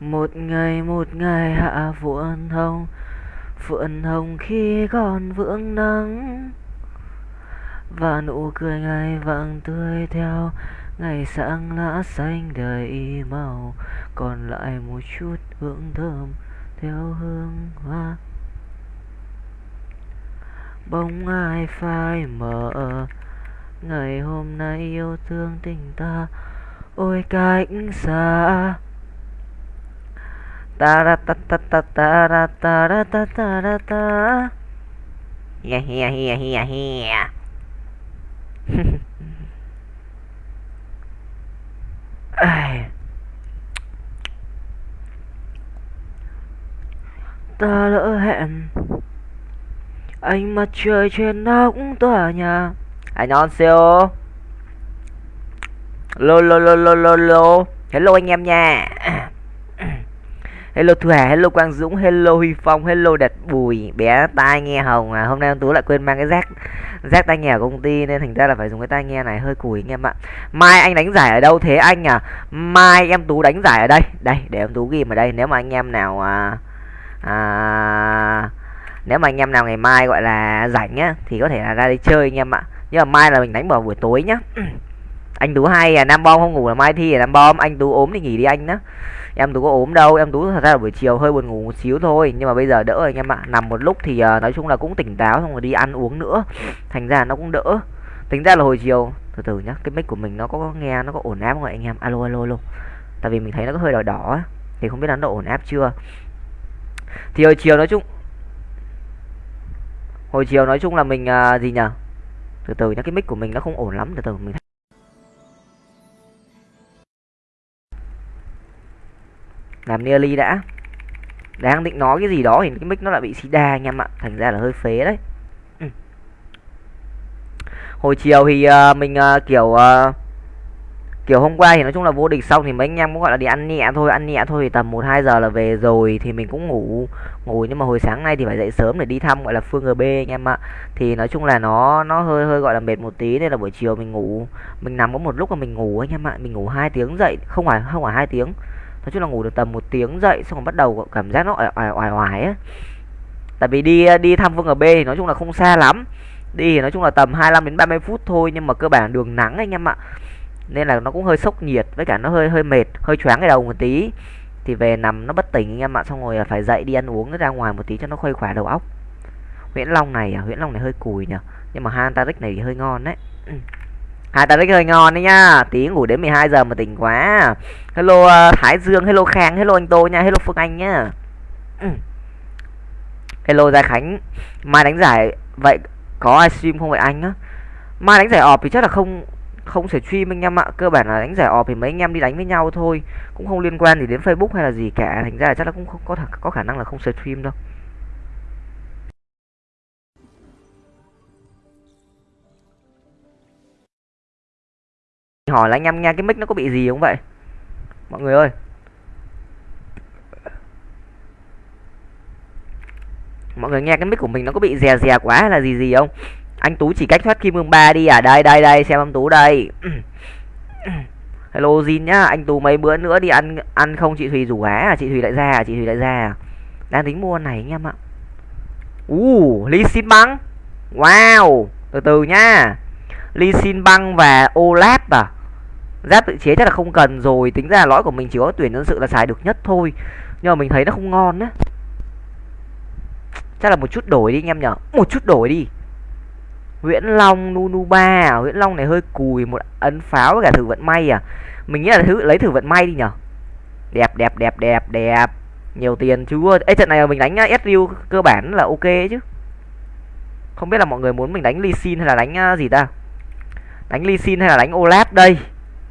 một ngày một ngày hạ phượng hồng phượng hồng khi còn vượng nắng. Và nụ cười ngày vàng tươi theo, ngày sáng lá xanh đầy màu. Còn lại một chút hương thơm theo hương hoa. Bóng ai phai mờ, ngày hôm nay yêu thương tình ta. Ôi cách xa ta ra ta ta ta ta ra ta ra ta ta ra ta yeah yeah yeah yeah yeah. Ta lỡ hẹn. Ánh mặt trời trên nóc tòa nhà. Anh non siêu lô lô lô lô lô lô. Hello anh em nha hello thu hà hello quang dũng hello huy phong hello Đạt bùi. Bé tai nghe hồng à hôm nay ông tú lại quên mang cái rác rác tai nghe ở công ty nên thành ra là phải dùng cái tai nghe này hơi cùi anh em ạ. Mai anh đánh giải ở đâu thế anh à? Mai em tú đánh giải ở đây. Đây để em tú ghi ở đây nếu mà anh em nào à, à nếu mà anh em nào ngày mai gọi là rảnh nhá thì có thể là ra đi chơi anh em ạ. Nhưng mà mai là mình đánh vào buổi tối nhá. Anh tú hay à nam bom không ngủ là mai thi à nam bom anh tú ốm thì nghỉ đi anh nhá em tú có ốm đâu em tú thật ra là buổi chiều hơi buồn ngủ một xíu thôi. Nhưng mà bây giờ đỡ rồi anh em ạ. Nằm một lúc thì uh, nói chung là cũng tỉnh táo xong rồi đi ăn uống nữa. Thành ra nó cũng đỡ. Tính ra là hồi chiều từ từ nhá cái mic của mình nó có nghe nó có ổn áp không ạ anh em? Alo alo alo. Tại vì mình thấy nó có hơi đỏ đỏ thì không biết là nó ổn áp chưa. Thì hồi chiều nói chung hồi chiều nói chung là mình uh, gì nhở? Từ từ nhá cái mic của mình nó không ổn lắm từ từ mình làm nearly đã. Đang định nói cái gì đó thì cái mic nó lại bị sida anh em ạ. Thành ra là hơi phế đấy. Ừ. hồi chiều thì uh, mình uh, kiểu uh, kiểu hôm qua thì nói chung là vô địch xong thì mấy anh em cũng gọi là đi ăn nhẹ thôi ăn nhẹ thôi thì tầm một hai giờ là về rồi thì mình cũng ngủ ngủ. Nhưng mà hồi sáng nay thì phải dậy sớm để đi thăm gọi là phương gb anh em ạ. Thì nói chung là nó nó hơi hơi gọi là mệt một tí nên là buổi chiều mình ngủ. Mình nằm có một lúc mà mình ngủ anh em ạ. Mình ngủ hai tiếng dậy. Không phải không phải hai tiếng nói chung là ngủ được tầm một tiếng dậy xong rồi bắt đầu cảm giác nó oải oải oải á. Tại vì đi đi thăm vương ở B thì nói chung là không xa lắm. Đi thì nói chung là tầm 25 đến 30 phút thôi nhưng mà cơ bản đường nắng anh em ạ. Nên là nó cũng hơi sốc nhiệt với cả nó hơi hơi mệt hơi choáng cái đầu một tí. Thì về nằm nó bất tỉnh anh em ạ xong rồi à, phải dậy đi ăn uống ra ngoài một tí cho nó khuây khỏa đầu óc. Nguyễn Long này à, Nguyễn Long này hơi cùi nhỉ nhưng mà Hantaric này thì hơi ngon đấy ừ. Hantaric hơi ngon đấy nhá. Tí ngủ đến 12 giờ mà tỉnh quá. Hello uh, Thái Dương hello Khang hello anh Tô nha hello Phương Anh nhá. Ừ. hello Gia Khánh. Mai đánh giải vậy có ai stream không vậy anh á? Mai đánh giải ọp thì chắc là không không thể stream anh em ạ. Cơ bản là đánh giải ọp thì mấy anh em đi đánh với nhau thôi. Cũng không liên quan gì đến facebook hay là gì cả. Thành ra là chắc là cũng không có có khả năng là không stream đâu hỏi là anh em nghe cái mic nó có bị gì không vậy? Mọi người ơi. Mọi người nghe cái mic của mình nó có bị dè dè quá hay là gì gì không? Anh tú chỉ cách thoát kim cương ba đi à? Đây đây đây, xem ông tú đây. Hello Jin nhá, anh tú mấy bữa nữa đi ăn ăn không? Chị thùy rủ á à chị thùy lại ra à? Chị thùy lại ra à? Đang tính mua này anh em ạ. Uh ly xin băng wow, từ từ nhá. Ly xin băng và olap à? Giáp tự chế chắc là không cần rồi, tính ra lõi của mình chỉ có tuyển nhân sự là xài được nhất thôi. Nhưng mà mình thấy nó không ngon á. Chắc là một chút đổi đi anh em nhở. Một chút đổi đi. Nguyễn Long, Nunuba à? Nguyễn Long này hơi cùi, một ấn pháo với cả thử vận may à? Mình nghĩ là thứ, lấy thử vận may đi nhở. Đẹp đẹp đẹp đẹp đẹp. Nhiều tiền chúa ấy trận này mình đánh à, SU cơ bản là ok chứ. Không biết là mọi người muốn mình đánh Lee Sin hay là đánh à, gì ta? Đánh Lee Sin hay là đánh Olaf đây?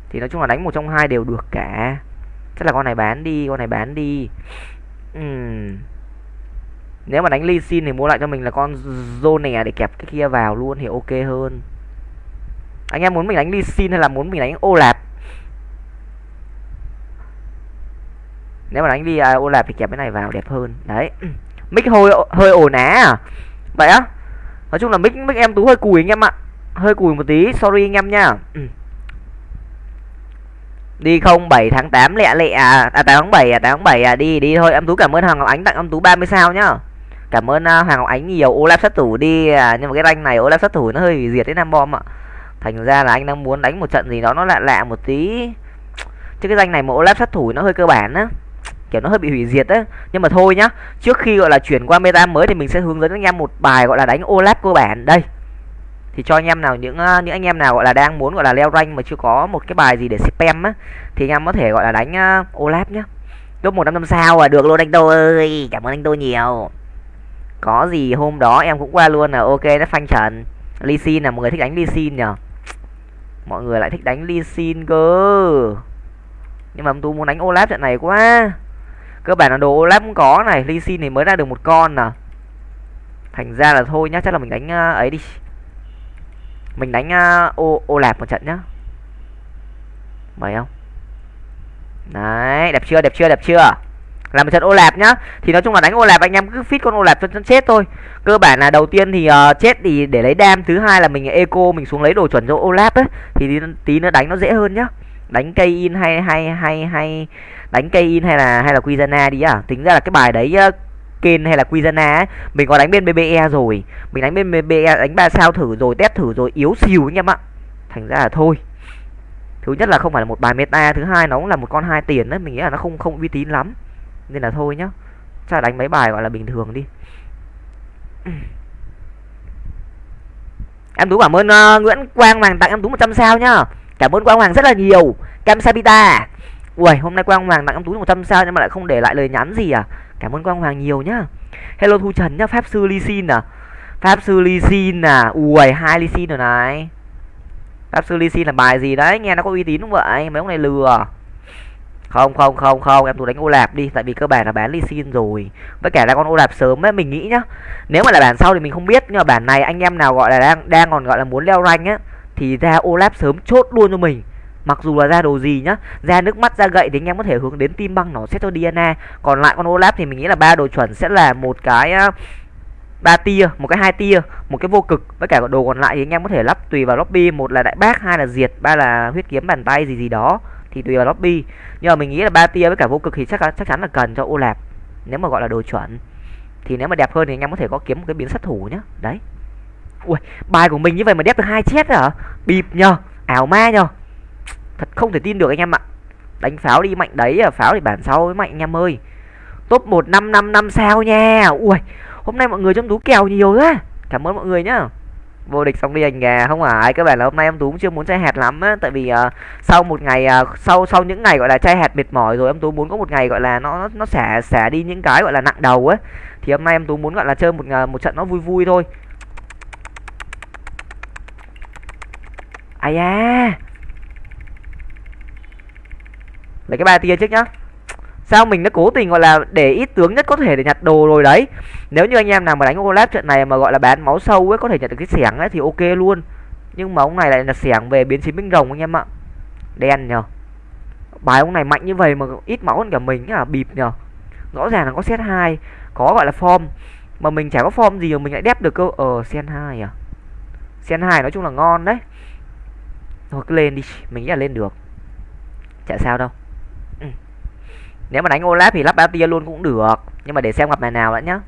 Thì nói chung là đánh một trong hai đều được cả. Chắc là con này bán đi, con này bán đi. Uhm. nếu mà đánh ly xin thì mua lại cho mình là con Zone à, để kẹp cái kia vào luôn thì ok hơn. Anh em muốn mình đánh ly xin hay là muốn mình đánh ô lạp? nếu mà đánh đi ô lạp thì kẹp cái này vào đẹp hơn. Đấy. Mic hơi hơi ổn á. À vậy á. Nói chung là mic mic em tú hơi cùi anh em ạ. Hơi cùi một tí, sorry anh em nha. đi không 7 tháng 8 lẹ lẹ à, à 8 tháng 7 à 8 tháng 7 à. Đi đi thôi. Em tú cảm ơn hoàng ngọc ánh tặng em tú 30 sao nhá. Cảm ơn uh, hoàng ngọc ánh nhiều. Olaf sát thủ đi. À, nhưng mà cái rank này olaf sát thủ nó hơi diệt đến nam bom ạ. Thành ra là anh đang muốn đánh một trận gì đó nó lạ lạ một tí. Chứ cái danh này mà olaf sát thủ nó hơi cơ bản á. Kiểu nó hơi bị hủy diệt á. Nhưng mà thôi nhá. Trước khi gọi là chuyển qua meta mới thì mình sẽ hướng dẫn anh em một bài gọi là đánh olaf cơ bản. Đây thì cho anh em nào những ờ, những anh em nào gọi là đang muốn gọi là leo rank mà chưa có một cái bài gì để spam á thì anh em có thể gọi là đánh ờ, uh, olaf nhá. Top một năm năm sao à được luôn anh tô ơi cảm ơn anh tô nhiều. Có gì hôm đó em cũng qua luôn là ok nó phanh trần. Lee Sin là một người thích đánh Lee Sin nhờ mọi người lại thích đánh Lee Sin cơ. Nhưng mà tôi muốn đánh Olaf trận này quá. Cơ bản là đồ Olaf cũng có này Lee Sin thì mới ra được một con nè thành ra là thôi nhá chắc là mình đánh uh, ấy đi mình đánh uh, ô ô lạp một trận nhá. Mày không đấy đẹp chưa đẹp chưa đẹp chưa? Làm một trận ô lạp nhá. Thì nói chung là đánh ô lạp anh em cứ fit con ô lạp cho chân chết thôi. Cơ bản là đầu tiên thì uh, chết thì để lấy đam thứ hai là mình eco mình xuống lấy đồ chuẩn cho ô lạp ấy. Thì tí, tí nữa đánh nó dễ hơn nhá. Đánh cây in hay hay hay hay đánh cây in hay là hay là Quizana đi à tính ra là cái bài đấy uh, Ken hay là Quizana ấy, mình có đánh bên BBE rồi. Mình đánh bên BBE đánh ba sao thử rồi test thử rồi yếu xìu anh em ạ. Thành ra là thôi. Thứ nhất là không phải là một bài meta thứ hai nó cũng là một con hai tiền đấy mình nghĩ là nó không không uy tín lắm. Nên là thôi nhá. Chắc đánh mấy bài gọi là bình thường đi. Em tú cảm ơn uh, nguyễn quang hoàng tặng em tú 100 sao nhá. Cảm ơn quang hoàng rất là nhiều. Cam sabita. Ui hôm nay quang hoàng tặng em tú 100 sao nhưng mà lại không để lại lời nhắn gì à? Cảm ơn quang hoàng nhiều nhá. Hello thu trần nhá, pháp sư ly xin à. Pháp sư ly xin à. Ui, hai ly xin rồi này. Pháp sư ly xin là bài gì đấy? Nghe nó có uy tín không vậy? Mấy ông này lừa. Không không không không, em tú đánh ô lạp đi, tại vì cơ bản là bán ly xin rồi. Với cả là con ô lạp sớm ấy, mình nghĩ nhá. Nếu mà là bản sau thì mình không biết, nhưng mà bản này anh em nào gọi là đang đang còn gọi là muốn leo rank á, thì ra ô lạp sớm chốt luôn cho mình mặc dù là ra đồ gì nhá, ra nước mắt, ra gậy thì anh em có thể hướng đến tim băng nó sẽ cho Diana. Còn lại con Olaf thì mình nghĩ là ba đồ chuẩn sẽ là một cái ba tia, một cái hai tia, một cái vô cực. Với cả đồ còn lại thì anh em có thể lắp tùy vào lobby. Một là đại bác, hai là diệt, ba là huyết kiếm bàn tay gì gì đó. Thì tùy vào lobby. Nhưng mà mình nghĩ là ba tia với cả vô cực thì chắc chắc chắn là cần cho olap nếu mà gọi là đồ chuẩn. Thì nếu mà đẹp hơn thì anh em có thể có kiếm một cái biến sát thủ nhá. Đấy. Ui, bài của mình như vậy mà đẹp được hai chết hả? Bịp nhờ. Ảo ma nhờ thật không thể tin được anh em ạ. Đánh pháo đi mạnh đấy à pháo thì bản sau mới mạnh anh em ơi. Top một năm năm năm sao nha. Ui hôm nay mọi người trong tú kèo nhiều quá. Cảm ơn mọi người nhá. Vô địch xong đi anh gà không phải. Các bạn là hôm nay em tú cũng chưa muốn chơi hạt lắm á. Tại vì uh, sau một ngày uh, sau sau những ngày gọi là chơi hạt mệt mỏi rồi em tú muốn có một ngày gọi là nó nó xả xả đi những cái gọi là nặng đầu á. Thì hôm nay em tú muốn gọi là chơi một uh, một trận nó vui vui thôi. Ai da lấy cái ba tia trước nhá. Sao mình đã cố tình, gọi là, để ít tướng nhất có thể để nhặt đồ rồi đấy? Nếu như anh em nào mà đánh collab trận này mà, gọi là, bán máu sâu ấy, có thể nhặt được cái xẻng ấy thì ok luôn. Nhưng mà ông này lại là xẻng về biến chiến binh rồng anh em ạ. Đen nhờ. Bài ông này mạnh như vậy mà ít máu hơn cả mình à bịp nhờ. Rõ ràng là có set 2 có gọi là form. Mà mình chả có form gì mà mình lại đép được cơ. Ờ sen 2 à? Sen 2 nói chung là ngon đấy. Thôi cứ lên đi, mình nghĩ là lên được. Chả sao đâu nếu mà đánh Olaf thì lắp bao tia luôn cũng được. Nhưng mà để xem gặp nhà nào đã nhá.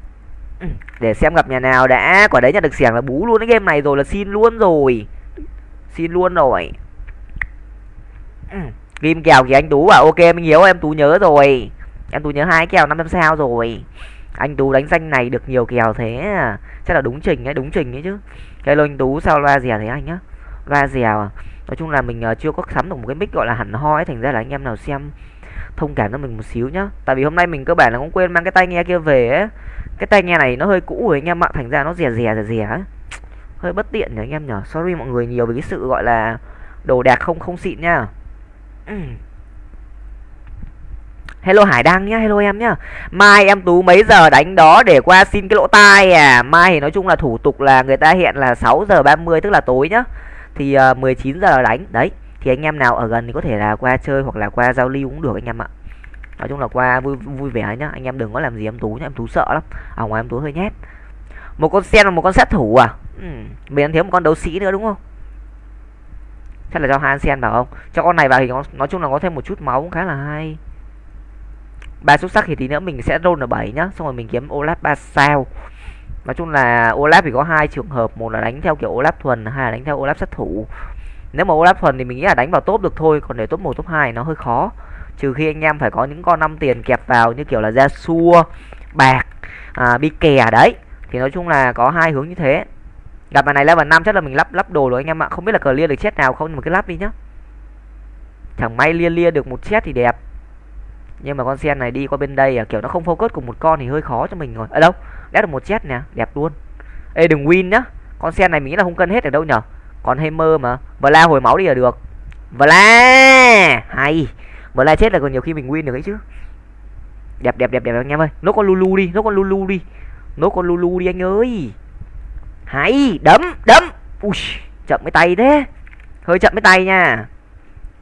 Ừ. để xem gặp nhà nào đã. Quả đấy nhận được xẻng là bú luôn cái game này rồi là xin luôn rồi. Xin luôn rồi. Ừ. Kim kèo thì anh Tú bảo ok mình hiểu em Tú nhớ rồi. Em Tú nhớ hai kèo 500 sao rồi. Anh Tú đánh danh này được nhiều kèo thế à. Chắc là đúng trình ấy, đúng trình ấy chứ. Hello anh Tú sao loa dè thế anh á Loa dèo à? Nói chung là mình uh, chưa có sắm được một cái mic gọi là hẳn hoi Thành ra là anh em nào xem thông cảm cho mình một xíu nhá tại vì hôm nay mình cơ bản là cũng quên mang cái tai nghe kia về ấy cái tai nghe này nó hơi cũ rồi anh em ạ thành ra nó rè rè rè rè hơi bất tiện nhỉ anh em nhở sorry mọi người nhiều về cái sự gọi là đồ đạc không không xịn nhá Hello Hải Đăng nhá, hello em nhá. Mai em Tú mấy giờ đánh đó để qua xin cái lỗ tai à? Mai thì nói chung là thủ tục là người ta hiện là 6 giờ 30 tức là tối nhá. Thì ờ, uh, 19 giờ đánh. Đấy thì anh em nào ở gần thì có thể là qua chơi hoặc là qua giao lưu cũng được anh em ạ. Nói chung là qua vui vui vẻ nhá. Anh em đừng có làm gì em tú nhá, em tú sợ lắm. Ở ngoài em tú hơi nhét một con sen và một con sát thủ à? Ừ. mình thiếu một con đấu sĩ nữa đúng không? Chắc là cho Hansen vào không? Cho con này vào thì nó, nói chung là có thêm một chút máu cũng khá là hay. Ba xuất sắc thì tí nữa mình sẽ roll ở 7 nhá, xong rồi mình kiếm Olaf 3 sao. Nói chung là Olaf thì có hai trường hợp, một là đánh theo kiểu Olaf thuần, hai là đánh theo Olaf sát thủ nếu mà Olaf thuần thì mình nghĩ là đánh vào top được thôi còn để top 1 top 2 nó hơi khó. Trừ khi anh em phải có những con năm tiền kẹp vào như kiểu là da xua bạc à, bi kè đấy. Thì nói chung là có hai hướng như thế. Gặp bài này level 5 chắc là mình lắp lắp đồ rồi anh em ạ. Không biết là clear được chết nào không nhưng mà cứ lắp đi nhá. Chẳng may lia lia được một chết thì đẹp. Nhưng mà con sen này đi qua bên đây à kiểu nó không focus cùng một con thì hơi khó cho mình rồi. Ở đâu? Đã được một chết nè đẹp luôn. Ê đừng win nhá. Con sen này mình nghĩ là không cân hết ở đâu nhở? Còn mơ mà. Và la hồi máu đi là được. Và la! Hay. Và la chết là còn nhiều khi mình win được ấy chứ. Đẹp đẹp đẹp đẹp anh em ơi. Nốt con lulu đi, nốt con lulu đi. Nốt con lulu đi anh ơi. Hay. Đấm đấm. Ui, chậm cái tay thế. Hơi chậm cái tay nha.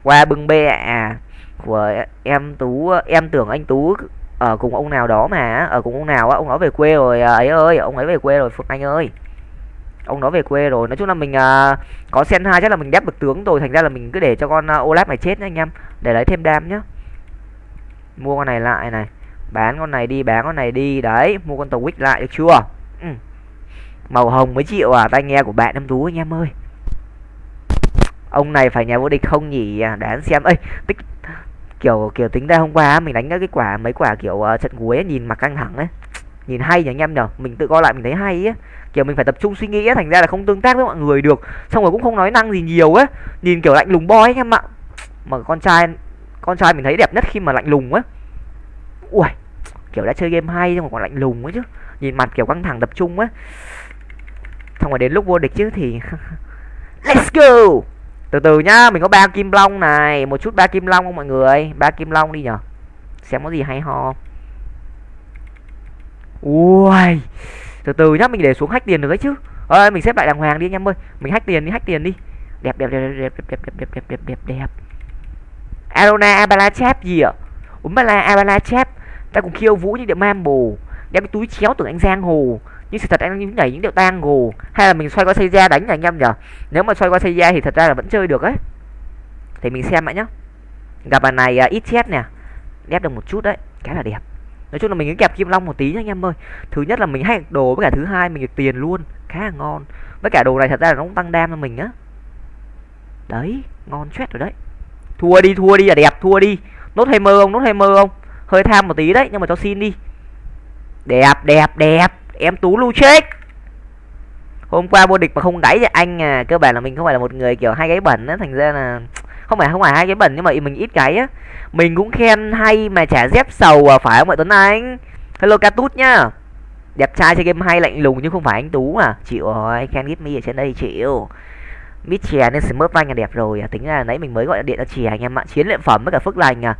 Qua bưng bê à của em tú, em tưởng anh tú ở cùng ông nào đó mà. Ở cùng ông nào á, ông nói về quê rồi. À, ấy ơi, ông ấy về quê rồi, phượng anh ơi ông nói về quê rồi. Nói chung là mình uh, có sen hai chắc là mình đép được tướng rồi. Thành ra là mình cứ để cho con à, uh, olaf này chết nhá anh em. Để lấy thêm đam nhá. Mua con này lại này. Bán con này đi bán con này đi. Đấy mua con tàu quýt lại được chưa? Ừ. màu hồng mấy triệu à tai nghe của bạn em tú anh em ơi. Ông này phải nhà vô địch không nhỉ? À, xem. Ơi tích kiểu kiểu tính ra hôm qua mình đánh cái quả mấy quả kiểu uh, trận cuối ấy, nhìn mặt căng thẳng ấy nhìn hay nhỉ anh em nhở mình tự coi lại mình thấy hay á kiểu mình phải tập trung suy nghĩ á thành ra là không tương tác với mọi người được. Xong rồi cũng không nói năng gì nhiều á nhìn kiểu lạnh lùng boy anh em ạ. Mà con trai con trai mình thấy đẹp nhất khi mà lạnh lùng á ui, kiểu đã chơi game hay nhưng mà còn lạnh lùng ấy chứ. Nhìn mặt kiểu căng thẳng tập trung á xong rồi đến lúc vô địch chứ thì let's go! Từ từ nhá, mình có ba kim long này. Một chút ba kim long không mọi người? Ba kim long đi nhở? Xem có gì hay ho. không ui từ từ nhá mình để xuống hack tiền được đấy chứ. Ơi mình xếp lại đàng hoàng đi anh em ơi. Mình hack tiền đi hack tiền đi. Đẹp đẹp đẹp đẹp đẹp đẹp đẹp đẹp đẹp đẹp đẹp. Arona Abala gì ạ? Umbala Abala Chap ta cùng khiêu vũ như điệu mam bồ đem cái túi chéo tưởng anh giang hồ. Nhưng sự thật anh những nhảy những điệu tang hồ. Hay là mình xoay qua xây ra đánh là anh em nhở nếu mà xoay qua xây ra thì thật ra là vẫn chơi được ấy. Thì mình xem lại nhá. Gặp bài này uh, ít chết nè. Đép được một chút đấy. Cái là đẹp nói chung là mình cứ kẹp kim long một tí nha anh em ơi. Thứ nhất là mình hay đồ với cả thứ hai mình được tiền luôn, khá là ngon. Với cả đồ này thật ra là nó cũng tăng đam cho mình á. Đấy, ngon chết rồi đấy. Thua đi thua đi là đẹp, thua đi. Nốt hay mơ không, nốt hay mơ không? Hơi tham một tí đấy, nhưng mà cho xin đi. Đẹp đẹp đẹp. Em tú lu chết. Hôm qua vô địch mà không đáy cho anh à cơ bản là mình không phải là một người kiểu hai gáy bẩn á, thành ra là không phải không phải, hai cái bẩn nhưng mà mình ít cái á. Mình cũng khen hay mà trả dép sầu à phải không ạ tuấn anh? Hello catut nhá. Đẹp trai chơi game hay lạnh lùng nhưng không phải anh tú à. Chịu rồi, khen give me ở trên đây chịu. Mít chè nên smurf anh là đẹp rồi à. Tính là nãy mình mới gọi điện cho chè anh em ạ. Chiến luyện phẩm với cả phước lành à.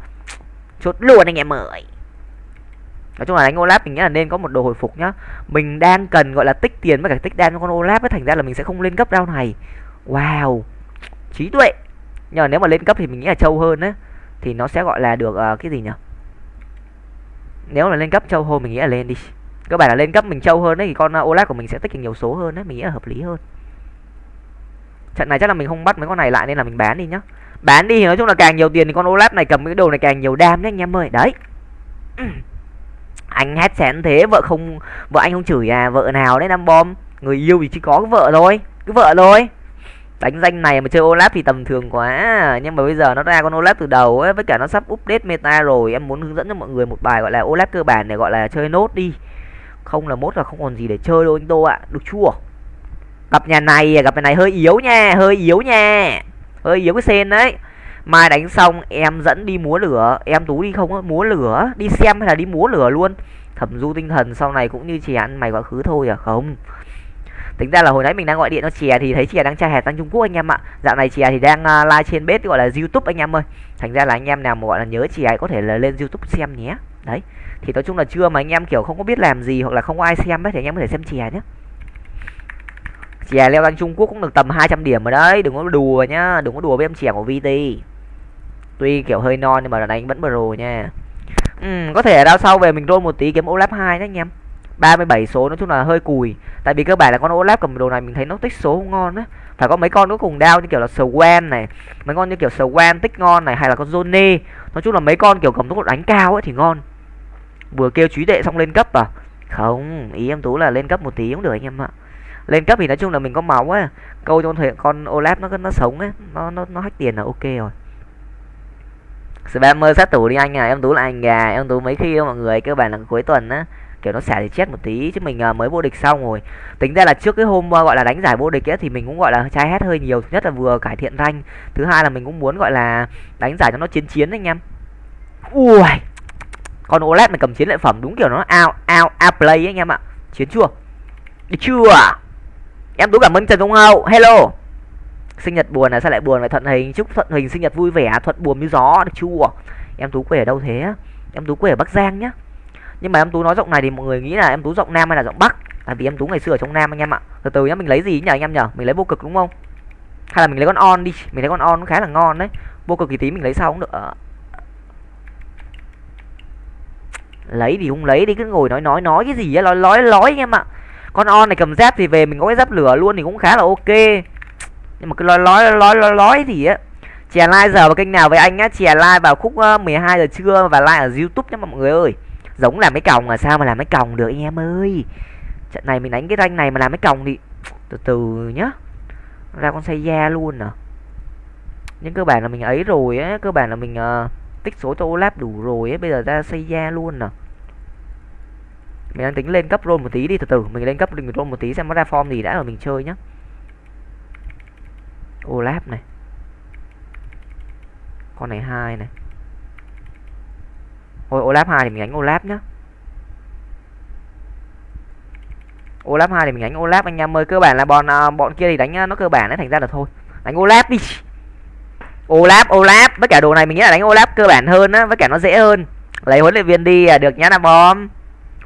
Chốt luôn anh em ơi. Nói chung là đánh olap mình nghĩ là nên có một đồ hồi phục nhá. Mình đang cần gọi là tích tiền với cả tích đan cho con olap ấy thành ra là mình sẽ không lên cấp round này. Wow. Trí tuệ nhưng mà nếu mà lên cấp thì mình nghĩ là trâu hơn ấy thì nó sẽ gọi là được uh, cái gì nhỉ? Nếu là lên cấp trâu hơn mình nghĩ là lên đi. Các bạn là lên cấp mình trâu hơn đấy thì con ờ, uh, Olaf của mình sẽ tích được nhiều số hơn đấy mình nghĩ là hợp lý hơn. Trận này chắc là mình không bắt mấy con này lại nên là mình bán đi nhá. Bán đi thì nói chung là càng nhiều tiền thì con Olaf này cầm cái đồ này càng nhiều đam đấy anh em ơi. Đấy. Anh hét xén thế vợ không vợ anh không chửi à vợ nào đấy năm bom? Người yêu thì chỉ có cái vợ thôi cái vợ thôi đánh danh này mà chơi Olaf thì tầm thường quá. Nhưng mà bây giờ nó ra con Olaf từ đầu ấy với cả nó sắp update meta rồi. Em muốn hướng dẫn cho mọi người một bài gọi là Olaf cơ bản để gọi là chơi nốt đi. Không là mốt là không còn gì để chơi đâu anh Tô ạ. Được chua, gặp nhà này gặp nhà này hơi yếu nha hơi yếu nha. Hơi yếu cái sen đấy. Mai đánh xong em dẫn đi múa lửa. Em tú đi không á múa lửa. Đi xem hay là đi múa lửa luôn. Thẩm du tinh thần sau này cũng như chị ăn mày quá khứ thôi à? Không tính ra là hồi nãy mình đang gọi điện cho chè thì thấy chè đang trai hẹt sang trung quốc anh em ạ. Dạo này chè thì đang uh, live trên bếp gọi là youtube anh em ơi. Thành ra là anh em nào mà gọi là nhớ chè có thể là lên youtube xem nhé. Đấy. Thì nói chung là chưa mà anh em kiểu không có biết làm gì hoặc là không có ai xem ấy thì anh em có thể xem chè nhé. Chè leo sang trung quốc cũng được tầm 200 điểm rồi đấy đừng có đùa nhá đừng có đùa với em chè của vt tuy kiểu hơi non nhưng mà là anh vẫn pro nha. Ừ, có thể ở đao sau về mình roll một tí kiếm olaf hai đấy anh em. 37 số, nói chung là hơi cùi. Tại vì cơ bản là con Olaf cầm đồ này mình thấy nó tích số không ngon á. Phải có mấy con nó cùng đao như kiểu là Swan này, mấy con như kiểu Swan tích ngon này, hay là con Zone nói chung là mấy con kiểu cầm tốc độ đánh cao ấy thì ngon. Vừa kêu trí tuệ xong lên cấp à? Không, ý em tú là lên cấp một tí cũng được anh em ạ. Lên cấp thì nói chung là mình có máu á. Câu cho con con Olaf nó nó sống ấy nó nó nó hack tiền là ok rồi. Spammer sát thủ đi anh à em tú là anh gà, em tú mấy khi mọi người cơ bản là cuối tuần á kiểu nó xả thì chết một tí, chứ mình à, mới vô địch xong rồi. Tính ra là trước cái hôm à, gọi là đánh giải vô địch ấy, thì mình cũng, gọi là, chai hết hơi nhiều. Thứ nhất là vừa cải thiện rank, thứ hai là mình cũng muốn, gọi là, đánh giải cho nó chiến chiến anh em. Ui con OLED này cầm chiến lợi phẩm đúng kiểu nó ao ao ao play ấy anh em ạ. Chiến chưa? Đi chưa? Em tú cảm ơn, trần công hậu, hello. Sinh nhật buồn là sao lại buồn? Vậy thuận hình, chúc thuận hình sinh nhật vui vẻ, thuận buồn như gió, được chưa? Em tú quê ở đâu thế? Em tú quê ở bắc giang nhá nhưng mà em tú nói giọng này thì mọi người nghĩ là em tú giọng nam hay là giọng bắc? Tại vì em tú ngày xưa ở trong nam anh em ạ. Từ từ nhá mình lấy gì nhờ anh em nhở mình lấy vô cực đúng không? Hay là mình lấy con on đi. Mình lấy con on cũng khá là ngon đấy. Vô cực thì tí mình lấy sau cũng được. Ờ. Lấy thì không lấy đi cứ ngồi nói nói nói cái gì á nói nói nói anh em ạ. Con on này cầm dép thì về mình có cái dép lửa luôn thì cũng khá là ok. Nhưng mà cứ nói nói nói nói, nói thì á. Chè like giờ vào kênh nào với anh á chè like vào khúc ờ, 12 giờ trưa và like ở youtube nhá mọi người ơi giống làm mấy còng là sao mà làm mấy còng được anh em ơi? Trận này mình đánh cái ranh này mà làm mấy còng thì từ từ nhá. Ra con xây da luôn à. Nhưng cơ bản là mình ấy rồi á cơ bản là mình uh, tích số cho Olaf đủ rồi ấy bây giờ ra xây da luôn nè mình đang tính lên cấp roll một tí đi từ từ mình lên cấp mình roll một tí xem nó ra form gì đã rồi mình chơi nhá. Olaf này. Con này hai này thôi Olaf hai thì mình đánh Olaf nhá. Olaf hai thì mình đánh Olaf anh em ơi. Cơ bản là bọn à, bọn kia thì đánh à, nó cơ bản đấy thành ra là thôi. Đánh Olaf đi. Olaf Olaf với cả đồ này mình nghĩ là đánh Olaf cơ bản hơn á với cả nó dễ hơn. Lấy huấn luyện viên đi à, được nhá là bom.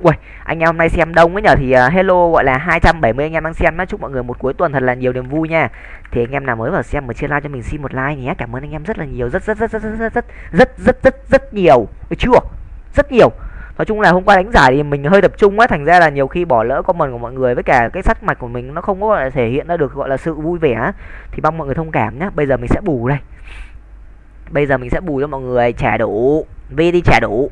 Ui, anh em hôm nay xem đông ấy nhờ thì uh, hello gọi là 270 anh em đang xem nhá. Chúc mọi người một cuối tuần thật là nhiều niềm vui nha. Thì anh em nào mới vào xem mà chưa like cho mình xin một like nhé. Cảm ơn anh em rất là nhiều, rất rất rất rất rất rất rất rất rất rất rất nhiều. Được chưa? Rất nhiều. Nói chung là hôm qua đánh giải thì mình hơi tập trung á, thành ra là nhiều khi bỏ lỡ comment của mọi người với cả cái sắc mạch của mình nó không có gọi là thể hiện ra được gọi là sự vui vẻ thì mong mọi người thông cảm nhá. Bây giờ mình sẽ bù đây. Bây giờ mình sẽ bù cho mọi người trả đủ. V đi trả đủ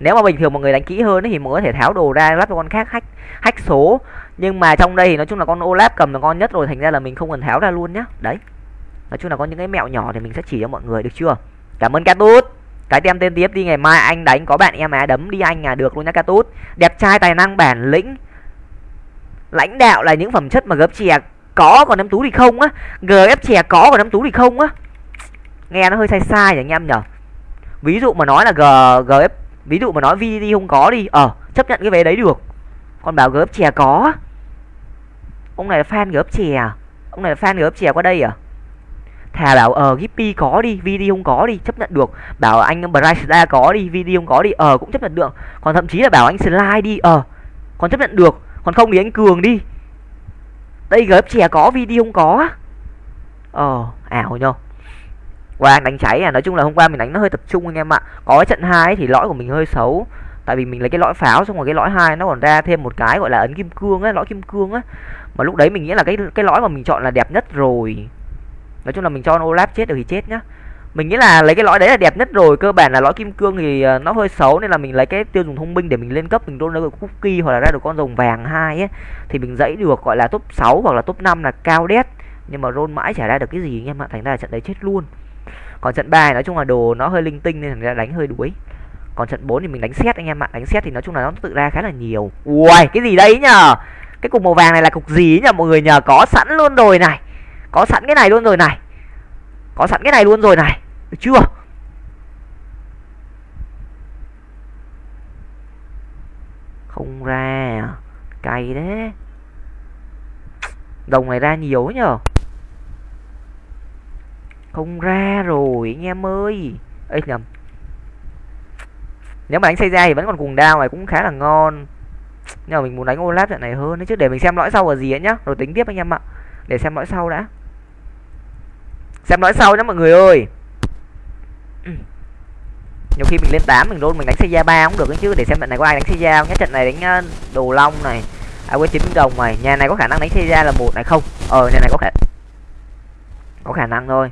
nếu mà bình thường mọi người đánh kỹ hơn thì mọi người có thể tháo đồ ra lắp cho con khác hack hack số. Nhưng mà trong đây thì nói chung là con olap cầm là con nhất rồi, thành ra là mình không cần tháo ra luôn nhá. Đấy. Nói chung là có những cái mẹo nhỏ thì mình sẽ chỉ cho mọi người, được chưa? Cảm ơn Catut cái tem tên tiếp đi, ngày mai anh đánh, có bạn em á, đấm đi anh à được luôn nhá Catut đẹp trai, tài năng, bản lĩnh. Lãnh đạo là những phẩm chất mà gấp chè à có, còn nắm tú thì không á. Gf chè à có, còn nắm tú thì không á. Nghe nó hơi sai sai nhỉ anh em nhở? Ví dụ mà nói là g gf ví dụ mà nói vi không có đi. Ờ chấp nhận cái vé đấy được. Còn bảo gớp chè có. Ông này là fan gớp chè à? Ông này là fan gớp chè qua đây à? Thà bảo ờ Gippy có đi VD không có đi, chấp nhận được. Bảo anh Bryce có đi VD không có đi. Ờ cũng chấp nhận được. Còn thậm chí là bảo anh Slide đi. Ờ còn chấp nhận được. Còn không thì anh Cường đi. Đây gớp chè có VD không có. Ờ ảo nhau qua đánh cháy à nói chung là hôm qua mình đánh nó hơi tập trung anh em ạ. Có cái trận hai thì lõi của mình hơi xấu. Tại vì mình lấy cái lõi pháo xong rồi cái lõi hai nó còn ra thêm một cái gọi là ấn kim cương á lõi kim cương á. Mà lúc đấy mình nghĩ là cái cái lõi mà mình chọn là đẹp nhất rồi. Nói chung là mình cho Olaf chết được thì chết nhá. Mình nghĩ là lấy cái lõi đấy là đẹp nhất rồi. Cơ bản là lõi kim cương thì ờ, nó hơi xấu nên là mình lấy cái tiêu dùng thông minh để mình lên cấp, mình roll được cookie hoặc là ra được con rồng vàng hai ấy, thì mình dãy được gọi là top 6 hoặc là top 5 là cao đét. Nhưng mà roll mãi chả ra được cái gì anh em ạ, thành ra là trận đấy chết luôn còn trận 3 nói chung là đồ nó hơi linh tinh nên là ra đánh hơi đuối. Còn trận 4 thì mình đánh xét anh em ạ. Đánh xét thì nói chung là nó tự ra khá là nhiều. Ui cái gì đấy nhờ? Cái cục màu vàng này là cục gì nhờ? Mọi người nhờ, có sẵn luôn rồi này. Có sẵn cái này luôn rồi này. Có sẵn cái này luôn rồi này. Được chưa? Không ra à. cay đấy đồng này ra nhiều nhờ không ra rồi, anh em ơi. Ấy nhầm. Nếu mà đánh xây ra thì vẫn còn cùng đao này cũng khá là ngon. Nhưng mà mình muốn đánh Olaf trận này hơn đấy chứ, để mình xem lõi sau là gì ấy nhá. Rồi tính tiếp anh em ạ. Để xem lõi sau đã. Xem lõi sau nhá mọi người ơi. Nhiều khi mình lên 8 mình luôn mình đánh xây ra ba cũng được chứ. Để xem trận này có ai đánh xây ra không nhá. Trận này đánh ờ, đồ long này à quên chín đồng này. Nhà này có khả năng đánh xây ra là một này không? Ờ nhà này có khả có khả năng thôi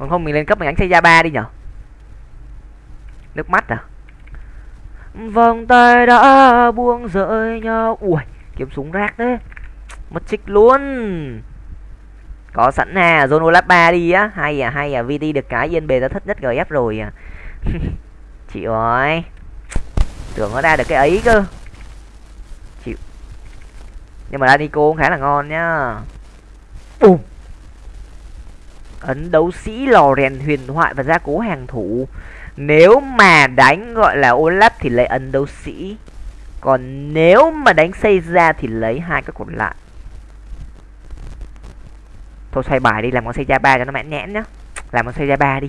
còn không mình lên cấp mình đánh xây gia ba đi nhở? Nước mắt à? Vòng tay đã buông rơi nhau. Ui, kiếm súng rác đấy mất trích luôn. Có sẵn à zone olap ba đi á. Hay à hay à vt được cái yên bề ra thất nhất gf rồi à. Chị ơi tưởng nó ra được cái ấy cơ. Chịu. Nhưng mà ra cô cũng khá là ngon nhá. Bùm ấn đấu sĩ lò rèn huyền thoại và gia cố hàng thủ. Nếu mà đánh, gọi là Olaf thì lấy ấn đấu sĩ. Còn nếu mà đánh xây ra thì lấy hai cái còn lại. Thôi xoay bài đi, làm con xây ra ba cho nó mãn nhãn nhá. Làm con xây ra ba đi.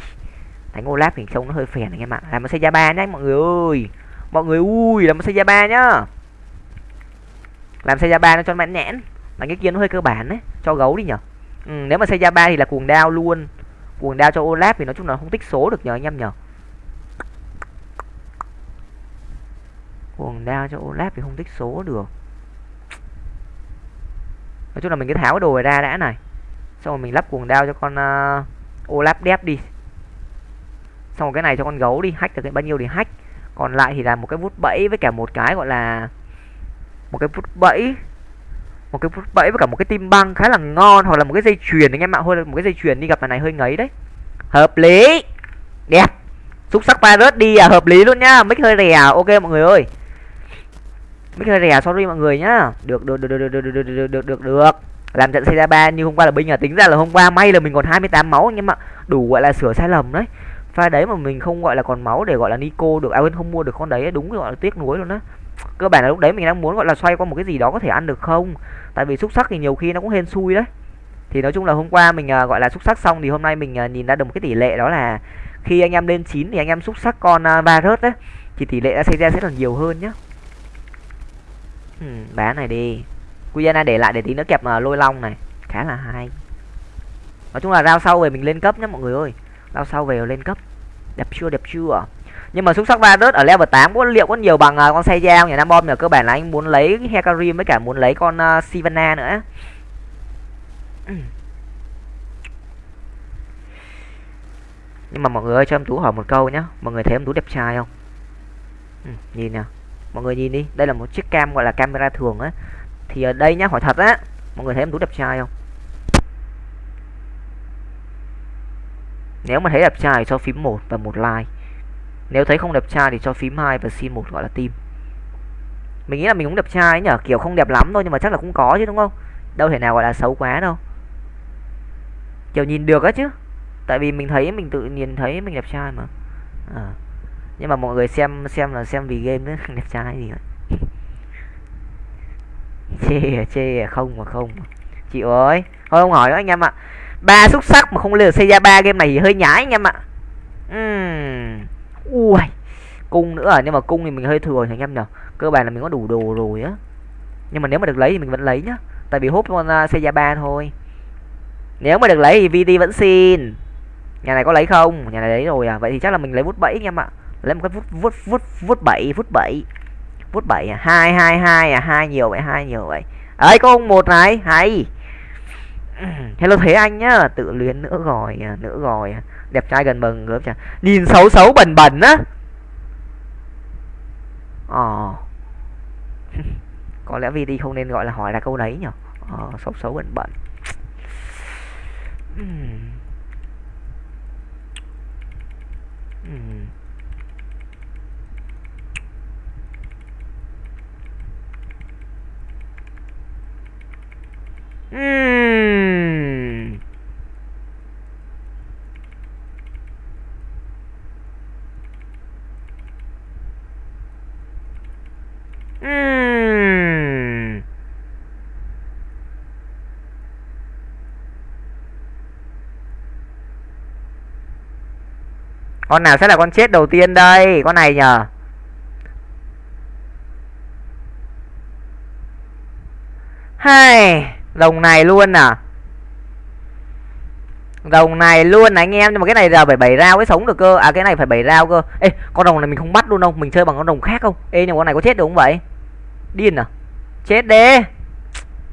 Đánh Olaf thì trông nó hơi phèn anh em ạ. Làm con xây ra ba nhá, mọi người ơi. Mọi người, ui, làm con xây ra ba nhá. Làm xây ra ba nó cho mãn nhãn. mà cái kia nó hơi cơ bản đấy cho gấu đi nhở ừ, nếu mà xây ra ba thì là cuồng đao luôn. Cuồng đao cho olaf thì nói chung là không tích số được nhờ anh em nhờ. Cuồng đao cho olaf thì không tích số được. Nói chung là mình cứ tháo cái đồ này ra đã này. Xong rồi mình lắp cuồng đao cho con uh, olaf đép đi. Xong rồi cái này cho con gấu đi hack được bao nhiêu thì hack. Còn lại thì là một cái vút bẫy với cả một cái gọi là một cái vút bẫy một cái phút bẫy với cả một cái tim băng khá là ngon, hoặc là một cái dây chuyền, anh em ạ thôi một cái dây chuyền đi gặp này hơi ngấy đấy. Hợp lý. Đẹp. Xúc sắc virus đi à hợp lý luôn nhá. Mic hơi rẻ à? ok mọi người ơi. Mic hơi rẻ à, sorry mọi người nhá. Được được được được được được được được được được. Làm trận xây ra ba như hôm qua là binh à tính ra là hôm qua may là mình còn 28 máu anh em ạ. Đủ gọi là sửa sai lầm đấy. Pha đấy mà mình không gọi là còn máu để gọi là nico được à không mua được con đấy, đúng gọi là tiếc nuối luôn á. Cơ bản là lúc đấy mình đang muốn gọi là xoay qua một cái gì đó có thể ăn được không? Tại vì xúc sắc thì nhiều khi nó cũng hên xui đấy. Thì nói chung là hôm qua mình uh, gọi là xúc sắc xong thì hôm nay mình uh, nhìn ra được một cái tỷ lệ đó là khi anh em lên 9 thì anh em xúc sắc con à, uh, virus đấy thì tỷ lệ đã xảy ra sẽ là nhiều hơn nhá. Ừ, bán này đi. Guyana để lại để tí nữa kẹp uh, lôi long này. Khá là hay. Nói chung là rao sau về mình lên cấp nhá mọi người ơi. Rao sau về lên cấp. Đẹp chưa đẹp chưa nhưng mà xuất sắc va ở level 8 có liệu có nhiều bằng uh, con xe dao nhà nam bom nhờ cơ bản là anh muốn lấy Hecarim với cả muốn lấy con uh, Sivana nữa. Nhưng mà mọi người ơi cho em tú hỏi một câu nhá. Mọi người thấy em tú đẹp trai không? Ừ, nhìn nào mọi người nhìn đi. Đây là một chiếc cam gọi là camera thường á. Thì ở đây nhá hỏi thật á. Mọi người thấy em tú đẹp trai không? Nếu mà thấy đẹp trai cho phím một và một like nếu thấy không đẹp trai thì cho phím hai và xin một, gọi là tim. Mình nghĩ là mình cũng đẹp trai nhở, kiểu không đẹp lắm thôi nhưng mà chắc là cũng có chứ, đúng không? Đâu thể nào gọi là xấu quá đâu. Kiểu nhìn được á chứ. Tại vì mình thấy, mình tự nhìn thấy mình đẹp trai mà. À. nhưng mà mọi người xem xem là xem vì game nữa đẹp trai gì vậy chê à, chê à, không mà không chị ơi, thôi không hỏi nữa anh em ạ. Ba xuất sắc mà không lừa xây ra ba game này thì hơi nhái anh em ạ. Uhm ui cung nữa à? Nhưng mà cung thì mình hơi thừa anh em nhở cơ bản là mình có đủ đồ rồi á. Nhưng mà nếu mà được lấy thì mình vẫn lấy nhá. Tại vì hút con uh, xe ba thôi. Nếu mà được lấy thì vt vẫn xin. Nhà này có lấy không? Nhà này lấy rồi à? Vậy thì chắc là mình lấy vút bẫy anh em ạ. Lấy một cái vút vút vút vút bảy vút bảy. Vút bảy à? Hai hai hai à? Hai nhiều vậy hai nhiều vậy. Ấy có ông một này hay. Hello thế anh nhá. Tự luyến nữa rồi à, nữa rồi. À đẹp trai gần bằng gớm chả. Nhìn xấu xấu bẩn bẩn á. Ờ. Có lẽ vì đi không nên gọi là hỏi là câu đấy nhở. Ờ xấu xấu bẩn bẩn. Uhm. Uhm. Con nào sẽ là con chết đầu tiên đây? Con này nhờ. Hai, đồng này luôn à? rồng này luôn này anh em nhưng mà cái này là phải bảy rau mới sống được cơ à cái này phải bảy rau cơ ê con rồng này mình không bắt luôn đâu mình chơi bằng con rồng khác không ê nhưng con này có chết được không vậy điên à? Chết đi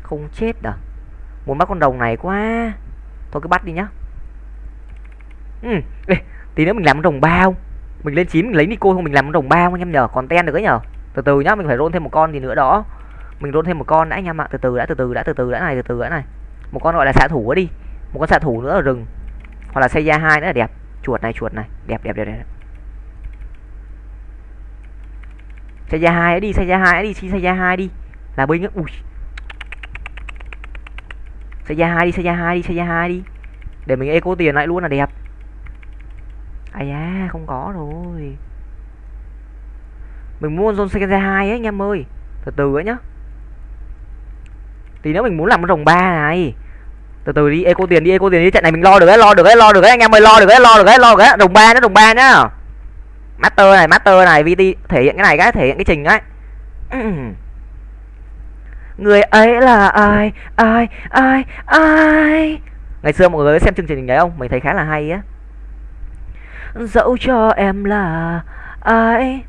không chết à? Muốn bắt con rồng này quá. Thôi cứ bắt đi nhá. Ừ ê, tí nữa mình làm con rồng bao. Mình lên chín mình lấy nico không mình làm con rồng bao anh em nhờ. Còn ten được ấy nhờ. Từ từ nhá mình phải roll thêm một con gì nữa đó. Mình roll thêm một con đã anh em ạ. Từ từ đã từ từ đã từ từ đã này từ từ đã này. Một con gọi là xạ thủ đi. Một con xạ thủ nữa ở rừng. Hoặc là xây ra hai nữa là đẹp. Chuột này chuột này. Đẹp đẹp đẹp đẹp. Xây ra hai đi xây ra hai đi xây ra hai đi. Là binh á. Ui. Xây ra hai đi xây ra hai đi xây ra hai đi. Để mình eco tiền lại luôn là đẹp. Ai da, không có rồi. Mình mua zone xây ra hai ấy anh em ơi. Từ từ ấy nhá. Tí nữa mình muốn làm cái rồng ba này. Từ từ đi, eco tiền đi, eco tiền đi. Trận này mình lo được đấy lo được đấy lo được đấy anh em ơi. Lo được đấy lo được đấy lo được đấy rồng ba nó rồng ba nhá master này master này vt thể hiện cái này cái thể hiện cái trình ấy người ấy là ai ai ai ai? Ngày xưa mọi người xem chương trình đấy không? Mình thấy khá là hay á. Dẫu cho em là ai?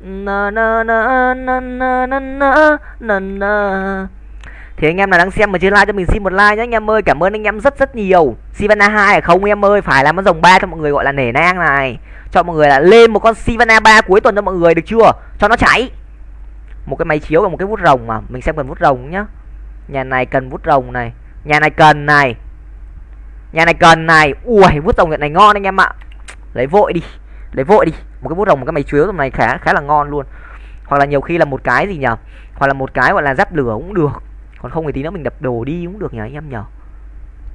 Na na na na na na na na na thì anh em nào đang xem mà chưa like cho mình xin một like nhé anh em ơi. Cảm ơn anh em rất rất nhiều. Sivana 2 không em ơi? Phải làm con rồng ba cho mọi người gọi là nể nang này. Cho mọi người là lên một con Sivana 3 cuối tuần cho mọi người, được chưa? Cho nó cháy. Một cái máy chiếu và một cái vút rồng mà. Mình xem cần vút rồng nhá. Nhà này cần vút rồng này. Nhà này cần này. Nhà này cần này. Ui, vút rồng này ngon anh em ạ. Lấy vội đi. Lấy vội đi. Một cái vút rồng, một cái máy chiếu này khá khá là ngon luôn. Hoặc là nhiều khi là một cái gì nhở? Hoặc là một cái gọi là giáp lửa cũng được còn không thì tí nữa mình đập đồ đi cũng được nhờ anh em nhờ.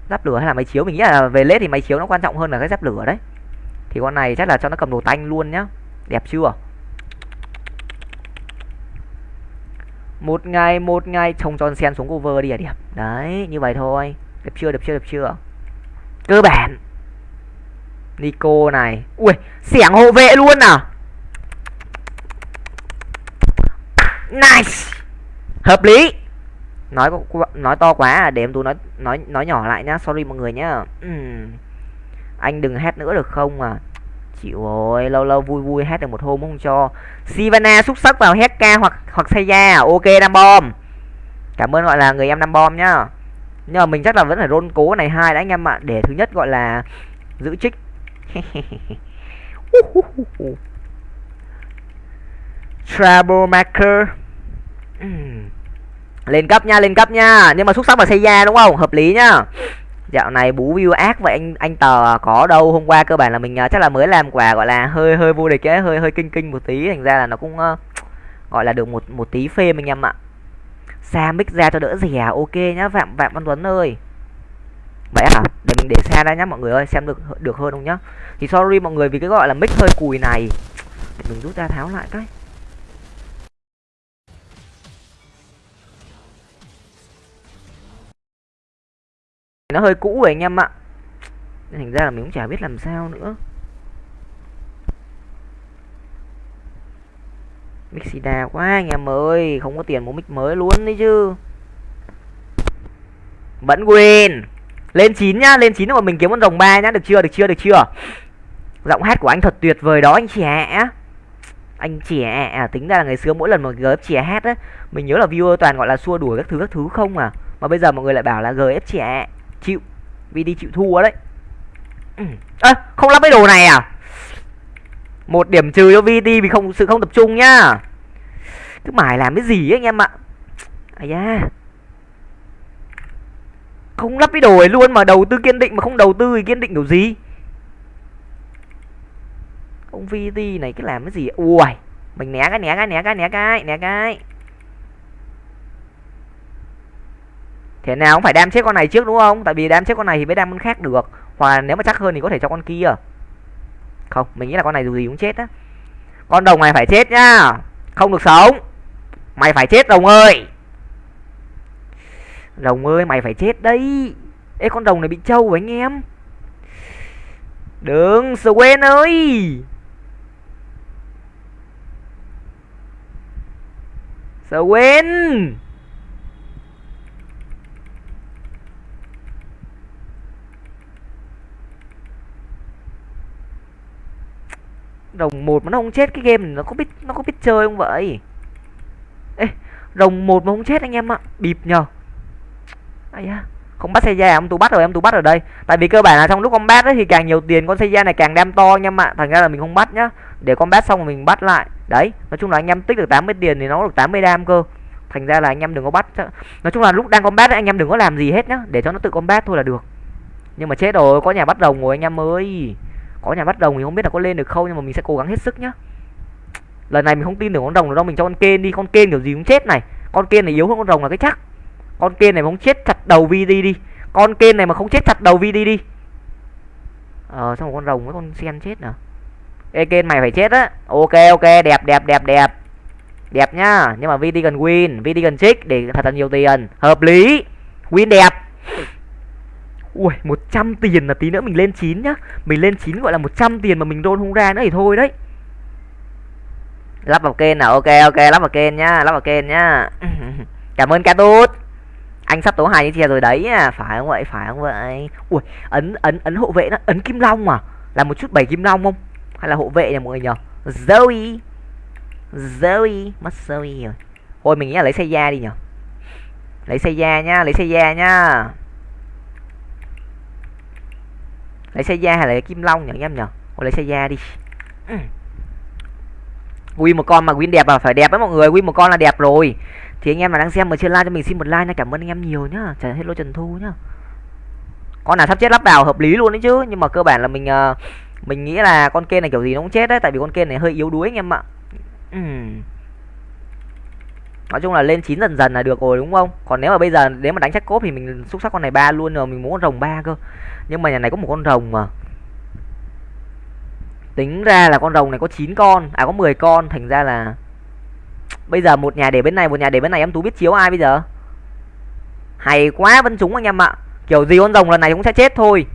Giáp lửa hay là máy chiếu? Mình nghĩ là về lết thì máy chiếu nó quan trọng hơn là cái giáp lửa đấy. Thì con này chắc là cho nó cầm đồ tanh luôn nhá. Đẹp chưa? Một ngày một ngày, trông tròn sen xuống cover đi à? Đẹp. Đấy, như vậy thôi. Đẹp chưa đẹp chưa đẹp chưa? Cơ bản. Nico này. Ui, xẻng hộ vệ luôn à? Nice. Hợp lý nói nói to quá à để em tú nói nói nói nhỏ lại nhá, sorry mọi người nhá. Uhm. anh đừng hét nữa được không à? Chịu rồi, lâu lâu vui vui hét được một hôm không cho. Sivana xúc sắc vào hét ca hoặc hoặc xây ra à? ok năm bom. Cảm ơn gọi là người em năm bom nhá. Nhưng mà mình chắc là vẫn phải rôn cố này hai đã anh em ạ. Để thứ nhất gọi là giữ trích. Troublemaker. Uhm lên cấp nha lên cấp nha. Nhưng mà xuất sắc là xây ra đúng không? Hợp lý nhá. Dạo này bú view ác vậy anh anh tờ à, có đâu. Hôm qua cơ bản là mình uh, chắc là mới làm quà gọi là hơi hơi vô địch ấy hơi hơi kinh kinh một tí. Thành ra là nó cũng uh, gọi là được một một tí phê mình em ạ. Xa mic ra cho đỡ rẻ ok nhá phạm phạm văn tuấn ơi. Vậy hả? Để mình để xa ra nhá mọi người ơi xem được được hơn không nhá. Thì sorry mọi người vì cái gọi là mic hơi cùi này. Để mình rút ra tháo lại cái. Nó hơi cũ rồi anh em ạ. Thành ra là mình cũng chả biết làm sao nữa. Mixida quá anh em ơi Không có tiền mua mic mới luôn đấy chứ. Vẫn win. Lên 9 nhá Lên 9 mà mình kiếm con rồng ba nhá. Được chưa được chưa được chưa? Giọng hát của anh thật tuyệt vời đó anh trẻ Anh trẻ à, Tính ra là ngày xưa mỗi lần mà GF trẻ hát á Mình nhớ là viewer toàn gọi là xua đuổi các thứ các thứ không à. Mà bây giờ mọi người lại bảo là GF trẻ chịu vì đi chịu thua đấy. Ơ à, không lắp cái đồ này à? Một điểm trừ cho VT vì không sự không tập trung nhá. Cứ mải làm cái gì ấy anh em ạ? À da. Không lắp cái đồ ấy luôn mà đầu tư kiên định mà không đầu tư thì kiên định kiểu gì? Ông VT này cứ làm cái gì? Ui mình né cái né cái né cái né cái né cái thế nào cũng phải đam chết con này trước đúng không? Tại vì đam chết con này thì mới đam con khác được. Hoặc nếu mà chắc hơn thì có thể cho con kia. Không, mình nghĩ là con này dù gì cũng chết á. Con đồng này phải chết nhá. Không được sống. Mày phải chết, đồng ơi. Đồng ơi, mày phải chết đấy. Ê, con đồng này bị trâu rồi anh em. Đừng quên ơi. Quên. Rồng một mà nó không chết cái game này nó có biết nó có biết chơi không vậy? Ê rồng một mà không chết anh em ạ bịp nhờ. Ai da không bắt xe da em tú bắt rồi em tú bắt ở đây. Tại vì cơ bản là trong lúc combat ấy thì càng nhiều tiền con xe da này càng đem to anh em ạ. Thành ra là mình không bắt nhá. Để combat xong rồi mình bắt lại. Đấy nói chung là anh em tích được 80 tiền thì nó được 80 đam cơ. Thành ra là anh em đừng có bắt. Nói chung là lúc đang combat ấy, anh em đừng có làm gì hết nhá. Để cho nó tự combat thôi là được. Nhưng mà chết rồi có nhà bắt rồng rồi anh em ơi có nhà bắt rồng thì không biết là có lên được không, nhưng mà mình sẽ cố gắng hết sức nhá. Lần này mình không tin được con rồng đâu, mình cho con kên đi. Con kên kiểu gì cũng chết này. Con kên này yếu hơn con rồng là cái chắc. Con kên này mà không chết chặt đầu vi đi. Đi con kên này mà không chết chặt đầu vi đi. Đi ờ xong con rồng với con sen chết nè ê kên mày phải chết á. Ok ok, đẹp đẹp đẹp đẹp. Đẹp nhá, nhưng mà VT cần win. VT cần trích để thật là nhiều tiền. Hợp lý. Win đẹp ui 100 tiền là tí nữa mình lên 9 nhá. Mình lên 9 gọi là 100 tiền mà mình roll không ra nữa thì thôi đấy. Lắp vào kênh nào? Ok ok lắp vào kênh nhá lắp vào kênh nhá. Cảm ơn ca anh sắp tố hai như chia rồi đấy à. Phải không vậy? Phải không vậy? Ui ấn ấn ấn hộ vệ nó. Ấn kim long à, là một chút bảy kim long không? Hay là hộ vệ nhỉ mọi người nhờ zoe. Zoe. Mất zoe rồi. Thôi mình nghĩ là lấy xe da đi nhở lấy xe da nhá lấy xe da nhá. Lấy xe da hay là kim long nhỉ anh em nhở thôi lấy xe da đi. Ừ. win một con mà win đẹp à phải đẹp với mọi người win một con là đẹp rồi. Thì anh em mà đang xem mà chưa like cho mình xin một like nha cảm ơn anh em nhiều nhá. Trần hello trần thu nhá. Con nào sắp chết lắp vào hợp lý luôn đấy chứ. Nhưng mà cơ bản là mình uh, mình nghĩ là con kê này kiểu gì nó cũng chết đấy tại vì con kê này hơi yếu đuối anh em ạ. Uhm. nói chung là lên chín dần dần là được rồi đúng không? Còn nếu mà bây giờ nếu mà đánh chắc cốp thì mình xúc sắc con này ba luôn rồi mình muốn con rồng ba cơ nhưng mà nhà này có một con rồng mà. Tính ra là con rồng này có 9 con à có 10 con. Thành ra là bây giờ một nhà để bên này, một nhà để bên này em tú biết chiếu ai bây giờ? Hay quá vẫn trúng anh em ạ. Kiểu gì con rồng lần này cũng sẽ chết thôi.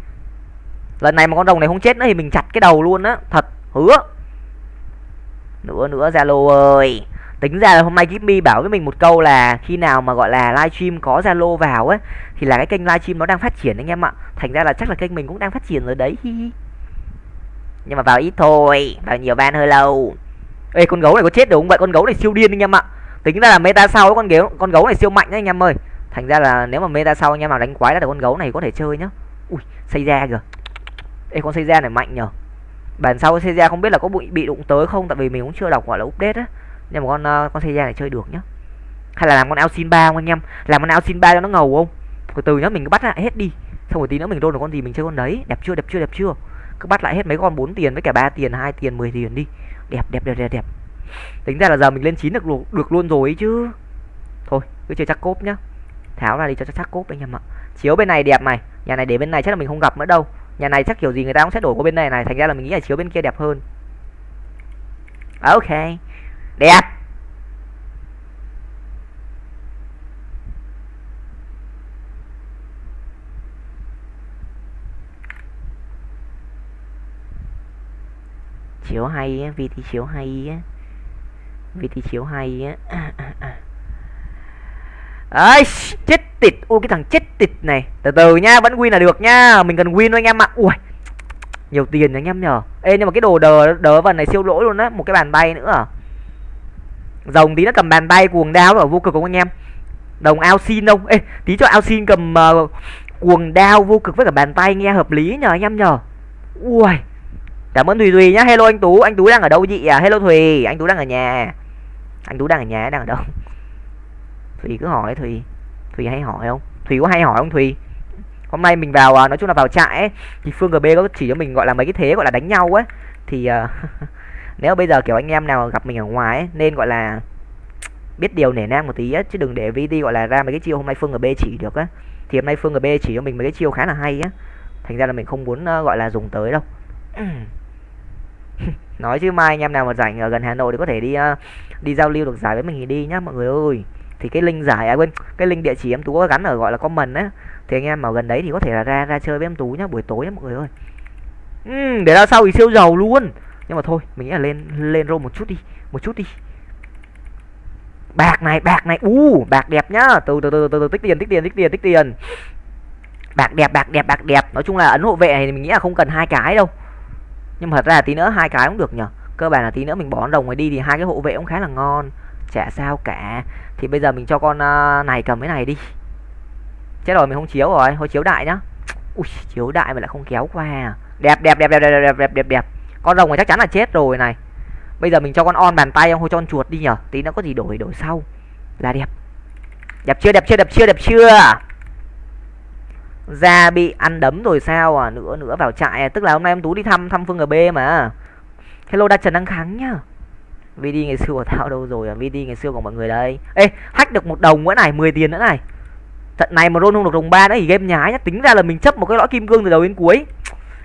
Lần này mà con rồng này không chết nữa thì mình chặt cái đầu luôn á. Thật, hứa. Nữa nữa, zalo ơi tính ra là hôm nay Jimmy bảo với mình một câu là khi nào mà gọi là livestream có zalo vào ấy thì là cái kênh livestream nó đang phát triển anh em ạ. Thành ra là chắc là kênh mình cũng đang phát triển rồi đấy nhưng mà vào ít thôi, vào nhiều ban hơi lâu. Ê, con gấu này có chết được không vậy? Con gấu này siêu điên anh em ạ. Tính ra là meta sau con gấu con gấu này siêu mạnh đấy anh em ơi. Thành ra là nếu mà meta sau anh em nào đánh quái ra được con gấu này có thể chơi nhá. Ui xây ra kìa. Ê, con xây ra này mạnh nhở bản sau xây ra không biết là có bị bị đụng tới không? Tại vì mình cũng chưa đọc, gọi là update á nhưng mà con uh, con xe ra này chơi được nhá. Hay là làm con Alcin ba không anh em? Làm con Alcin ba cho nó ngầu không? Từ từ nhá mình cứ bắt lại hết đi. Xong rồi tí nữa mình đôn được con gì mình chơi con đấy. Đẹp chưa đẹp chưa đẹp chưa? Cứ bắt lại hết mấy con 4 tiền với cả ba tiền hai tiền 10 tiền đi. Đẹp đẹp đẹp đẹp đẹp. Tính ra là giờ mình lên chín được được luôn rồi ấy chứ. Thôi cứ chơi chắc cốp nhá. Tháo ra đi cho chắc cốp anh em ạ. Chiếu bên này đẹp này. Nhà này để bên này chắc là mình không gặp nữa đâu. Nhà này chắc kiểu gì người ta cũng sẽ đổi qua bên này này. Thành ra là mình nghĩ là chiếu bên kia đẹp hơn. Ok đẹp. Chiếu hay á VT chiếu hay á. VT chiếu hay á. Ấy chết tịt. Ui cái thằng chết tịt này. Từ từ nhá vẫn win là được nhá mình cần win thôi anh em ạ. Ui. Nhiều tiền anh em nhờ. Ê, nhưng mà cái đồ đờ đờ vần này siêu lỗi luôn á. Một cái bàn tay nữa à rồng tí nó cầm bàn tay cuồng đao ở vô cực không anh em? Đồng ao xin đâu ê tí cho ao xin cầm uh, cuồng đao vô cực với cả bàn tay nghe hợp lý nhờ anh em nhờ. Ui cảm ơn thùy thùy nhá. Hello anh tú anh tú đang ở đâu chị? À hello thùy anh tú đang ở nhà. Anh tú đang ở nhà đang ở đâu? Thùy cứ hỏi thùy. Thùy hay hỏi không? Thùy có hay hỏi không thùy? Hôm nay mình vào à, nói chung là vào trại ấy, thì phương gb có chỉ cho mình gọi là mấy cái thế gọi là đánh nhau ấy. Thì uh, nếu bây giờ kiểu anh em nào gặp mình ở ngoài ấy, nên gọi là biết điều nể nang một tí á chứ đừng để vt gọi là ra mấy cái chiêu hôm nay phương B chỉ được á. Thì hôm nay phương B chỉ cho mình mấy cái chiêu khá là hay á. Thành ra là mình không muốn uh, gọi là dùng tới đâu. Nói chứ mai anh em nào mà rảnh ở gần hà nội thì có thể đi uh, đi giao lưu được giải với mình thì đi nhá mọi người ơi. Thì cái link giải à quên cái link địa chỉ em tú có gắn ở gọi là comment á. Thì anh em ở gần đấy thì có thể là ra ra chơi với em tú nhá buổi tối nhá mọi người ơi. Ừ, để ra sau thì siêu giàu luôn nhưng mà thôi mình nghĩ là lên lên rô một chút đi một chút đi. Bạc này bạc này u uh, bạc đẹp nhá. Từ từ từ từ, từ tích tiền tích tiền tích tiền tích tiền. Bạc đẹp bạc đẹp bạc đẹp. Nói chung là ấn hộ vệ này thì mình nghĩ là không cần hai cái đâu. Nhưng mà thật ra là tí nữa hai cái cũng được nhở cơ bản là tí nữa mình bỏ đồng này đi thì hai cái hộ vệ cũng khá là ngon. Chả sao cả. Thì bây giờ mình cho con à, này cầm cái này đi. Chết rồi mình không chiếu rồi. Thôi chiếu đại nhá. Ui chiếu đại mà lại không kéo qua. Đẹp đẹp đẹp đẹp đẹp đẹp đẹp đẹp đẹp con rồng này chắc chắn là chết rồi này. Bây giờ mình cho con on bàn tay không thôi cho con chuột đi nhở. Tí nó có gì đổi đổi sau. Là đẹp. Đẹp chưa đẹp chưa đẹp chưa đẹp chưa? Ra bị ăn đấm rồi sao à? Nữa nữa vào trại à. tức là hôm nay em tú đi thăm thăm phương ở b mà. Hello đa trần đăng kháng nhá. Vd ngày xưa của tao đâu rồi à? Vd ngày xưa của mọi người đây. Ê, hack được một đồng nữa này 10 tiền nữa này. Trận này mà roll không được đồng ba nữa thì game nhái nhá. Tính ra là mình chấp một cái lõi kim cương từ đầu đến cuối.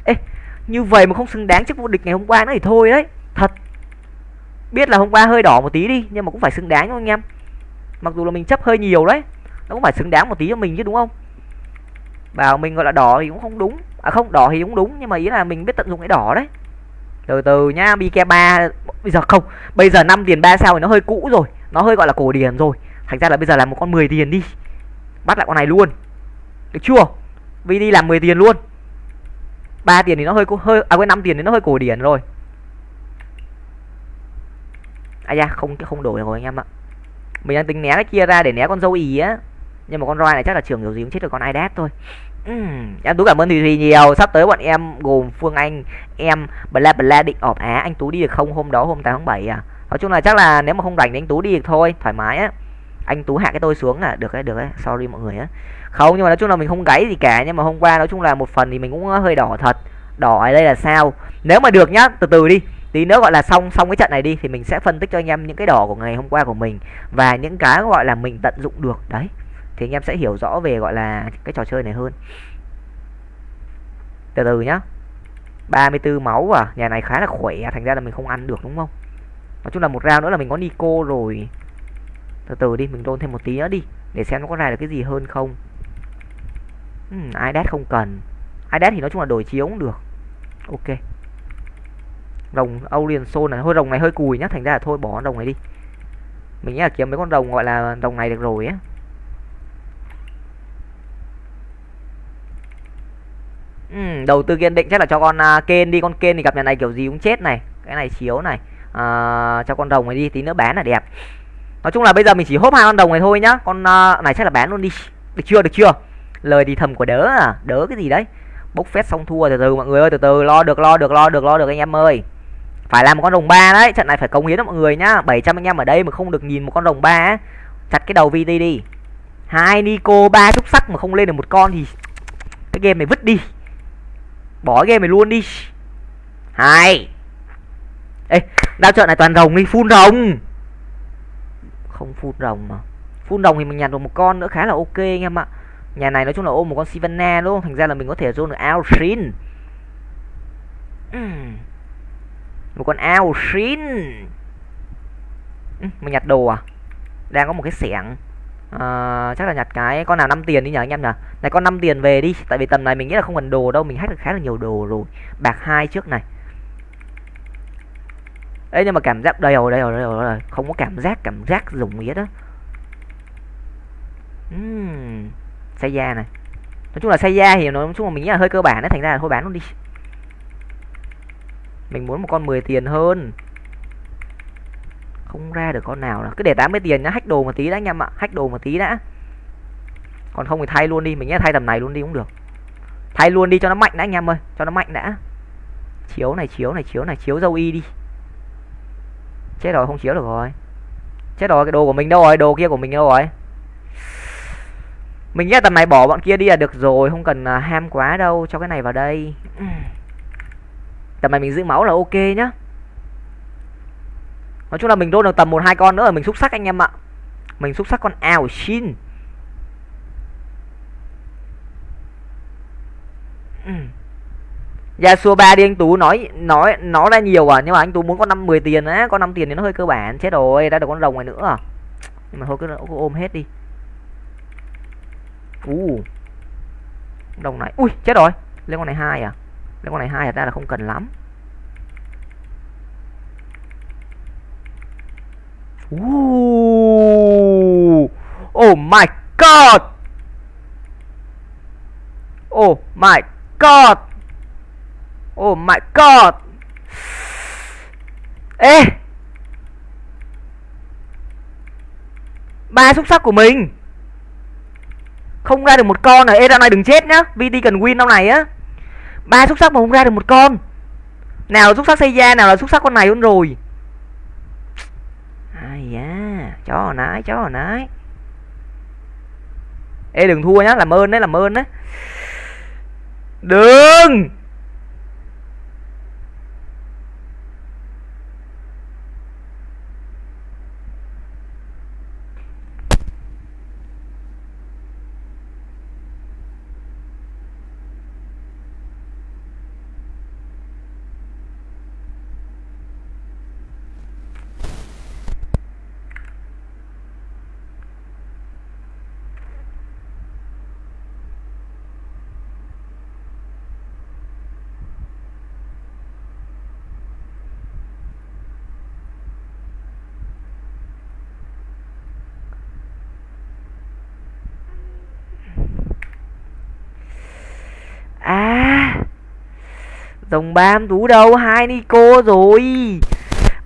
Ê như vậy mà không xứng đáng trước vô địch ngày hôm qua nữa thì thôi đấy. Thật. Biết là hôm qua hơi đỏ một tí đi, nhưng mà cũng phải xứng đáng thôi anh em. Mặc dù là mình chấp hơi nhiều đấy, nó cũng phải xứng đáng một tí cho mình chứ, đúng không? Bảo mình gọi là đỏ thì cũng không đúng. À không, đỏ thì cũng đúng, nhưng mà ý là mình biết tận dụng cái đỏ đấy. Từ từ nhá bike ba, bây giờ không, bây giờ 5 tiền ba sao thì nó hơi cũ rồi, nó hơi gọi là cổ điển rồi. Thành ra là bây giờ là một con 10 tiền đi, bắt lại con này luôn. Được chưa? Vì đi làm 10 tiền luôn ba tiền thì nó hơi hơi à quên năm tiền thì nó hơi cổ điển rồi. À da không không đổi rồi anh em ạ. Mình đang tính né cái kia ra để né con dâu ý á. Nhưng mà con roi này chắc là trường kiểu gì cũng chết được con idat thôi. Uhm, em tú cảm ơn thùy thùy nhiều. Sắp tới bọn em gồm phương anh em bla bla định ọp á. Anh tú đi được không hôm đó hôm 8 tháng 7 à? Nói chung là chắc là nếu mà không rảnh thì anh tú đi được thôi thoải mái á. Anh tú hạ cái tôi xuống là được đấy được đấy sorry mọi người á không, nhưng mà nói chung là mình không gáy gì cả, nhưng mà hôm qua nói chung là một phần thì mình cũng ờ, hơi đỏ thật. Đỏ ở đây là sao? Nếu mà được nhá, từ từ đi. Tí nữa gọi là xong xong cái trận này đi thì mình sẽ phân tích cho anh em những cái đỏ của ngày hôm qua của mình và những cái gọi là mình tận dụng được. Đấy, thì anh em sẽ hiểu rõ về gọi là cái trò chơi này hơn. Từ từ nhá. 34 máu à? Nhà này khá là khỏe, thành ra là mình không ăn được, đúng không? Nói chung là một round nữa là mình có Nico rồi. Từ từ đi, mình đôn thêm một tí nữa đi, để xem nó có ra được cái gì hơn không uhm, iDat không cần. iDat thì nói chung là đổi chiếu cũng được. Ok. Rồng Aulian Soul này hơi rồng này hơi cùi nhá thành ra là thôi bỏ con rồng này đi. Mình nghĩ là kiếm mấy con rồng gọi là rồng này được rồi á. Ừ, đầu tư kiên định chắc là cho con à, uh, kên đi. Con kên thì gặp nhà này kiểu gì cũng chết này. Cái này chiếu này. Uh, cho con rồng này đi tí nữa bán là đẹp. Nói chung là bây giờ mình chỉ hốt hai con rồng này thôi nhá. Con uh, này chắc là bán luôn đi. Được chưa được chưa? Lời thì thầm của đỡ à? Đỡ cái gì đấy? Bốc phét xong thua, từ từ mọi người ơi, từ từ, lo được lo được lo được lo được anh em ơi. Phải làm một con rồng ba đấy, trận này phải cống hiến cho mọi người nhá. 700 anh em ở đây mà không được nhìn một con rồng ba chặt cái đầu VT đi. Hai Nico, ba trúc sắc mà không lên được một con thì cái game này vứt đi. Bỏ game này luôn đi. Hai. Ê đao trận này toàn rồng đi phun rồng. Không phun rồng mà. Phun rồng thì mình nhặt được một con nữa, khá là ok anh em ạ nhà này nói chung là ôm một con Sivana luôn thành ra là mình có thể zone được Alshin. Một con Alshin. Mình nhặt đồ à? Đang có một cái xẻng. À, chắc là nhặt cái con nào 5 tiền đi nhờ anh em nhờ này con 5 tiền về đi. Tại vì tầm này mình nghĩ là không cần đồ đâu mình hack được khá là nhiều đồ rồi. Bạc hai trước này. Ấy nhưng mà cảm giác đây rồi đây rồi đây rồi, đây rồi. không có cảm giác cảm giác dùng nghĩa đó uhm, xây da này. Nói chung là xây da thì nói chung là mình nghĩ là hơi cơ bản đấy, thành ra là thôi bán luôn đi. Mình muốn một con 10 tiền hơn. Không ra được con nào là cứ để 80 tiền nhá, hack đồ một tí đã anh em ạ, hack đồ một tí đã. Còn không thì thay luôn đi, mình nghĩ thay tầm này luôn đi cũng được. Thay luôn đi cho nó mạnh đã anh em ơi, cho nó mạnh đã. Chiếu này chiếu này chiếu này, chiếu dâu y đi. Chết rồi, không chiếu được rồi. Chết rồi, cái đồ của mình đâu rồi? Đồ kia của mình đâu rồi? Mình nghĩ tầm này bỏ bọn kia đi là được rồi không cần uh, ham quá đâu cho cái này vào đây. Tầm này mình giữ máu là ok nhá. Nói chung là mình đôn được tầm một hai con nữa là mình xúc sắc anh em ạ. Mình xúc sắc con ao xin Yasuo 3 đi anh Tú nói nói nó ra nhiều à nhưng mà anh Tú muốn có năm 10 tiền á, có 5 tiền thì nó hơi cơ bản, chết rồi, ra được con rồng này nữa à. Nhưng mà thôi cứ ôm hết đi. U. Đồng này. Ui, chết rồi. Lên con này hai à? Lên con này hai thật ra là không cần lắm. Ooh. Oh my god. Oh my god. Oh my god ê ba xúc sắc của mình không ra được một con này. Ê ra này đừng chết nhá. Vt cần win trong này á. Ba xúc sắc mà không ra được một con. Nào là xúc sắc xây da nào là xúc sắc con này luôn rồi. Ai da, chó hồi nái chó hồi nái ê, đừng thua nhá, làm ơn đấy, làm ơn đấy. Đừng à dòng bam tú đâu? Hai nico rồi.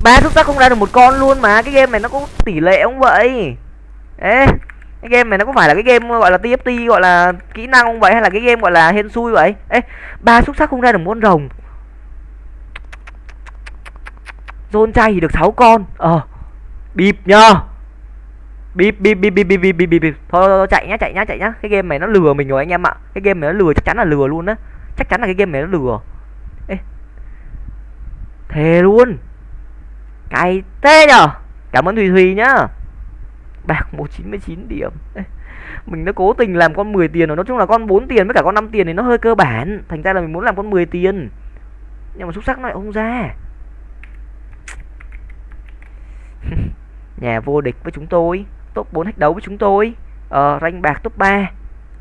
Ba xúc sắc không ra được một con luôn mà. Cái game này nó có tỷ lệ không vậy? Ê cái game này nó có phải là cái game gọi là tft gọi là kỹ năng không vậy? Hay là cái game gọi là hên xui vậy? Ê ba xúc sắc không ra được một con rồng. Dôn chay thì được 6 con. Ờ Bịp nhờ. Bịp bịp bịp bịp bịp bịp bịp bịp. Thôi, thôi, thôi chạy nhá chạy nhá chạy nhá. Cái game này nó lừa mình rồi anh em ạ. Cái game này nó lừa chắc chắn là lừa luôn á. Chắc chắn là cái game này nó lừa. Thề luôn. Cay tê nhờ. Cảm ơn Thùy Thùy nhá. Bạc 199 điểm. Mình đã cố tình làm con 10 tiền rồi. Nói chung là con 4 tiền với cả con 5 tiền thì nó hơi cơ bản. Thành ra là mình muốn làm con 10 tiền. Nhưng mà xúc sắc nó lại không ra. Nhà vô địch với chúng tôi. Top 4 hack đấu với chúng tôi. Ờ ranh bạc top 3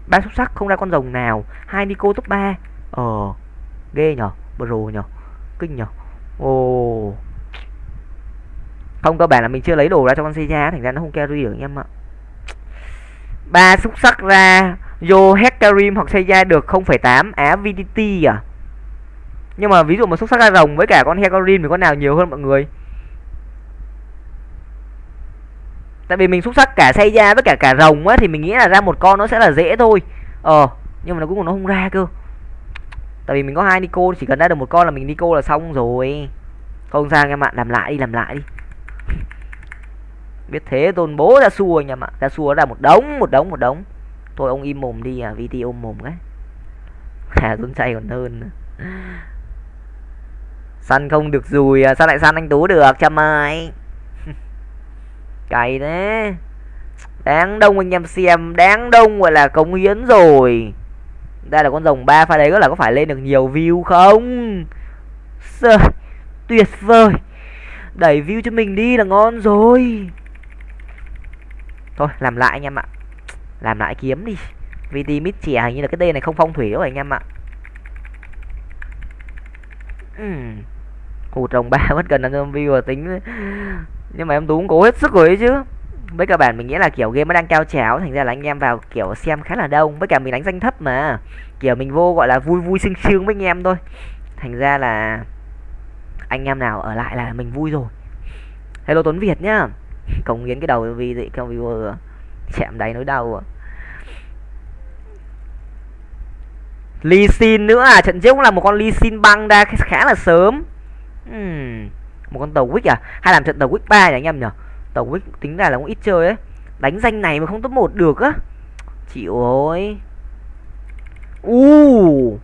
ba xuất sắc không ra con rồng nào. Hai Nico top 3 Ờ Ghê nhở Bro nhở Kinh nhở Ồ. Không cơ bản là mình chưa lấy đồ ra cho con Seiya Thành ra nó không carry được anh em ạ. Ba xúc sắc ra Vô Hecarim hoặc Seiya được 0,8 Á VDT à. Nhưng mà ví dụ mà xúc sắc ra rồng với cả con Hecarim thì con nào nhiều hơn mọi người? Tại vì mình xúc sắc cả xây ra với cả cả rồng á thì mình nghĩ là ra một con nó sẽ là dễ thôi. Ờ nhưng mà nó cuối cùng nó không ra cơ tại vì mình có hai nico chỉ cần ra được một con là mình nico là xong rồi. Không sao anh em ạ làm lại đi làm lại đi. Biết thế tôn bố ra xua anh em ạ ra xua ra một đống một đống một đống. Thôi ông im mồm đi à vt ôm mồm cái. À tôn chay còn hơn săn không được dùi à, sao lại săn anh tú được chăm mày cày thế. Đáng đông anh em xem đáng đông gọi là cống hiến rồi đây là con rồng ba pha đấy có là có phải lên được nhiều view không? Sơ, tuyệt vời. Đẩy view cho mình đi là ngon rồi. Thôi làm lại anh em ạ. Làm lại kiếm đi. Vì vt mít trẻ hình như là cái tên này không phong thủy đâu anh em ạ. Uhm. hụt rồng ba mất cần là view và tính. Nhưng mà em tú cũng cố hết sức rồi ấy chứ với cả bản mình nghĩ là, kiểu, game nó đang cao trào thành ra là anh em vào, kiểu, xem khá là đông. Với cả mình đánh danh thấp mà. Kiểu, mình vô gọi là vui vui sương sương với anh em thôi. Thành ra là anh em nào ở lại là mình vui rồi. Hello tuấn việt nhá. Cống hiến cái đầu vì vậy không viewer chạm đáy nỗi đau à Lee Sin nữa à? Trận trước cũng là một con Lee Sin băng ra khá là sớm. Uhm. một con tàu quýt à? Hay làm trận tàu quýt ba nhỉ anh em nhỉ? Tàu quýt tính ra là cũng ít chơi ấy. Đánh danh này mà không top một được á. Chịu ơi. U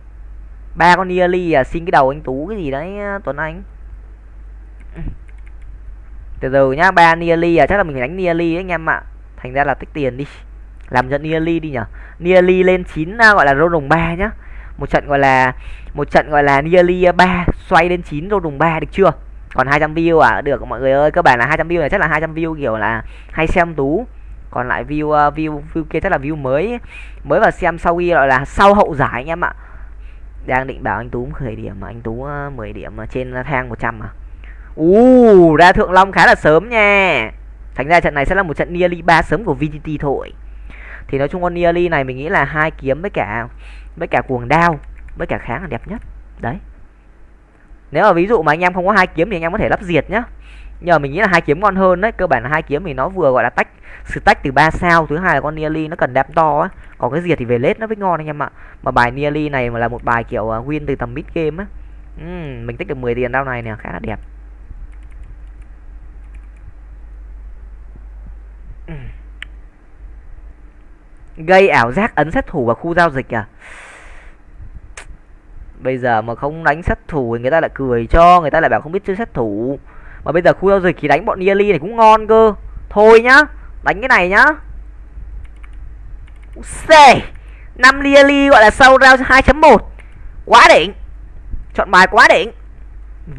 ba con nearly à xin cái đầu anh tú cái gì đấy à, tuấn anh. Từ từ nhá, ba nearly à chắc là mình phải đánh nearly ấy anh em ạ. Thành ra là tích tiền đi. Làm trận nearly đi nhở. Nearly lên 9 à, gọi là rô đồng ba nhá. Một trận gọi là, một trận gọi là nearly ba, xoay lên 9 rô đồng ba, được chưa? Còn 200 view à? Được mọi người ơi cơ bản là 200 view này chắc là 200 view kiểu là hay xem tú. Còn lại view uh, view view kia chắc là view mới. Mới vào xem sau khi gọi là sau hậu giải anh em ạ. Đang định bảo anh tú khởi điểm mà. Anh tú ờ, 10 điểm trên thang 100 à u ra thượng long khá là sớm nha. Thành ra trận này sẽ là một trận nearly ba sớm của vgt thôi. Thì nói chung con nearly này mình nghĩ là hai kiếm với cả với cả cuồng đao với cả kháng là đẹp nhất. Đấy nếu mà ví dụ mà anh em không có hai kiếm thì anh em có thể lắp diệt nhá. Nhờ mình nghĩ là hai kiếm ngon hơn đấy cơ bản là hai kiếm thì nó vừa gọi là tách stack từ ba sao thứ hai là con nearly nó cần đẹp to á. Còn cái diệt thì về lết nó mới ngon anh em ạ. Mà bài nearly này mà là một bài kiểu à, win từ tầm mid game á. Uhm, mình tích được 10 tiền đao này nè khá là đẹp. Gây ảo giác ấn sát thủ vào khu giao dịch à? Bây giờ mà không đánh sát thủ thì người ta lại cười cho, người ta lại bảo không biết chơi sát thủ. Mà bây giờ khu giao dịch thì đánh bọn nearly này cũng ngon cơ. Thôi nhá, đánh cái này nhá. C năm nearly gọi là sau round 2.1 quá đỉnh. Chọn bài quá đỉnh.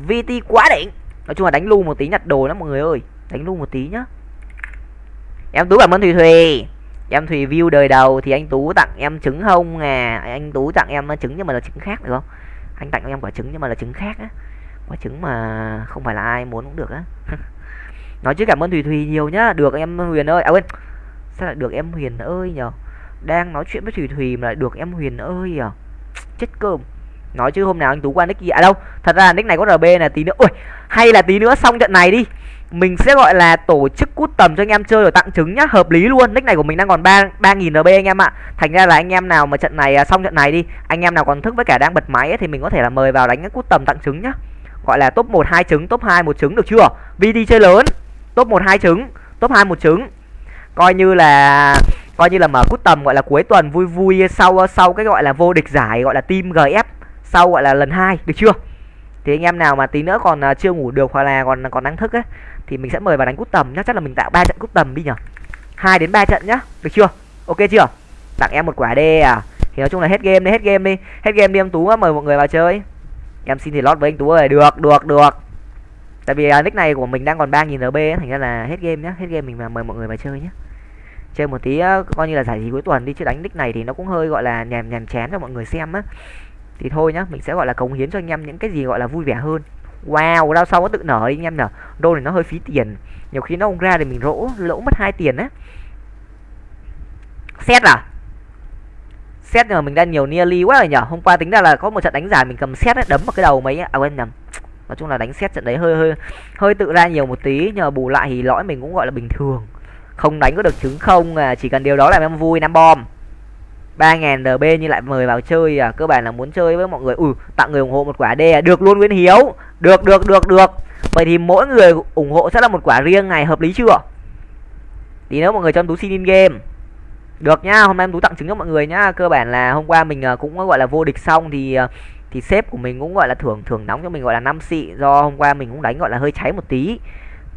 Vt quá đỉnh. Nói chung là đánh lu một tí nhặt đồ đó mọi người ơi. Đánh lu một tí nhá. Em tú cảm ơn thùy thùy em thùy view đời đầu thì anh tú tặng em trứng không à anh tú tặng em uh, trứng nhưng mà là trứng khác được không? Anh tặng em quả trứng nhưng mà là trứng khác á. Quả trứng mà không phải là ai muốn cũng được á. Nói chứ cảm ơn thùy thùy nhiều nhá. Được em huyền ơi. À quên, sao lại được em huyền ơi nhở đang nói chuyện với thùy thùy mà lại được em huyền ơi nhở chết cơm. Nói chứ hôm nào anh tú qua nick gì? À đâu, thật ra nick này có rb là tí nữa. Ui, hay là tí nữa xong trận này đi mình sẽ gọi là tổ chức cút tầm cho anh em chơi rồi tặng trứng nhá hợp lý luôn. Nick này của mình đang còn ba ba nghìn rb anh em ạ. Thành ra là anh em nào mà trận này à, xong trận này đi anh em nào còn thức với cả đang bật máy ấy, thì mình có thể là mời vào đánh cái cút tầm tặng trứng nhá. Gọi là top một hai trứng top hai một trứng được chưa? Vd chơi lớn top một hai trứng top hai một trứng. Coi như là coi như là mở cút tầm gọi là cuối tuần vui vui sau à, sau cái gọi là vô địch giải gọi là team gf sau gọi là lần hai được chưa? Thì anh em nào mà tí nữa còn à, chưa ngủ được hoặc là còn còn đang thức ấy thì mình sẽ mời vào đánh cút tầm nhá. Chắc là mình tạo ba trận cút tầm đi nhở. Hai đến ba trận nhá. Được chưa? Ok chưa? Tặng em một quả đê à? Thì nói chung là hết game đi hết game đi. Hết game đi em tú mời mọi người vào chơi. Em xin thì lót với anh tú ơi được được được. Tại vì à, nick này của mình đang còn ba nghìn rb ấy, thành ra là hết game nhá. Hết game mình mà mời mọi người vào chơi nhá. Chơi một tí coi như là giải trí cuối tuần đi chứ đánh nick này thì nó cũng hơi gọi là nhàm nhàm chán cho mọi người xem á. Thì thôi nhá mình sẽ gọi là cống hiến cho anh em những cái gì gọi là vui vẻ hơn wow đao sau nó tự nở đi anh em nhở đô này nó hơi phí tiền. Nhiều khi nó không ra thì mình lỗ lỗ mất hai tiền á. Xét à? Xét mà mình đã nhiều nearly quá rồi nhở hôm qua tính ra là có một trận đánh giải mình cầm xét ấy, đấm vào cái đầu mấy à quên nhầm. Nói chung là đánh xét trận đấy hơi hơi hơi tự ra nhiều một tí nhờ bù lại thì lõi mình cũng gọi là bình thường. Không đánh có được trứng không à chỉ cần điều đó là em vui năm bom ba ngàn rb như lại mời vào chơi à? Cơ bản là muốn chơi với mọi người. Ừ tặng người ủng hộ một quả d à? Được luôn, nguyễn hiếu. Được được được được. Vậy thì mỗi người ủng hộ sẽ là một quả riêng này, hợp lý chưa? Tí nữa mọi người cho em tú xin in game. Được nhá hôm nay em tú tặng trứng cho mọi người nhá. Cơ bản là hôm qua mình à, cũng gọi là vô địch xong thì à, thì sếp của mình cũng gọi là thưởng thưởng nóng cho mình gọi là năm xị. Do hôm qua mình cũng đánh gọi là hơi cháy một tí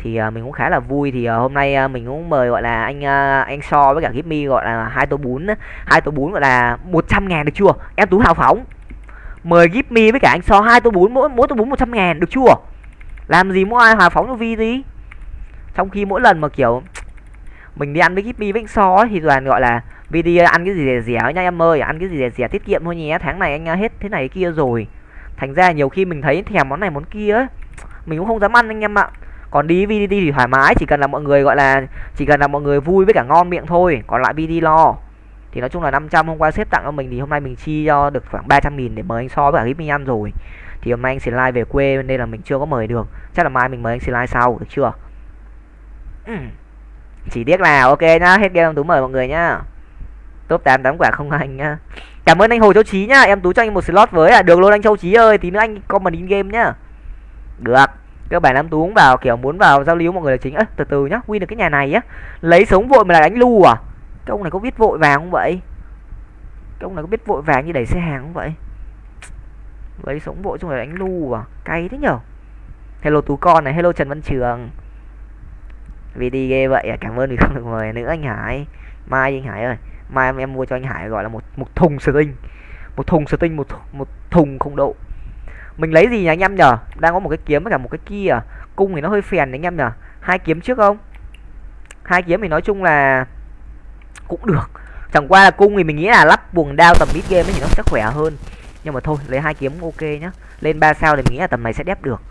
thì uh, mình cũng khá là vui. Thì uh, hôm nay uh, mình cũng mời gọi là anh uh, anh so với cả Gipmy gọi là hai tô bún hai tô bún gọi là 100 ngàn được chưa? Em tú hào phóng. Mời Gipmy với cả anh so hai tô bún mỗi mỗi tô bún 100 ngàn được chưa? Làm gì mỗi ai hào phóng cho vi gì trong khi mỗi lần mà kiểu mình đi ăn với Gipmy với anh so ấy, thì toàn gọi là video ăn cái gì rẻ rẻ nha em ơi ăn cái gì rẻ rẻ tiết kiệm thôi nhé tháng này anh hết thế này kia rồi. Thành ra nhiều khi mình thấy thèm món này món kia ấy mình cũng không dám ăn anh em ạ còn đi VDT thì thoải mái chỉ cần là mọi người gọi là chỉ cần là mọi người vui với cả ngon miệng thôi còn lại VD lo. Thì nói chung là 500 hôm qua xếp tặng cho mình thì hôm nay mình chi cho được khoảng 300 nghìn để mời anh so với cả mình ăn rồi. Thì hôm nay anh sẽ live về quê nên là mình chưa có mời được. Chắc là mai mình mời anh sẽ live sau được chưa? Chỉ tiếc là ok nhá hết game tú mời mọi người nhá. Top 8 tám quả không anh nhá. Cảm ơn anh hồ châu trí nhá em tú cho anh một slot với à được luôn anh châu trí ơi tí nữa anh comment in game nhá. Được các bạn em tú cũng vào kiểu muốn vào giao lưu mọi người là chính. Á từ từ nhá win được cái nhà này á. Lấy sống vội mà lại đánh lu à? Cái ông này có biết vội vàng không vậy? Cái ông này có biết vội vàng như đẩy xe hàng không vậy? Lấy sống vội xong rồi đánh lu à? Cay thế nhở? Hello tú con này hello trần văn trường. Vì đi ghê vậy à? Cảm ơn vì không được mời nữa anh hải. Mai anh hải ơi. Mai em, em mua cho anh hải gọi là một một thùng sờ tinh một thùng sờ tinh một một thùng không độ mình lấy gì nhỉ anh em nhở? Đang có một cái kiếm với cả một cái kia à? cung thì nó hơi phèn anh em nhở? Hai kiếm trước không? Hai kiếm thì nói chung là cũng được. Chẳng qua là cung thì mình nghĩ là lắp buồng đao tầm mid game ấy thì nó sẽ khỏe hơn. Nhưng mà thôi, lấy hai kiếm ok nhá. Lên ba sao thì mình nghĩ là tầm này sẽ đép được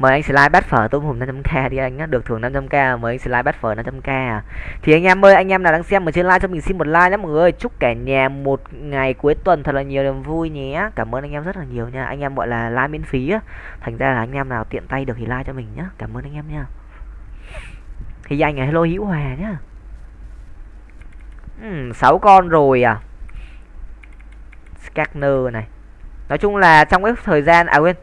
mời anh slide bát phở tôm hùm 500k đi anh á được thưởng 500k mời anh slide bát phở 500k à. Thì anh em ơi anh em nào đang xem ở trên like cho mình xin một like nhé mọi người. Chúc cả nhà một ngày cuối tuần thật là nhiều niềm vui nhé. Cảm ơn anh em rất là nhiều nha. Anh em gọi là like miễn phí á. Thành ra là anh em nào tiện tay được thì like cho mình nhá. Cảm ơn anh em nha. Thì anh là hello hữu hòa nhá. Ừ, 6 con rồi à. Scanner này. Nói chung là trong cái thời gian à quên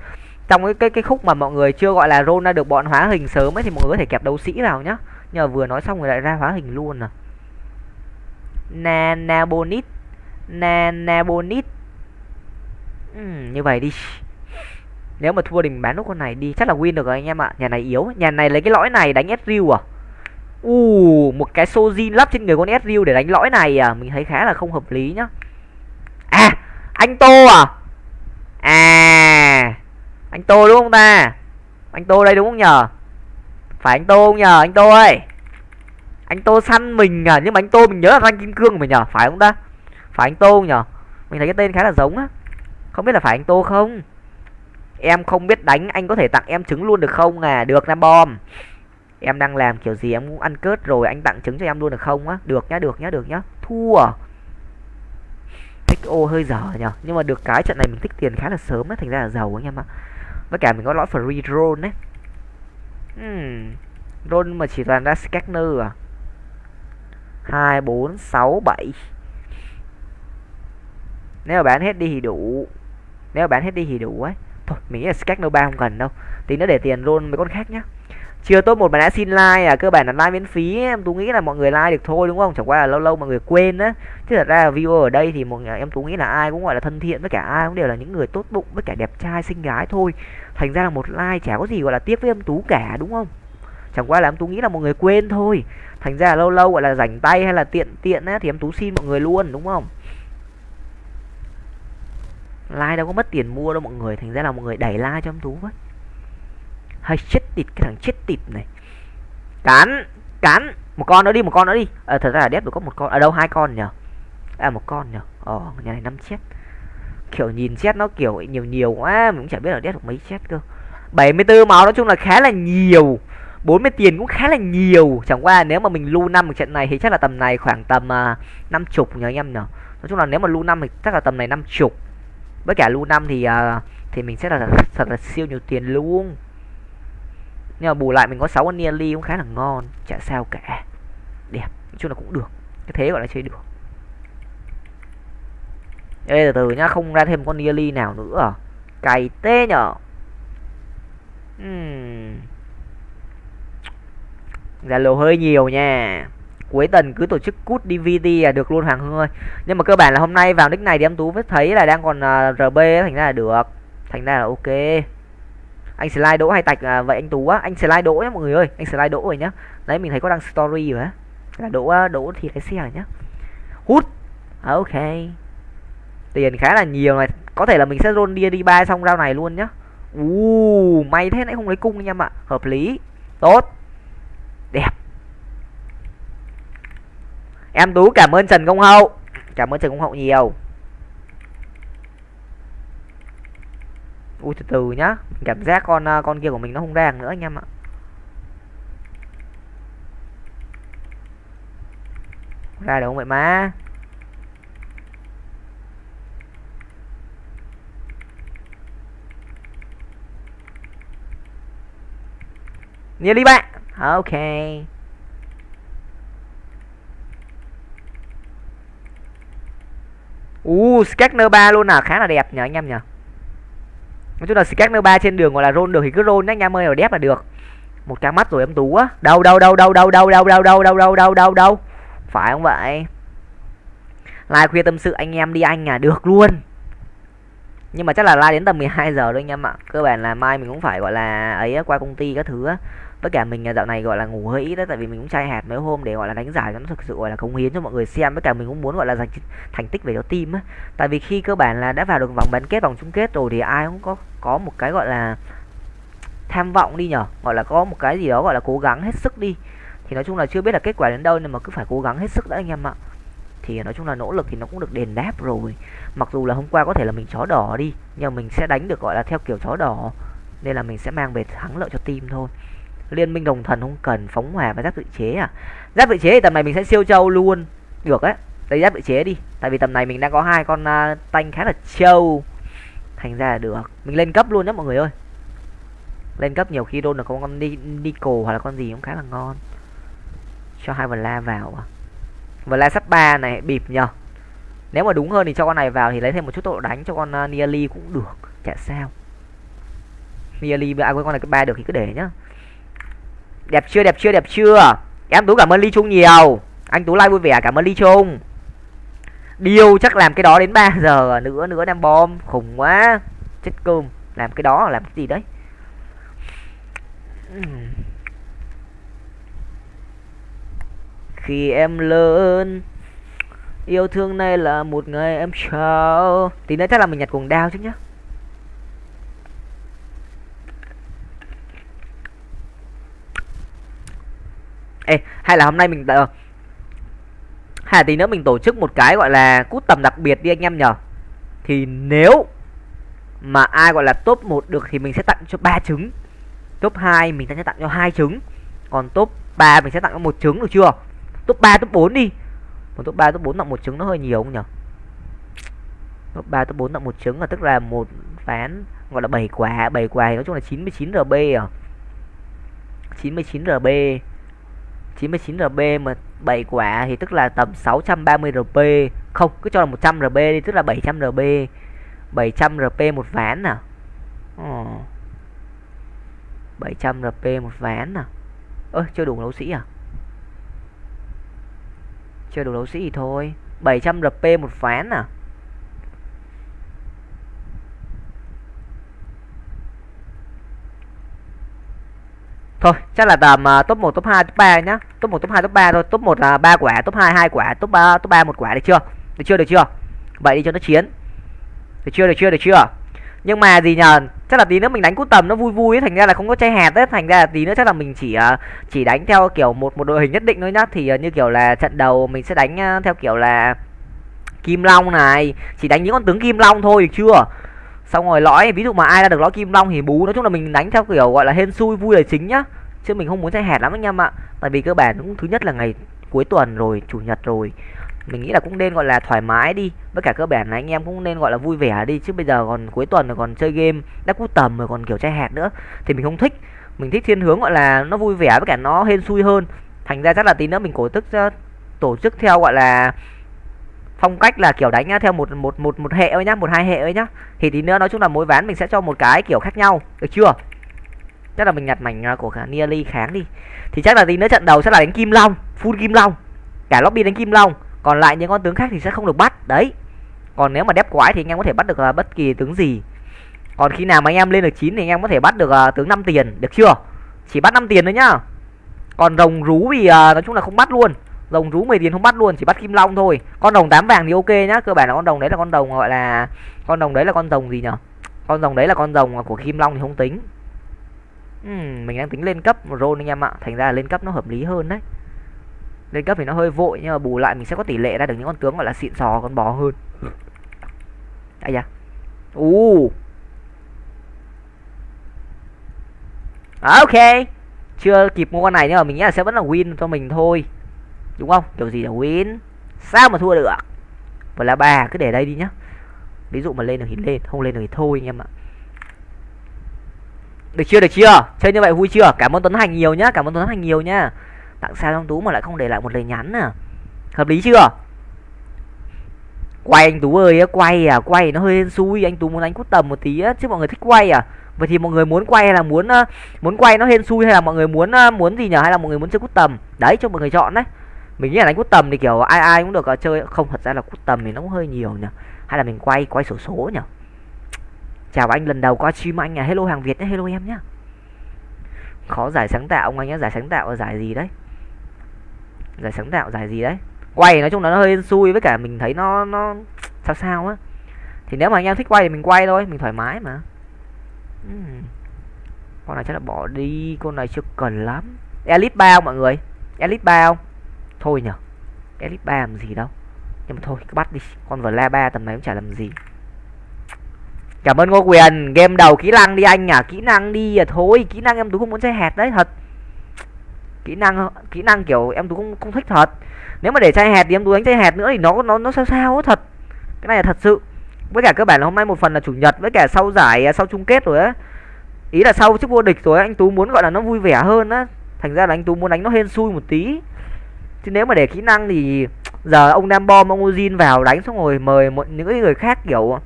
trong cái cái cái khúc mà mọi người chưa gọi là roll ra được bọn hóa hình sớm ấy thì mọi người có thể kẹp đấu sĩ vào nhá. Nhờ vừa nói xong rồi lại ra hóa hình luôn à. Nanabonit nanabonit ừ, như vậy đi. Nếu mà thua thì mình bán nút con này đi. Chắc là win được rồi anh em ạ. Nhà này yếu. Nhà này lấy cái lõi này đánh Ezreal à? U uh, một cái sojin lắp trên người con Ezreal để đánh lõi này à? Mình thấy khá là không hợp lý nhá. À anh tô à? À anh tô đúng không ta? Anh tô đây đúng không nhờ? Phải anh tô không nhờ? Anh tô ơi! Anh tô săn mình à? Nhưng mà anh tô mình nhớ là anh kim cương mình nhờ? Phải không ta? Phải anh tô không nhờ? Mình thấy cái tên khá là giống á. Không biết là phải anh tô không? Em không biết đánh, anh có thể tặng em trứng luôn được không à? Được, nam bom. Em đang làm kiểu gì? Em cũng ăn cớt rồi, anh tặng trứng cho em luôn được không á? Được nhá được nhá được nhá. Thua. Thích ô, hơi dở nhở nhưng mà được cái trận này mình thích tiền khá là sớm á, thành ra là giàu anh em ạ với cả mình có lõi free drone đấy hmm. drone mà chỉ toàn ra scanner à? Hai bốn sáu bảy. Nếu mà bán hết đi thì đủ. Nếu mà bán hết đi thì đủ ấy. Thôi mình nghĩ là scanner ba không cần đâu. Tí nữa để tiền luôn mấy con khác nhá chưa top một mà đã xin like à cơ bản là like miễn phí em tú nghĩ là mọi người like được thôi đúng không? Chẳng qua là lâu lâu mọi người quên á. Chứ thật ra là viewer ở đây thì một em tú nghĩ là ai cũng gọi là thân thiện với cả ai cũng đều là những người tốt bụng với cả đẹp trai xinh gái thôi. Thành ra là một like chả có gì gọi là tiếc với em tú cả, đúng không? Chẳng qua là em tú nghĩ là mọi người quên thôi. Thành ra là lâu lâu gọi là rảnh tay hay là tiện tiện á thì em tú xin mọi người luôn, đúng không? Like đâu có mất tiền mua đâu mọi người, thành ra là mọi người đẩy like cho em tú với hay chết tịt cái thằng chết tịt này. Cắn cắn. Một con nữa đi một con nữa đi. À, thật ra là đép được có một con. Ở à, đâu hai con nhở à một con nhở ồ ờ, nhà này năm chết. Kiểu nhìn chết nó kiểu nhiều nhiều quá mình cũng chả biết là đép được mấy chết cơ. 74 máu nói chung là khá là nhiều. 40 tiền cũng khá là nhiều. Chẳng qua nếu mà mình lu năm một trận này thì chắc là tầm này khoảng tầm à, năm uh, chục nhờ anh em nhở nói chung là nếu mà lu năm thì chắc là tầm này năm chục. Với cả lu năm thì uh, thì mình sẽ là thật là siêu nhiều tiền luôn nhưng mà bù lại mình có 6 con nearly cũng khá là ngon. Chả sao cả. Đẹp. Nói chung là cũng được. Cái thế gọi là chơi được. Ê từ từ nhá. Không ra thêm con nearly nào nữa à? Cày tê nhở? Uhm. Zalo hơi nhiều nha. Cuối tuần cứ tổ chức cút DVD là được luôn Hoàng Hương ơi. Nhưng mà cơ bản là hôm nay vào nick này thì em Tú mới thấy là đang còn à, uh, RB thành ra là được. Thành ra là ok anh slide đỗ hay tạch à, vậy anh tú á anh slide đỗ nhá mọi người ơi anh slide đỗ rồi nhá. Đấy mình thấy có đăng story rồi á. Là đỗ à, đỗ thì cái xe nhá. Hút. À, ok. Tiền khá là nhiều này. Có thể là mình sẽ roll đi đi ba xong rau này luôn nhá. U may thế nãy không lấy cung anh em ạ. Hợp lý. Tốt. Đẹp. Em tú cảm ơn trần công hậu. Cảm ơn trần công hậu nhiều. Ui từ từ nhá. Cảm giác con à, con kia của mình nó không ra nữa anh em ạ. Ra được không vậy má? Như đi bạn. À, ok. U uh, scanner 3 luôn à? Khá là đẹp nhờ anh em nhờ nói chung là scanner ba trên đường gọi là roll được thì cứ roll nhá anh em ơi ở đép là được một cái mắt rồi em tú á đâu đâu đâu đâu đâu đâu đâu đâu đâu đâu đâu đâu đâu đâu phải không vậy lai khuya tâm sự anh em đi anh à được luôn nhưng mà chắc là like đến tầm 12 giờ thôi anh em ạ cơ bản là mai mình cũng phải gọi là ấy qua công ty các thứ á tất cả mình à, dạo này, gọi là, ngủ hơi ít đấy tại vì mình cũng chai hạt mấy hôm để, gọi là, đánh giải cho nó thực sự, gọi là, cống hiến cho mọi người xem. Với cả mình cũng muốn, gọi là, giành thành tích về cho team á. Tại vì khi cơ bản là đã vào được vòng bán kết, vòng chung kết rồi thì ai cũng có có một cái, gọi là, tham vọng đi nhở. Gọi là có một cái gì đó, gọi là, cố gắng hết sức đi. Thì nói chung là chưa biết là kết quả đến đâu nhưng mà cứ phải cố gắng hết sức đã, anh em ạ. Thì à, nói chung là nỗ lực thì nó cũng được đền đáp rồi. Mặc dù là hôm qua có thể là mình chó đỏ đi, nhưng mà mình sẽ đánh được, gọi là, theo kiểu chó đỏ. Nên là mình sẽ mang về thắng lợi cho team thôi liên minh đồng thần không cần phóng hỏa và giáp tự chế à? Giáp tự chế thì tầm này mình sẽ siêu trâu luôn. Được đấy lấy giáp tự chế đi. Tại vì tầm này mình đang có hai con uh, tanh khá là trâu. Thành ra là được. Mình lên cấp luôn nhé mọi người ơi. Lên cấp nhiều khi đôn được con đi Nico hoặc là con gì cũng khá là ngon. Cho hai vần la vào à? Vần la sắp ba này bịp nhờ. Nếu mà đúng hơn thì cho con này vào thì lấy thêm một chút tốc độ đánh cho con uh, nearly cũng được. Chả sao. Nearly à, ai con này cái ba được thì cứ để nhá đẹp chưa đẹp chưa đẹp chưa? Em tú cảm ơn ly trung nhiều. Anh tú like vui vẻ, cảm ơn ly trung. Điều chắc làm cái đó đến 3 giờ nữa nữa đem bom. Khủng quá. Chết cơm. Làm cái đó, làm cái gì đấy? Khi em lớn, yêu thương này là một ngày em trao. Tí nữa chắc là mình nhặt cuồng đao chứ nhá. Ê hay là hôm nay mình uh, hay là tí nữa mình tổ chức một cái gọi là cút tầm đặc biệt đi anh em nhở? Thì nếu mà ai gọi là top 1 được thì mình sẽ tặng cho ba trứng. Top 2 mình sẽ tặng cho hai trứng. Còn top 3 mình sẽ tặng cho một trứng được chưa? Top 3 top 4 đi. Một top 3 top 4 tặng một trứng nó hơi nhiều không nhở? Top 3 top 4 tặng một trứng là tức là một ván gọi là 7 quả. 7 quả nói chung là 99 RB à. 99 RB 99 RB mà 7 quả thì tức là tầm 630 RB không, cứ cho là 100 RB đi, tức là 700 RB 700 RP một ván à? Ồ. 700 RP một ván à? Ơ, chưa đủ đấu sĩ à? Chưa đủ đấu sĩ thì thôi. 700 RP một ván à? Thôi, chắc là tầm uh, top 1, top 2, top 3 nhá. Top 1, top 2, top 3 thôi. Top 1 là 3 quả, top 2 2 quả, top 3 top 3 1 quả được chưa? Được chưa? Được chưa? Vậy đi cho nó chiến. Được chưa? Được chưa? Được chưa? Nhưng mà gì nhờ, chắc là tí nữa mình đánh cút tầm nó vui vui ấy, thành ra là không có chay hạt đấy, thành ra là tí nữa chắc là mình chỉ uh, chỉ đánh theo kiểu một một đội hình nhất định thôi nhá. Thì uh, như kiểu là trận đầu mình sẽ đánh uh, theo kiểu là Kim Long này, chỉ đánh những con tướng Kim Long thôi được chưa? Xong rồi lõi, ví dụ mà ai ra được lõi kim long thì bú. Nói chung là mình đánh theo kiểu gọi là hên xui vui là chính nhá. Chứ mình không muốn chơi hẹt lắm anh em ạ. Tại vì cơ bản cũng thứ nhất là ngày cuối tuần rồi, chủ nhật rồi. Mình nghĩ là cũng nên gọi là thoải mái đi. Với cả cơ bản là anh em cũng nên gọi là vui vẻ đi. Chứ bây giờ còn cuối tuần rồi còn chơi game, đã cú tầm rồi còn kiểu chơi hẹt nữa, thì mình không thích. Mình thích thiên hướng gọi là nó vui vẻ với cả nó hên xui hơn. Thành ra chắc là tí nữa mình cổ tức ờ, tổ chức theo gọi là phong cách là kiểu đánh à, theo một một một một hệ ấy nhá một hai hệ ấy nhá. Thì tí nữa nói chung là mỗi ván mình sẽ cho một cái kiểu khác nhau được chưa? Chắc là mình nhặt mảnh à, của cả nearly kháng đi. Thì chắc là tí nữa trận đầu sẽ là đánh kim long full kim long. Cả lobby đánh kim long còn lại những con tướng khác thì sẽ không được bắt đấy. Còn nếu mà đép quái thì anh em có thể bắt được uh, bất kỳ tướng gì. Còn khi nào mà anh em lên được chín thì anh em có thể bắt được uh, tướng 5 tiền được chưa? Chỉ bắt 5 tiền thôi nhá. Còn rồng rú thì uh, nói chung là không bắt luôn rồng rú 10 tiền không bắt luôn chỉ bắt kim long thôi. Con đồng tám vàng thì ok nhá cơ bản là con đồng đấy là con đồng gọi là con đồng đấy là con rồng gì nhở? Con rồng đấy là con rồng của kim long thì không tính. Uhm, mình đang tính lên cấp một rôn anh em ạ. Thành ra là lên cấp nó hợp lý hơn đấy. Lên cấp thì nó hơi vội nhưng mà bù lại mình sẽ có tỷ lệ ra được những con tướng gọi là xịn sò con bò hơn. Ai da. U à, ok. Chưa kịp mua con này nhưng mà mình nghĩ là sẽ vẫn là win cho mình thôi đúng không? Kiểu gì là win? Sao mà thua được? Và là ba cứ để đây đi nhá. Ví dụ mà lên được thì lên, không lên được thì thôi anh em ạ. Được chưa được chưa? Chơi như vậy vui chưa? Cảm ơn tuấn hành nhiều nhá, cảm ơn tuấn hành nhiều nhá. Tặng sao trong tú mà lại không để lại một lời nhắn à. Hợp lý chưa? Quay anh tú ơi quay à quay nó hơi xui, anh tú muốn đánh cút tầm một tí á, chứ mọi người thích quay à. Vậy thì mọi người muốn quay hay là muốn à, muốn quay nó hên xui hay là mọi người muốn à, muốn gì nhỉ hay là mọi người muốn chơi cút tầm? Đấy, cho mọi người chọn đấy mình nghĩ là đánh cút tầm thì kiểu ai ai cũng được ờ, chơi. Không, thật ra là cút tầm thì nó cũng hơi nhiều nhỉ. Hay là mình quay quay sổ số nhỉ. Chào anh, lần đầu qua stream anh à. Hello hàng việt nhé, hello em nhá khó giải sáng tạo ông anh nhá giải sáng tạo là giải gì đấy? Giải sáng tạo, giải gì đấy? Quay nói chung là nó hơi xui với cả mình thấy nó nó sao sao á. Thì nếu mà anh em thích quay thì mình quay thôi, mình thoải mái mà. Uhm. con này chắc là bỏ đi, con này chưa cần lắm. Elite bao mọi người. Elite bao thôi nhở? Elite ba làm gì đâu. Nhưng mà thôi, cứ bắt đi. Con vla ba tầm này cũng chả làm gì. Cảm ơn ngô quyền. Game đầu kỹ năng đi anh à kỹ năng đi à thôi. Kỹ năng em tú không muốn chơi hẹt đấy, thật. Kỹ năng kỹ năng kiểu em tú không không thích thật. Nếu mà để chơi hẹt thì em tú đánh chơi hẹt nữa thì nó nó nó sao sao thật. Cái này là thật sự. Với cả cơ bản là hôm nay một phần là chủ nhật, với cả sau giải à, sau chung kết rồi á. Ý là sau chức vô địch rồi anh tú muốn, gọi là nó vui vẻ hơn á. Thành ra là anh tú muốn đánh nó hên xui một tí chứ nếu mà để kỹ năng thì giờ ông nam bom ông Ozin vào đánh xong rồi mời một những cái người khác kiểu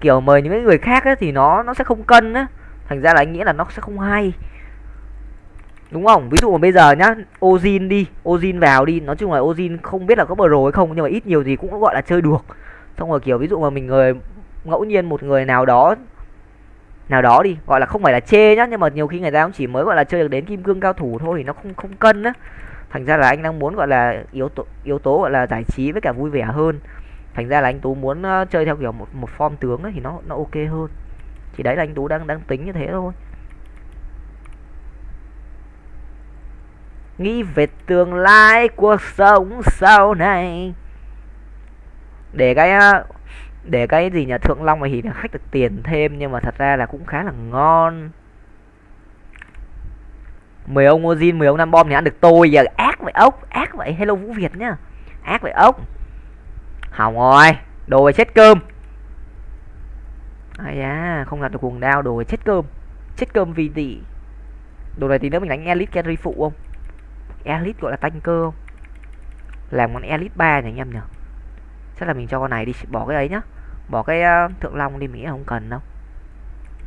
kiểu mời những cái người khác ấy, thì nó nó sẽ không cân á. Thành ra là anh nghĩ là nó sẽ không hay. Đúng không? Ví dụ mà bây giờ nhá Ozin đi Ozin vào đi. Nói chung là Ozin không biết là có bờ hay không nhưng mà ít nhiều gì cũng gọi là chơi được xong rồi kiểu ví dụ mà mình người ngẫu nhiên một người nào đó nào đó đi gọi là không phải là chê nhá nhưng mà nhiều khi người ta cũng chỉ mới gọi là chơi được đến kim cương cao thủ thôi thì nó không không cân á thành ra là anh đang muốn, gọi là, yếu tố yếu tố, gọi là, giải trí với cả vui vẻ hơn. Thành ra là anh tú muốn chơi theo kiểu một một form tướng ấy thì nó nó ok hơn. Thì đấy là anh tú đang đang tính như thế thôi. Nghĩ về tương lai cuộc sống sau này. Để cái để cái gì nhà thượng long này thì khách được tiền thêm nhưng mà thật ra là cũng khá là ngon mười ông Ozin mười ông năm bom thì ăn được tôi giờ. Ác vậy ốc ác vậy. Hello vũ việt nhá. Ác vậy ốc. Hỏng rồi. Đồ chết cơm. Ai da không làm được cuồng đao đồ chết cơm. Chết cơm vì gì? đồ này thì nếu mình đánh elite carry phụ không? Elite gọi là tanh cơ không? Làm con elite ba nhỉ anh em nhỉ? Chắc là mình cho con này đi bỏ cái ấy nhá. Bỏ cái uh, thượng long đi mỹ không cần đâu.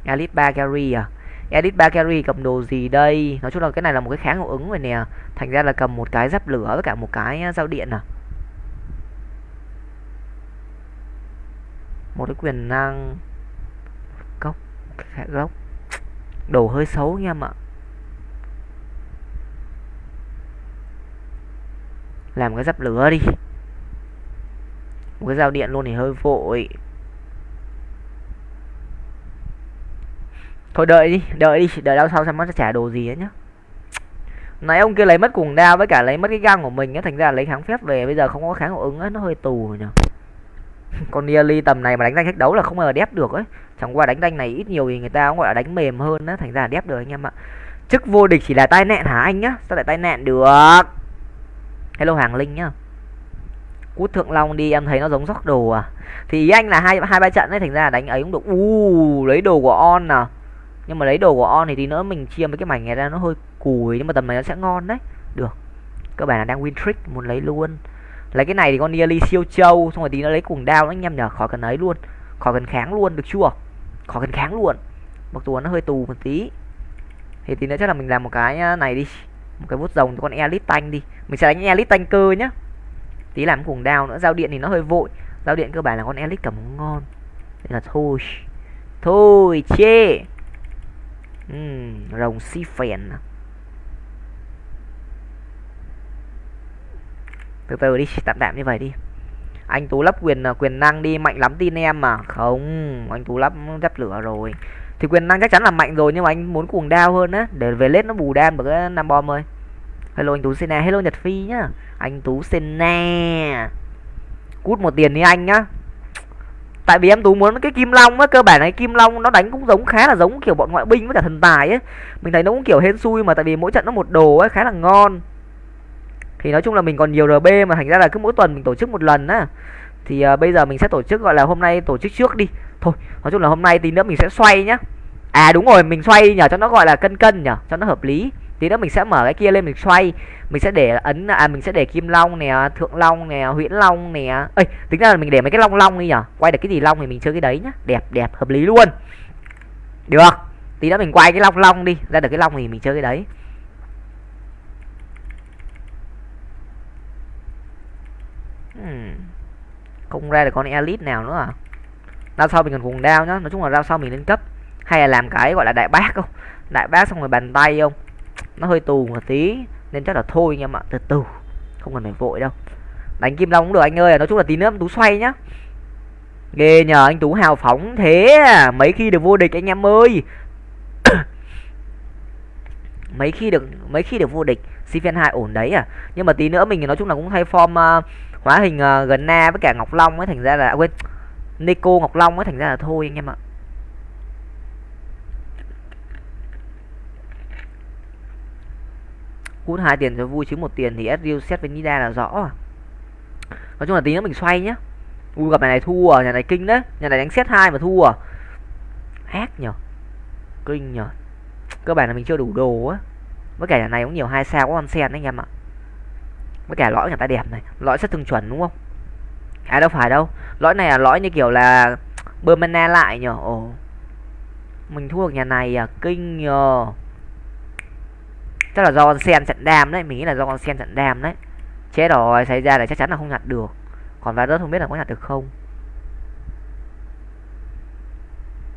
Elite ba carry à? Edit ba carry, cầm đồ gì đây? Nói chung là cái này là một cái kháng hiệu ứng rồi nè. Thành ra là cầm một cái giáp lửa với cả một cái dao điện à. Một cái quyền năng. Cốc cái gốc. Đồ hơi xấu nha em ạ. Làm cái giáp lửa đi. Một cái dao điện luôn thì hơi vội. Thôi đợi đi đợi đi, đợi đâu sau xem nó sẽ trả đồ gì ấy nhá. Nãy ông kia lấy mất cùng đao với cả lấy mất cái găng của mình á, thành ra lấy kháng phép về, bây giờ không có kháng hiệu ứng á, nó hơi tù rồi nhỉ con Nearly tầm này mà đánh danh khách đấu là không bao giờ đép được ấy. Chẳng qua đánh danh này ít nhiều thì người ta cũng gọi là đánh mềm hơn á, thành ra là đép được anh em ạ. Chức vô địch chỉ là tai nạn hả anh nhá? Sao lại tai nạn được? Hello hàng linh nhá. Cút thượng long đi, em thấy nó giống róc đồ à. Thì ý anh là hai hai ba trận ấy, thành ra là đánh ấy cũng được. U lấy đồ của on nào nhưng mà lấy đồ của on thì tí nữa mình chia mấy cái mảnh này ra nó hơi cùi, nhưng mà tầm này nó sẽ ngon đấy. Được. Các bạn là đang win trick muốn lấy luôn. Lấy cái này thì con nearly siêu trâu, xong rồi tí nó lấy cùng đao nó anh em nhở, khỏi cần ấy luôn. Khỏi cần kháng luôn, được chưa? Khỏi cần kháng luôn. Mặc dù nó hơi tù một tí. Thì tí nữa chắc là mình làm một cái à, này đi. Một cái bút rồng cho con elite tanh đi. Mình sẽ đánh elite tanh cơ nhá. Tí làm cùng đao nữa, giao điện thì nó hơi vội. Giao điện cơ bản là con elite cầm ngon. Nên là thôi. Thôi, chê uhm, rồng si phèn à? từ từ đi tạm tạm như vậy đi. Anh tú lắp quyền à, quyền năng đi mạnh lắm tin em mà. Không anh tú lắp dắp lửa rồi. Thì quyền năng chắc chắn là mạnh rồi nhưng mà anh muốn cuồng đao hơn á. Để về lết nó bù đam bởi cái năm bom ơi. Hello anh tú sena. Hello nhật phi nhá. Anh tú sena. Cút một tiền đi anh nhá tại vì em tú muốn cái kim long á cơ bản này kim long nó đánh cũng giống khá là giống kiểu bọn ngoại binh với cả thần tài ấy mình thấy nó cũng kiểu hên xui mà tại vì mỗi trận nó một đồ ấy khá là ngon. Thì nói chung là mình còn nhiều rb mà thành ra là cứ mỗi tuần mình tổ chức một lần á. Thì uh, bây giờ mình sẽ tổ chức gọi là hôm nay tổ chức trước đi. Thôi nói chung là hôm nay tí nữa mình sẽ xoay nhá. À đúng rồi mình xoay nhờ cho nó gọi là cân cân nhở cho nó hợp lý tí nữa mình sẽ mở cái kia lên, mình xoay. Mình sẽ để ấn à mình sẽ để kim long nè, thượng long nè, huyễn long nè. Ơi tính ra là mình để mấy cái long long đi nhở? Quay được cái gì long thì mình chơi cái đấy nhá. Đẹp đẹp, hợp lý luôn. Được. Tí nữa mình quay cái long long đi. Ra được cái long thì mình chơi cái đấy. Hmm. không ra được con elite nào nữa à? Rao sau mình còn cùng đao nhá. Nói chung là rao sau mình lên cấp. Hay là làm cái gọi là đại bác không? Đại bác xong rồi bàn tay không? Nó hơi tù một tí nên chắc là thôi anh em ạ từ từ. Không cần phải vội đâu. Đánh kim long cũng được anh ơi à, nói chung là tí nữa tú xoay nhá. Ghê nhờ anh tú hào phóng thế à. mấy khi được vô địch anh em ơi. Mấy khi được mấy khi được vô địch Sifen hai ổn đấy à. Nhưng mà tí nữa mình nói chung là cũng thay form uh, hóa hình à, uh, gần na với cả ngọc long ấy thành ra là à, quên Nico Ngọc Long ấy thành ra là thôi anh em ạ. Cút hai tiền cho vui chứ một tiền thì SRU xét với Nida là rõ à. nói chung là tí nữa mình xoay nhá. U gặp này này thua à nhà này kinh đấy. Nhà này đánh xét hai mà thua. À ác nhở kinh nhở cơ bản là mình chưa đủ đồ á. Với cả nhà này cũng nhiều hai sao, có con sen đấy anh em ạ. Với cả lõi nhà ta đẹp này. Lõi rất thường chuẩn đúng không? À đâu phải đâu. Lõi này là lõi như kiểu là bơm mana lại nhở ồ. Mình thua được nhà này à? Kinh nhờ chắc là do con sen chặn đam đấy, mình nghĩ là do con sen chặn đam đấy. Chết rồi, xảy ra là chắc chắn là không nhặt được. Còn Varus không biết là có nhặt được không?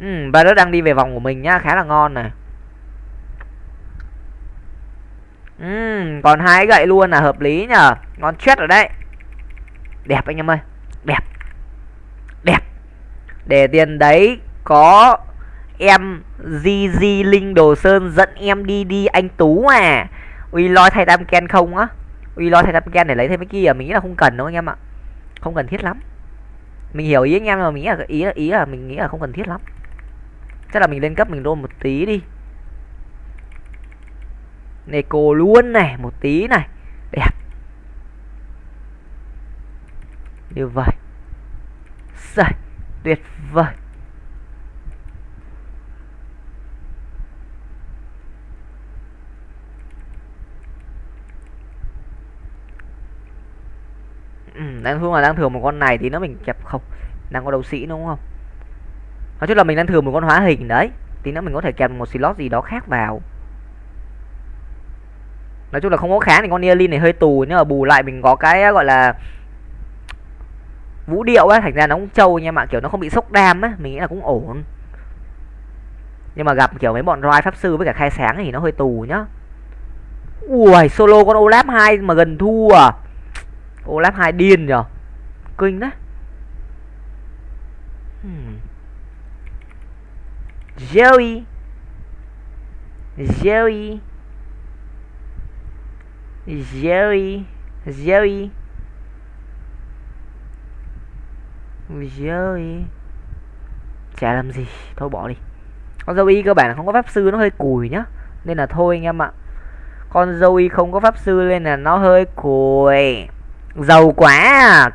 Ừ Varus đang đi về vòng của mình nhá, khá là ngon này. Ừ còn hai gậy luôn là hợp lý nhờ. Ngon chết rồi đấy. Đẹp anh em ơi, đẹp. Đẹp. Để tiền đấy có em GG Linh Đồ Sơn dẫn em đi đi anh Tú à. Uy lo thay tam ken không á? Uy lo thay tam ken để lấy thêm cái kia mình nghĩ là không cần đâu anh em ạ. Không cần thiết lắm. Mình hiểu ý anh em mà mình nghĩ là ý là ý là mình nghĩ là không cần thiết lắm. Chắc là mình lên cấp mình đôn một tí đi. Neko luôn này một tí này. Đẹp. Như vậy. Rồi, tuyệt vời. Ừ, đang thường là đang thường một con này thì nó mình kẹp không. Đang có đấu sĩ đúng không? Nói chung là mình đang thường một con hóa hình đấy tí nữa mình có thể kẹp một slot gì đó khác vào. Nói chung là không có khá thì con Neolin này hơi tù nhưng mà bù lại mình có cái ờ, gọi là vũ điệu á thành ra nó cũng trâu nha mà kiểu nó không bị sốc đam á mình nghĩ là cũng ổn. Nhưng mà gặp kiểu mấy bọn roi pháp sư với cả khai sáng thì nó hơi tù nhá. Ui solo con olaf hai mà gần thua à? Olaf hai điên nhở kinh đấy. Hmm. Joey. Joey. Joey. Joey. Joey. Chả làm gì, Thôi bỏ đi. Con Joey cơ bản là không có pháp sư, nó hơi cùi nhá. Nên là thôi anh em ạ. Con Joey không có pháp sư nên là nó hơi cùi. Giàu quá à.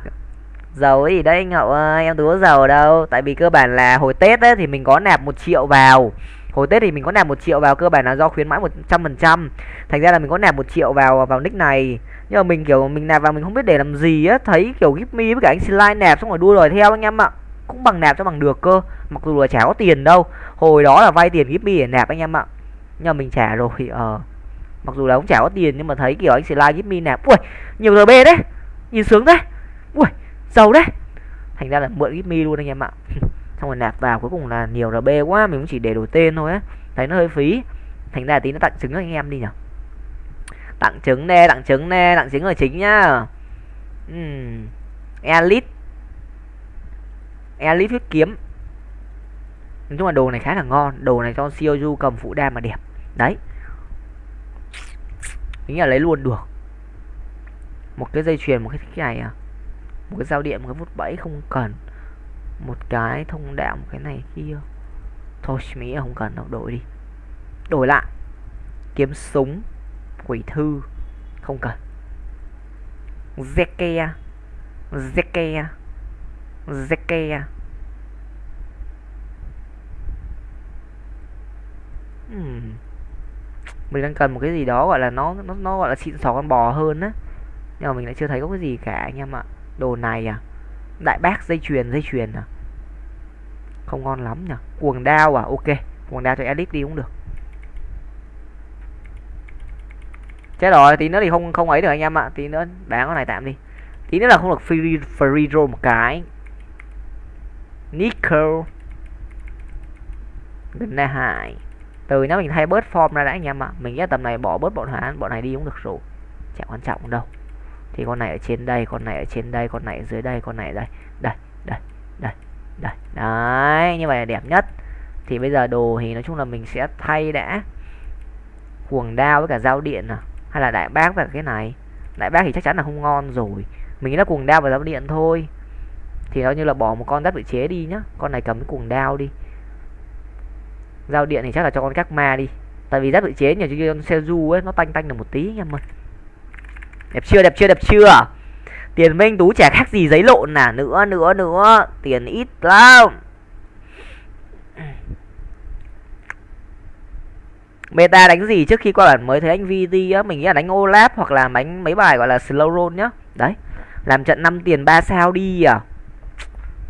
Giàu gì đấy anh Hậu ơi Em tú giàu đâu. Tại vì cơ bản là hồi Tết ấy, thì mình có nạp một triệu vào. Hồi tết thì mình có nạp một triệu vào cơ bản là do khuyến mãi một trăm phần trăm. Thành ra là mình có nạp một triệu vào vào nick này. Nhưng mà mình kiểu mình nạp vào mình không biết để làm gì á. Thấy kiểu gip me với cả anh slide nạp xong rồi đua đòi theo anh em ạ. Cũng bằng nạp cho bằng được cơ. Mặc dù là chả có tiền đâu. Hồi đó là vay tiền gip me để nạp anh em ạ. Nhưng mà mình trả rồi ờ. Mặc dù là cũng chả có tiền nhưng mà thấy kiểu anh slide gip me nạp. Ui nhiều rb đấy nhìn sướng đấy ui, giàu đấy thành ra là mượn give mi luôn anh em ạ. Xong rồi nạp vào, cuối cùng là nhiều rb quá, mình cũng chỉ để đổi tên thôi á. Thấy nó hơi phí. Thành ra tí nó tặng trứng anh em đi nhở tặng trứng nè, tặng trứng nè, tặng trứng là chính nhá. Uhm. elite. Elite huyết kiếm. Nói chung là đồ này khá là ngon. Đồ này cho siêu du cầm phụ đa mà đẹp. Đấy. Tính là lấy luôn, được một cái dây chuyền, một cái cái này à? Một cái dao điện, một cái vút bẫy không cần. Một cái thông đạo, một cái này kia. Thôi mỹ không cần đâu, đổi đi. Đổi lại. Kiếm súng, quỷ thư, không cần. Zeke à? zeke à? zeke à? hmm. mình đang cần một cái gì đó gọi là nó nó nó gọi là xịn sò con bò hơn á nhưng mà mình lại chưa thấy có cái gì cả anh em ạ. Đồ này à? Đại bác dây chuyền dây chuyền à? Không ngon lắm nhỉ? Cuồng đao à? Ok, cuồng đao cho elip đi cũng được. Chết rồi, tí nữa thì không không ấy được anh em ạ. Tí nữa bán con này tạm đi. Tí nữa là không được free free roll một cái. Nickel. Gần là hại. Từ nó mình thay bớt form ra đã anh em ạ. Mình nghĩ tầm này bỏ bớt bọn hán, bọn này đi cũng được rồi. Chẳng quan trọng đâu thì con này ở trên đây, con này ở trên đây, con này ở dưới đây, con này ở đây. Đây đây đây đây. Đấy, như vậy là đẹp nhất. Thì bây giờ đồ thì nói chung là mình sẽ thay đã cuồng đao với cả dao điện à hay là đại bác và cái này. Đại bác thì chắc chắn là không ngon rồi. Mình nghĩ là cuồng đao và dao điện thôi. Thì nó như là bỏ một con giáp tự chế đi nhá. Con này cầm cái cuồng đao đi. Giao điện thì chắc là cho con các ma đi. Tại vì giáp tự chế nhiều như con du ấy, nó tanh tanh được một tí anh em ơi đẹp chưa đẹp chưa đẹp chưa tiền minh tú chả khác gì giấy lộn nà nữa nữa nữa tiền ít lắm Meta đánh gì trước khi qua bản mới thấy anh VT á, mình nghĩ là đánh olap hoặc là đánh mấy bài gọi là slow roll nhá. Đấy. Làm trận 5 tiền 3 sao đi à.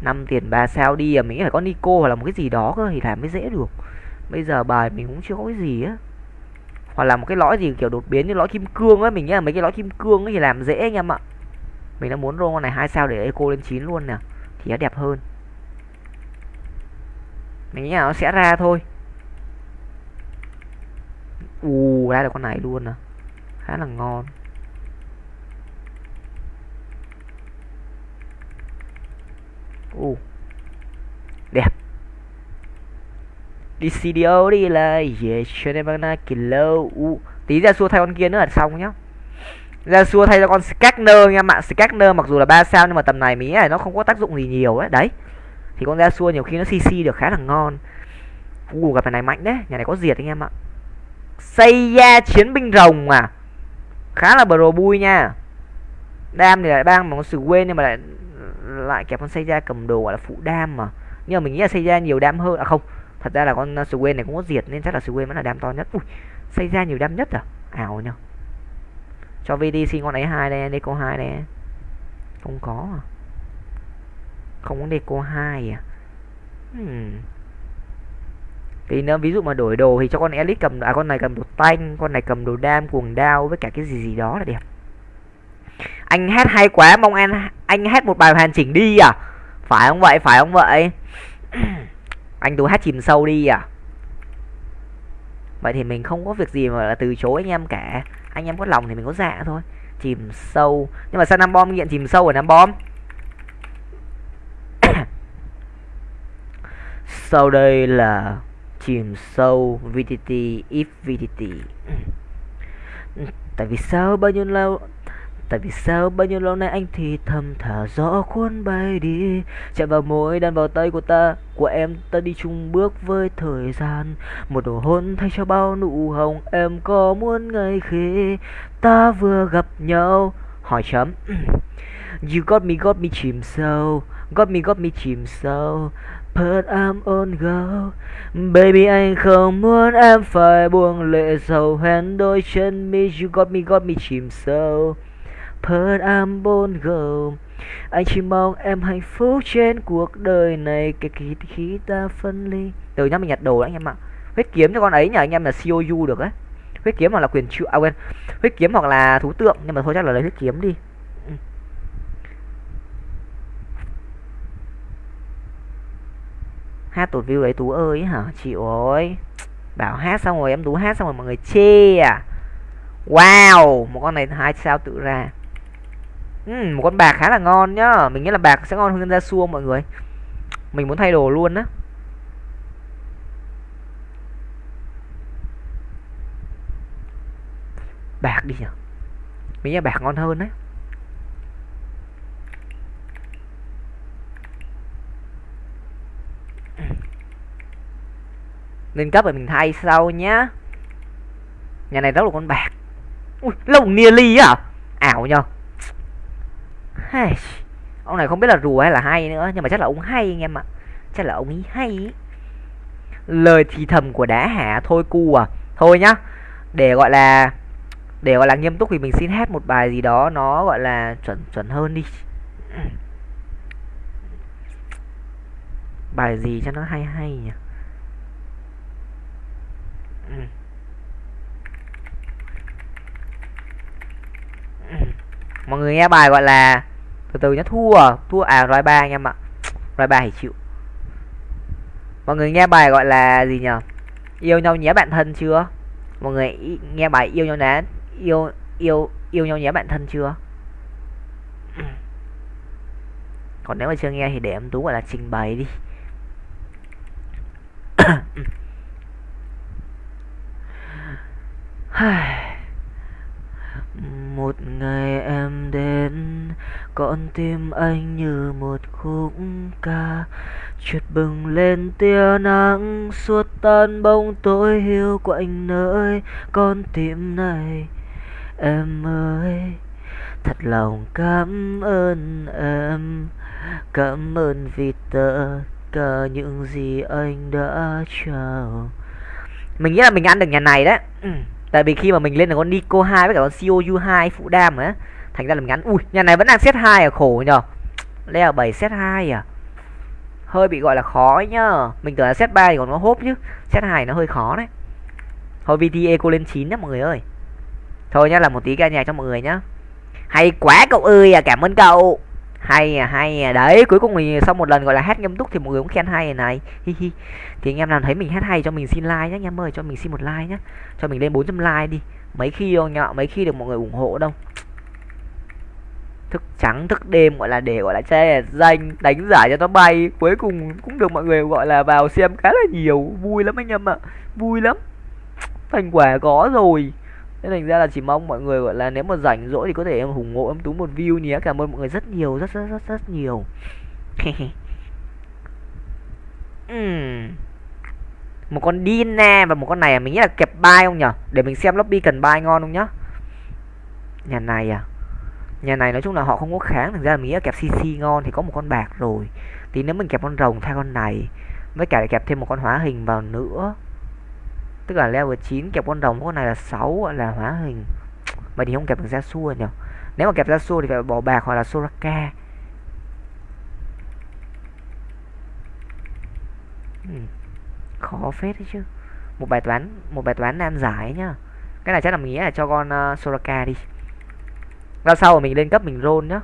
5 tiền 3 sao đi à, mình nghĩ phải có Nico hoặc là một cái gì đó cơ thì làm mới dễ được. Bây giờ bài mình cũng chưa có cái gì á. Hoặc là một cái lõi gì kiểu đột biến như lõi kim cương ấy mình nghĩ là mấy cái lõi kim cương ấy thì làm dễ anh em ạ. Mình đã muốn roll con này hai sao để eco lên 9 luôn nè, thì nó đẹp hơn. Mình nghĩ là nó sẽ ra thôi. U ra được con này luôn à khá là ngon. U đẹp đi CDO đi là yeah cho nên bằng kilo u. Tí ra xua thay con kia nữa là xong nhá. Ra xua thay cho con Skagner nha bạn Skagner mặc dù là ba sao nhưng mà tầm này mí này nó không có tác dụng gì nhiều ấy. Đấy. Thì con ra xua nhiều khi nó cc được khá là ngon. U gặp này mạnh đấy. Nhà này có diệt anh em ạ. Xây ra chiến binh rồng à. Khá là bro bui nha. Đam thì lại bang mà con sự quên nhưng mà lại lại kẹp con xây ra cầm đồ, gọi là phụ đam mà. Nhưng mà mình nghĩ là xây ra nhiều đam hơn. À không thật ra là con à, Swain này cũng có diệt nên chắc là Swain vẫn là đam to nhất. Ui, xây ra nhiều đam nhất à? Ảo nhá cho vdc con ấy hai đây, deco hai đây. Không có à? Không có deco hai à? Hmm. Thì nếu ví dụ mà đổi đồ thì cho con elite cầm à con này cầm đồ tanh, con này cầm đồ đam, cuồng đao với cả cái gì gì đó là đẹp. Anh hát hay quá, mong anh anh hát một bài hoàn chỉnh đi à? Phải không vậy? Phải không vậy? anh tú hát chìm sâu đi à? Vậy thì mình không có việc gì mà là từ chối anh em cả. Anh em có lòng thì mình có dạ thôi. Chìm sâu. Nhưng mà sao năm bom nghiện chìm sâu ở năm bom? Sau đây là chìm sâu VTT if VTT tại vì sao bao nhiêu lâu Tại vì sao bao nhiêu lâu nay anh thì thầm thả gió cuốn bay đi? Chạm vào môi đan vào tay của ta, Của em, ta đi chung bước với thời gian. Một đồ hôn thay cho bao nụ hồng Em có muốn ngày khi ta vừa gặp nhau, Hỏi chấm. You got me got me chìm sâu, Got me got me chìm sâu. Put I'm on go. Baby, anh không muốn em phải buông lệ sầu hoen đôi chân mi. You got me got me chìm sâu. Put I'm on Anh chỉ mong em hạnh phúc trên cuộc đời này. Kể khi, khi ta phân ly. Từ nhá mình nhặt đồ đấy anh em ạ. Huyết kiếm cho con ấy nhờ anh em là COU được đấy. Huyết kiếm hoặc là quyền trụ À quên. Huyết kiếm hoặc là thú tượng Nhưng mà thôi chắc là lấy huyết kiếm đi. Ừ. Hát tụt view đấy tú ơi hả? Chịu ơi. Bảo hát xong rồi em tú hát xong rồi mọi người chê à. Wow một con này hai sao tự ra uhm, một con bạc khá là ngon nhá. Mình nghĩ là bạc sẽ ngon hơn ra xua mọi người. Mình muốn thay đồ luôn á. Bạc đi nhỉ? Mình nghĩ bạc ngon hơn đấy. Lên cấp rồi mình thay sau nhá. Nhà này rất là con bạc. Ui lồng ly à ảo nhờ hay ông này không biết là rùa hay là hay nữa, nhưng mà chắc là ông hay anh em ạ. Chắc là ông ấy hay lời thì thầm của đá hạ thôi cu à. Thôi nhá, để gọi là, để gọi là nghiêm túc thì mình xin hát một bài gì đó nó gọi là chuẩn chuẩn hơn đi. Bài gì cho nó hay hay nhỉ? Mọi người nghe bài gọi là từ từ nhá, thua thua à roi ba anh em ạ. Roi ba thì chịu. Mọi người nghe bài gọi là gì nhở? Yêu nhau nhé bạn thân chưa? Mọi người nghe bài yêu nhau nhé yêu yêu yêu nhau nhé bạn thân chưa? Còn nếu mà chưa nghe thì để em tú gọi là trình bày đi. một ngày em đến, con tim anh như một khúc ca. Chợt bừng lên tia nắng, suốt tan bóng tối hiu quạnh nơi con tim này. Em ơi, thật lòng cảm ơn em. Cảm ơn vì tất cả những gì anh đã trao. Mình nghĩ là mình ăn được nhà này đấy. Ừ tại vì khi mà mình lên là con Nico 2 với cả con COU 2 phụ đam á, thành ra là mình ăn ui, nhà này vẫn đang set 2 à khổ nhờ. Leo 7 set 2 à? Hơi bị gọi là khó nhá mình tưởng là set 3 thì còn nó hốp chứ. Set 2 nó hơi khó đấy. Thôi VTA cô lên 9 nhá mọi người ơi. Thôi nhá là một tí ca nhạc cho mọi người nhá. Hay quá cậu ơi à cảm ơn cậu hay à hay à. Đấy cuối cùng mình sau một lần gọi là hát nghiêm túc thì mọi người cũng khen hay này, hi hi. Thì anh em nào thấy mình hát hay cho mình xin like nhé anh em ơi cho mình xin một like nhé cho mình lên 400 like đi. Mấy khi đâu nhọ mấy khi được mọi người ủng hộ đâu. Thức trắng thức đêm gọi là để gọi là che danh đánh giải cho nó bay. Cuối cùng cũng được mọi người gọi là vào xem khá là nhiều. Vui lắm anh em ạ. Vui lắm. Thành quả có rồi nên thành ra là chỉ mong mọi người, gọi là, nếu mà rảnh rỗi thì có thể em ủng hộ em tú một view nhé. Cảm ơn mọi người rất nhiều, rất rất rất rất nhiều. Uhm. một con Dina và một con này à? mình nghĩ là kẹp bay không nhở? Để mình xem lobby cần bay ngon không nhá. Nhà này à? Nhà này nói chung là họ không có kháng, thành ra là mình nghĩ là kẹp cc ngon thì có một con bạc rồi. Thì nếu mình kẹp con rồng thay con này. Với cả kẹp thêm một con hóa hình vào nữa tức là level 9 kẹp con rồng con này là 6 gọi là hóa hình. Mà thì không kẹp được ra xua nhỉ? Nếu mà kẹp ra xua thì phải bỏ bạc hoặc là soraka. Ừ. khó phết đấy chứ. Một bài toán một bài toán nan giải nhá. Cái này chắc là mình nghĩ là cho con uh, soraka đi. Ra sau mình lên cấp mình roll nhá.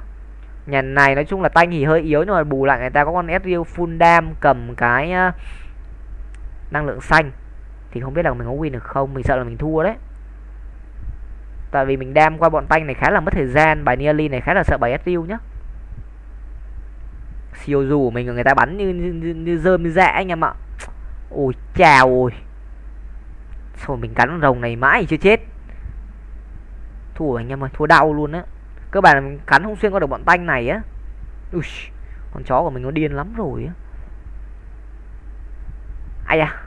Nhà này nói chung là tay nghỉ hơi yếu nhưng mà bù lại người ta có con Ezreal full dam cầm cái uh, năng lượng xanh thì không biết là mình có win được không mình sợ là mình thua đấy. Tại vì mình đam qua bọn tanh này khá là mất thời gian bài nearly này khá là sợ bài Ezreal nhá. Siêu dù của mình người ta bắn như như, như, như dơm như dạ anh em ạ. Ôi chào ôi. Rồi mình cắn rồng này mãi chưa chết. Thua anh em ơi thua đau luôn á. Cơ bản là mình cắn không xuyên qua được bọn tanh này á. Ui con chó của mình nó điên lắm rồi á. Ai à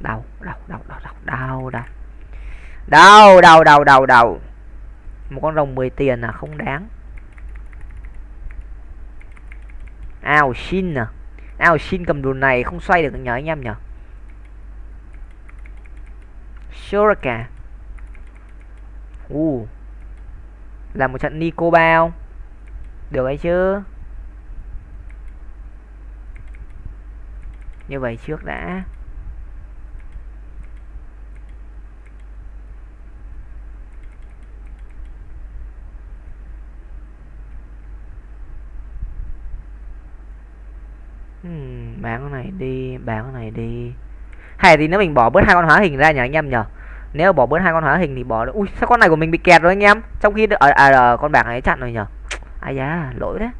đau đau đau đau đau đau đau. Đau đau đau đau đau. Một con rồng 10 tiền là không đáng. Ao xin à. Ao xin cầm đồ này không xoay được nhờ anh em nhở Shuraka uh là một trận Nico bao. Được ấy chứ? Như vậy trước đã hmm, bán con này đi bán con này đi. Hay thì nếu mình bỏ bớt hai con hóa hình ra nhỉ anh em nhở nếu bỏ bớt hai con hóa hình thì bỏ được. Ui sao con này của mình bị kẹt rồi anh em? Trong khi ở à, à, con bạc này chặn rồi nhở ai da lỗi đấy.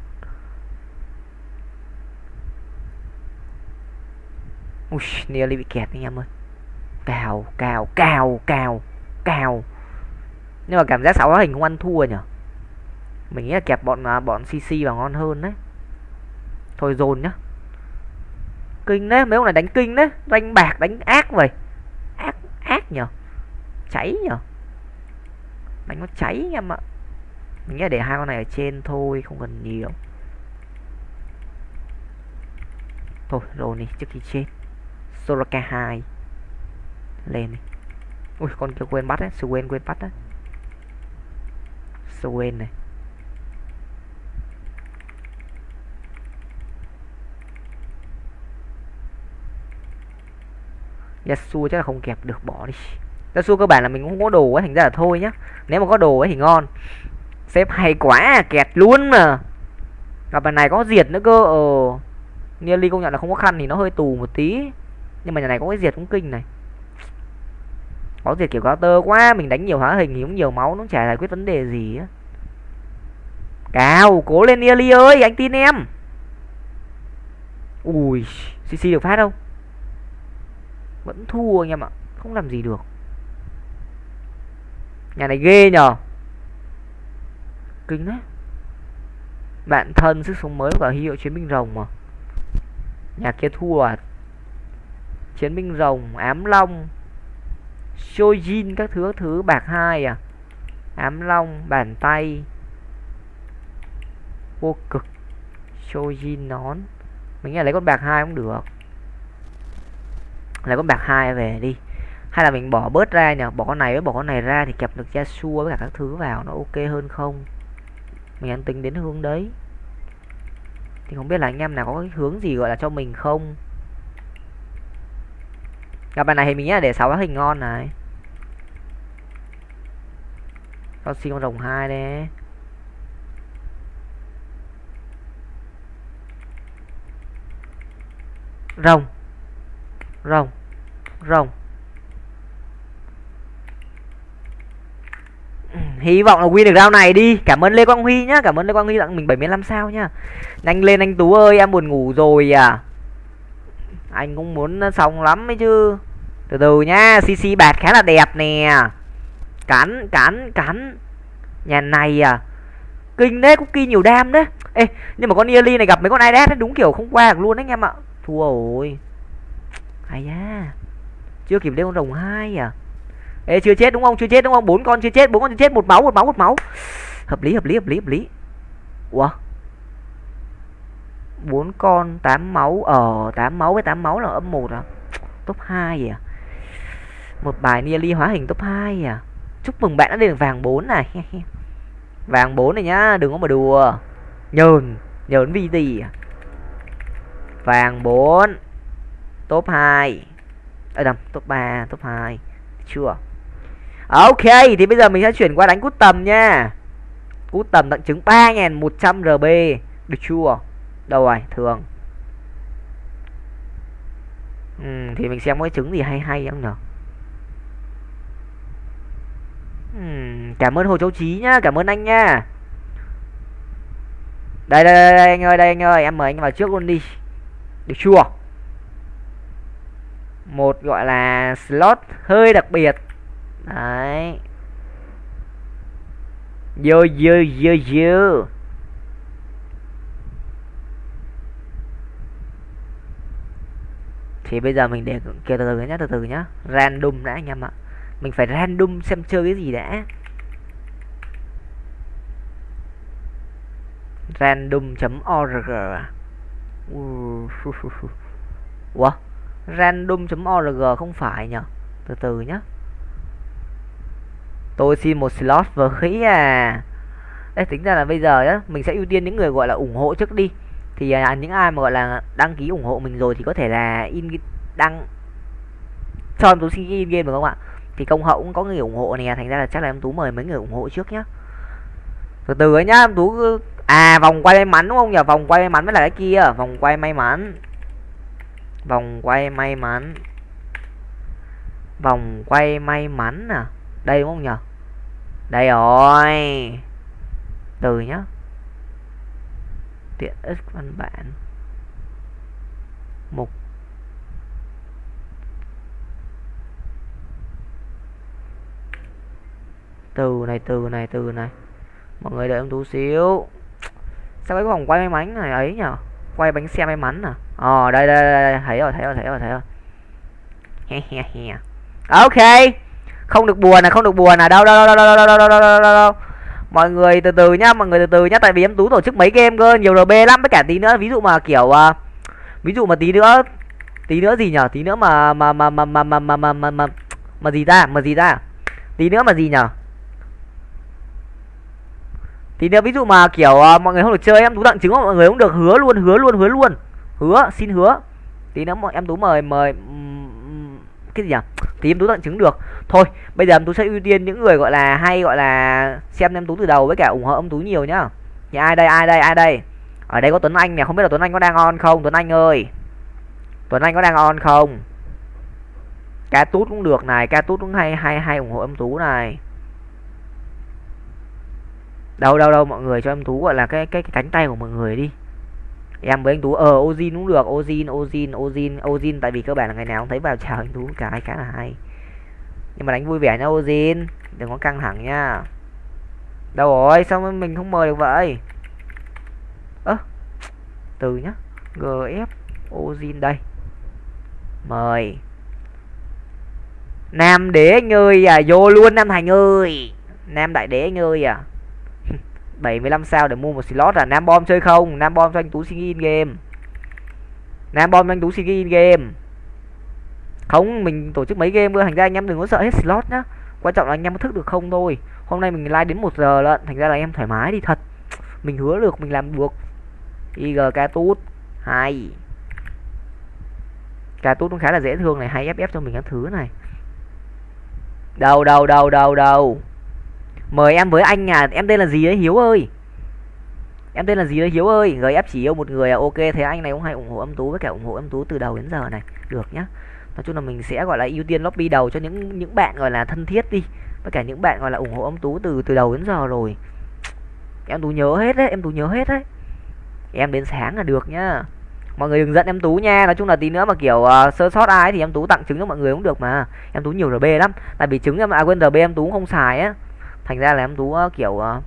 Ui nearly bị kẹt anh em ơi. Cào cào cào cào cào. Nhưng mà cảm giác sáu hóa hình không ăn thua nhở mình nghĩ là kẹp bọn à, bọn cc vào ngon hơn đấy. Thôi dồn nhá kinh đấy mấy ông này đánh kinh đấy đánh bạc đánh ác vậy. Ác ác nhở? Cháy nhở? Đánh nó cháy em ạ mình nghĩ để hai con này ở trên thôi không cần nhiều. Thôi rồi này trước khi chết. Soraka 2 lên này, ui con kia quên bắt đấy quên quên bắt đấy. Quên này. Yasuo chắc là không kẹp được, bỏ đi. Yasuo cơ bản là mình cũng không có đồ ấy, thành ra là thôi nhá. Nếu mà có đồ ấy thì ngon. Xếp hay quá, kẹt luôn mà. Gặp bài này có diệt nữa cơ ờ. Nearly công nhận là không có khăn thì nó hơi tù một tí. Nhưng mà nhà này có cái diệt cũng kinh này. Có diệt kiểu tơ quá, mình đánh nhiều hóa hình thì cũng nhiều máu, nó chả giải quyết vấn đề gì á. Cao, cố lên Nearly ơi, anh tin em. Ui cc được phát không vẫn thua anh em ạ. Không làm gì được. Nhà này ghê nhờ. Kinh đấy. Bạn thân sức sống mới và hiệu chiến binh rồng mà. Nhà kia thua à? Chiến binh rồng, ám long Shojin các thứ các thứ, bạc hai à? Ám long bàn tay. Vô cực. Shojin nón. Mình nghĩ là lấy con bạc hai cũng được lấy con bạc hai về đi. Hay là mình bỏ bớt ra nhỉ? Bỏ con này với bỏ con này ra thì kẹp được Yasuo với cả các thứ vào, nó ok hơn không? Mình đang tính đến hướng đấy. Thì không biết là anh em nào có cái hướng gì gọi là cho mình không? Gặp bài này thì mình nghĩ là để sáu hình ngon này. Con xin con rồng hai đấy. Rồng rồng rồng. Hy vọng là win được round này đi. Cảm ơn lê quang huy nhá, cảm ơn lê quang huy tặng mình 75 sao nhá. Nhanh lên anh tú ơi, em buồn ngủ rồi à. Anh cũng muốn xong lắm ấy chứ. Từ từ nhá cc bạt khá là đẹp nè. Cắn cắn cắn. Nhà này à. Kinh đấy, cookie nhiều đam đấy. Ê, nhưng mà con Yali này gặp mấy con idas đúng kiểu không qua được luôn đấy anh em ạ. Thua rồi ai da. Chưa kịp lên con rồng hai à? Ê chưa chết đúng không? Chưa chết đúng không? Bốn con chưa chết bốn con chưa chết. Một máu một máu một máu. Hợp lý hợp lý hợp lý hợp lý. Ủa? Bốn con tám máu. Ở ờ, tám máu với tám máu là âm một à? Top hai à? Một bài nearly hóa hình top 2 à? Chúc mừng bạn đã lên được vàng 4 này. Vàng 4 này nhá đừng có mà đùa. Nhờn nhờn vì gì à? vàng 4 top 2 ở đầm top 3 top 2 chưa. Ok thì bây giờ mình sẽ chuyển qua đánh cút tầm nha. Cút tầm tặng trứng 3100 rb được chưa? Đâu rồi thường. Ừ, thì mình xem cái trứng gì hay hay không nhở? Cảm ơn hồ châu trí nhá cảm ơn anh nha. đây đây, đây, đây anh ơi đây anh ơi em mời anh vào trước luôn đi. Được chưa? Một gọi là slot hơi đặc biệt. Đấy. Vô vô vô vô. Thì bây giờ mình để kia từ từ nhá, từ từ nhá. Random đã, anh em ạ. Mình phải random xem chơi cái gì đã. Random.org wow à? Ủa? random.org không phải nhở? Từ từ nhá. Tôi xin một slot vừa khí à. Đấy, tính ra là bây giờ á mình sẽ ưu tiên những người gọi là ủng hộ trước đi. Thì à, những ai mà gọi là đăng ký ủng hộ mình rồi thì có thể là in đăng cho em tú xin in game được không ạ? Thì công hậu cũng có người ủng hộ nè thành ra là chắc là em tú mời mấy người ủng hộ trước nhá. Từ từ ấy nhá em tú à vòng quay may mắn đúng không nhỉ vòng quay may mắn mới là cái kia vòng quay may mắn vòng quay may mắn. Vòng quay may mắn à? Đây đúng không nhỉ đây rồi. Từ nhá. Tiện ích văn bản. Mục. Từ này từ này từ này. Mọi người đợi em tú xíu. Sao cái vòng quay may mắn này ấy nhở? Quay bánh xe may mắn à? Ờ đây đây, đây, đây. thấy rồi thấy rồi thấy rồi thấy rồi. À, ok. Không được buồn là không được buồn là đâu đâu đâu đâu đâu đâu đâu đâu đâu đâu đâu. Mọi người từ từ nhá mọi người từ từ nhá tại vì em tú tổ chức mấy game cơ nhiều rb lắm. Với cả tí nữa ví dụ mà kiểu uh, ví dụ mà tí nữa tí nữa gì nhở? Tí nữa mà mà mà mà mà mà mà mà mà, mà, mà gì ta? Mà gì ta? Tí nữa mà gì nhở? Thì nếu ví dụ mà kiểu uh, mọi người không được chơi em tú tặng trứng mọi người cũng được hứa luôn hứa luôn hứa luôn. Hứa xin hứa. Tí nữa mọi em tú mời mời cái gì nhỉ? Thì em tú tặng trứng được. Thôi bây giờ em tú sẽ ưu tiên những người gọi là hay gọi là xem em tú từ đầu với cả ủng hộ em tú nhiều nhá. Thì ai đây ai đây ai đây? Ở đây có tuấn anh nè không biết là tuấn anh có đang on không? Tuấn anh ơi. Tuấn anh có đang on không? Ca tút cũng được này ca tút cũng hay hay hay ủng hộ em tú này đâu đâu đâu mọi người cho em tú gọi là cái cái, cái cánh tay của mọi người đi. Em với anh tú ờ ozin cũng được ozin ozin ozin ozin tại vì cơ bản là ngày nào cũng thấy vào chào anh tú cái khá là hay. Nhưng mà đánh vui vẻ nha ozin. Đừng có căng thẳng nha đâu rồi sao mình không mời được vậy? Từ nhá. Gf ozin đây. Mời. Nam đế anh ơi à vô luôn nam thành ơi. Nam đại đế anh ơi à. 75 sao để mua một slot là nam bom chơi không? Nam bom cho anh tú xin in game. Nam bom cho anh tú xin in game. Không, mình tổ chức mấy game cơ. Thành ra anh em đừng có sợ hết slot nhá. Quan trọng là anh em có thức được không thôi. Hôm nay mình live đến một giờ lận. Thành ra là em thoải mái đi, thật. Mình hứa được, mình làm được. Ig ca tút. Hai ca tút cũng khá là dễ thương này. Hay ff cho mình các thứ này. Đâu đâu đâu đâu đâu mời em với anh à em tên là gì đấy hiếu ơi. Em tên là gì đấy hiếu ơi. Gf chỉ yêu một người à? Ok thế anh này cũng hay ủng hộ âm tú với cả ủng hộ âm tú từ đầu đến giờ này. Được nhá. Nói chung là mình sẽ gọi là ưu tiên lobby đầu cho những những bạn gọi là thân thiết đi. Với cả những bạn gọi là ủng hộ âm tú từ từ đầu đến giờ rồi. Em tú nhớ hết đấy em tú nhớ hết đấy. Em đến sáng là được nhá. Mọi người đừng giận em tú nha. Nói chung là tí nữa mà kiểu uh, sơ sót ai thì em tú tặng trứng cho mọi người cũng được mà. Em tú nhiều rb lắm. Tại vì trứng em à quên rb em tú không xài á thành ra là em tú ờ, kiểu ờ,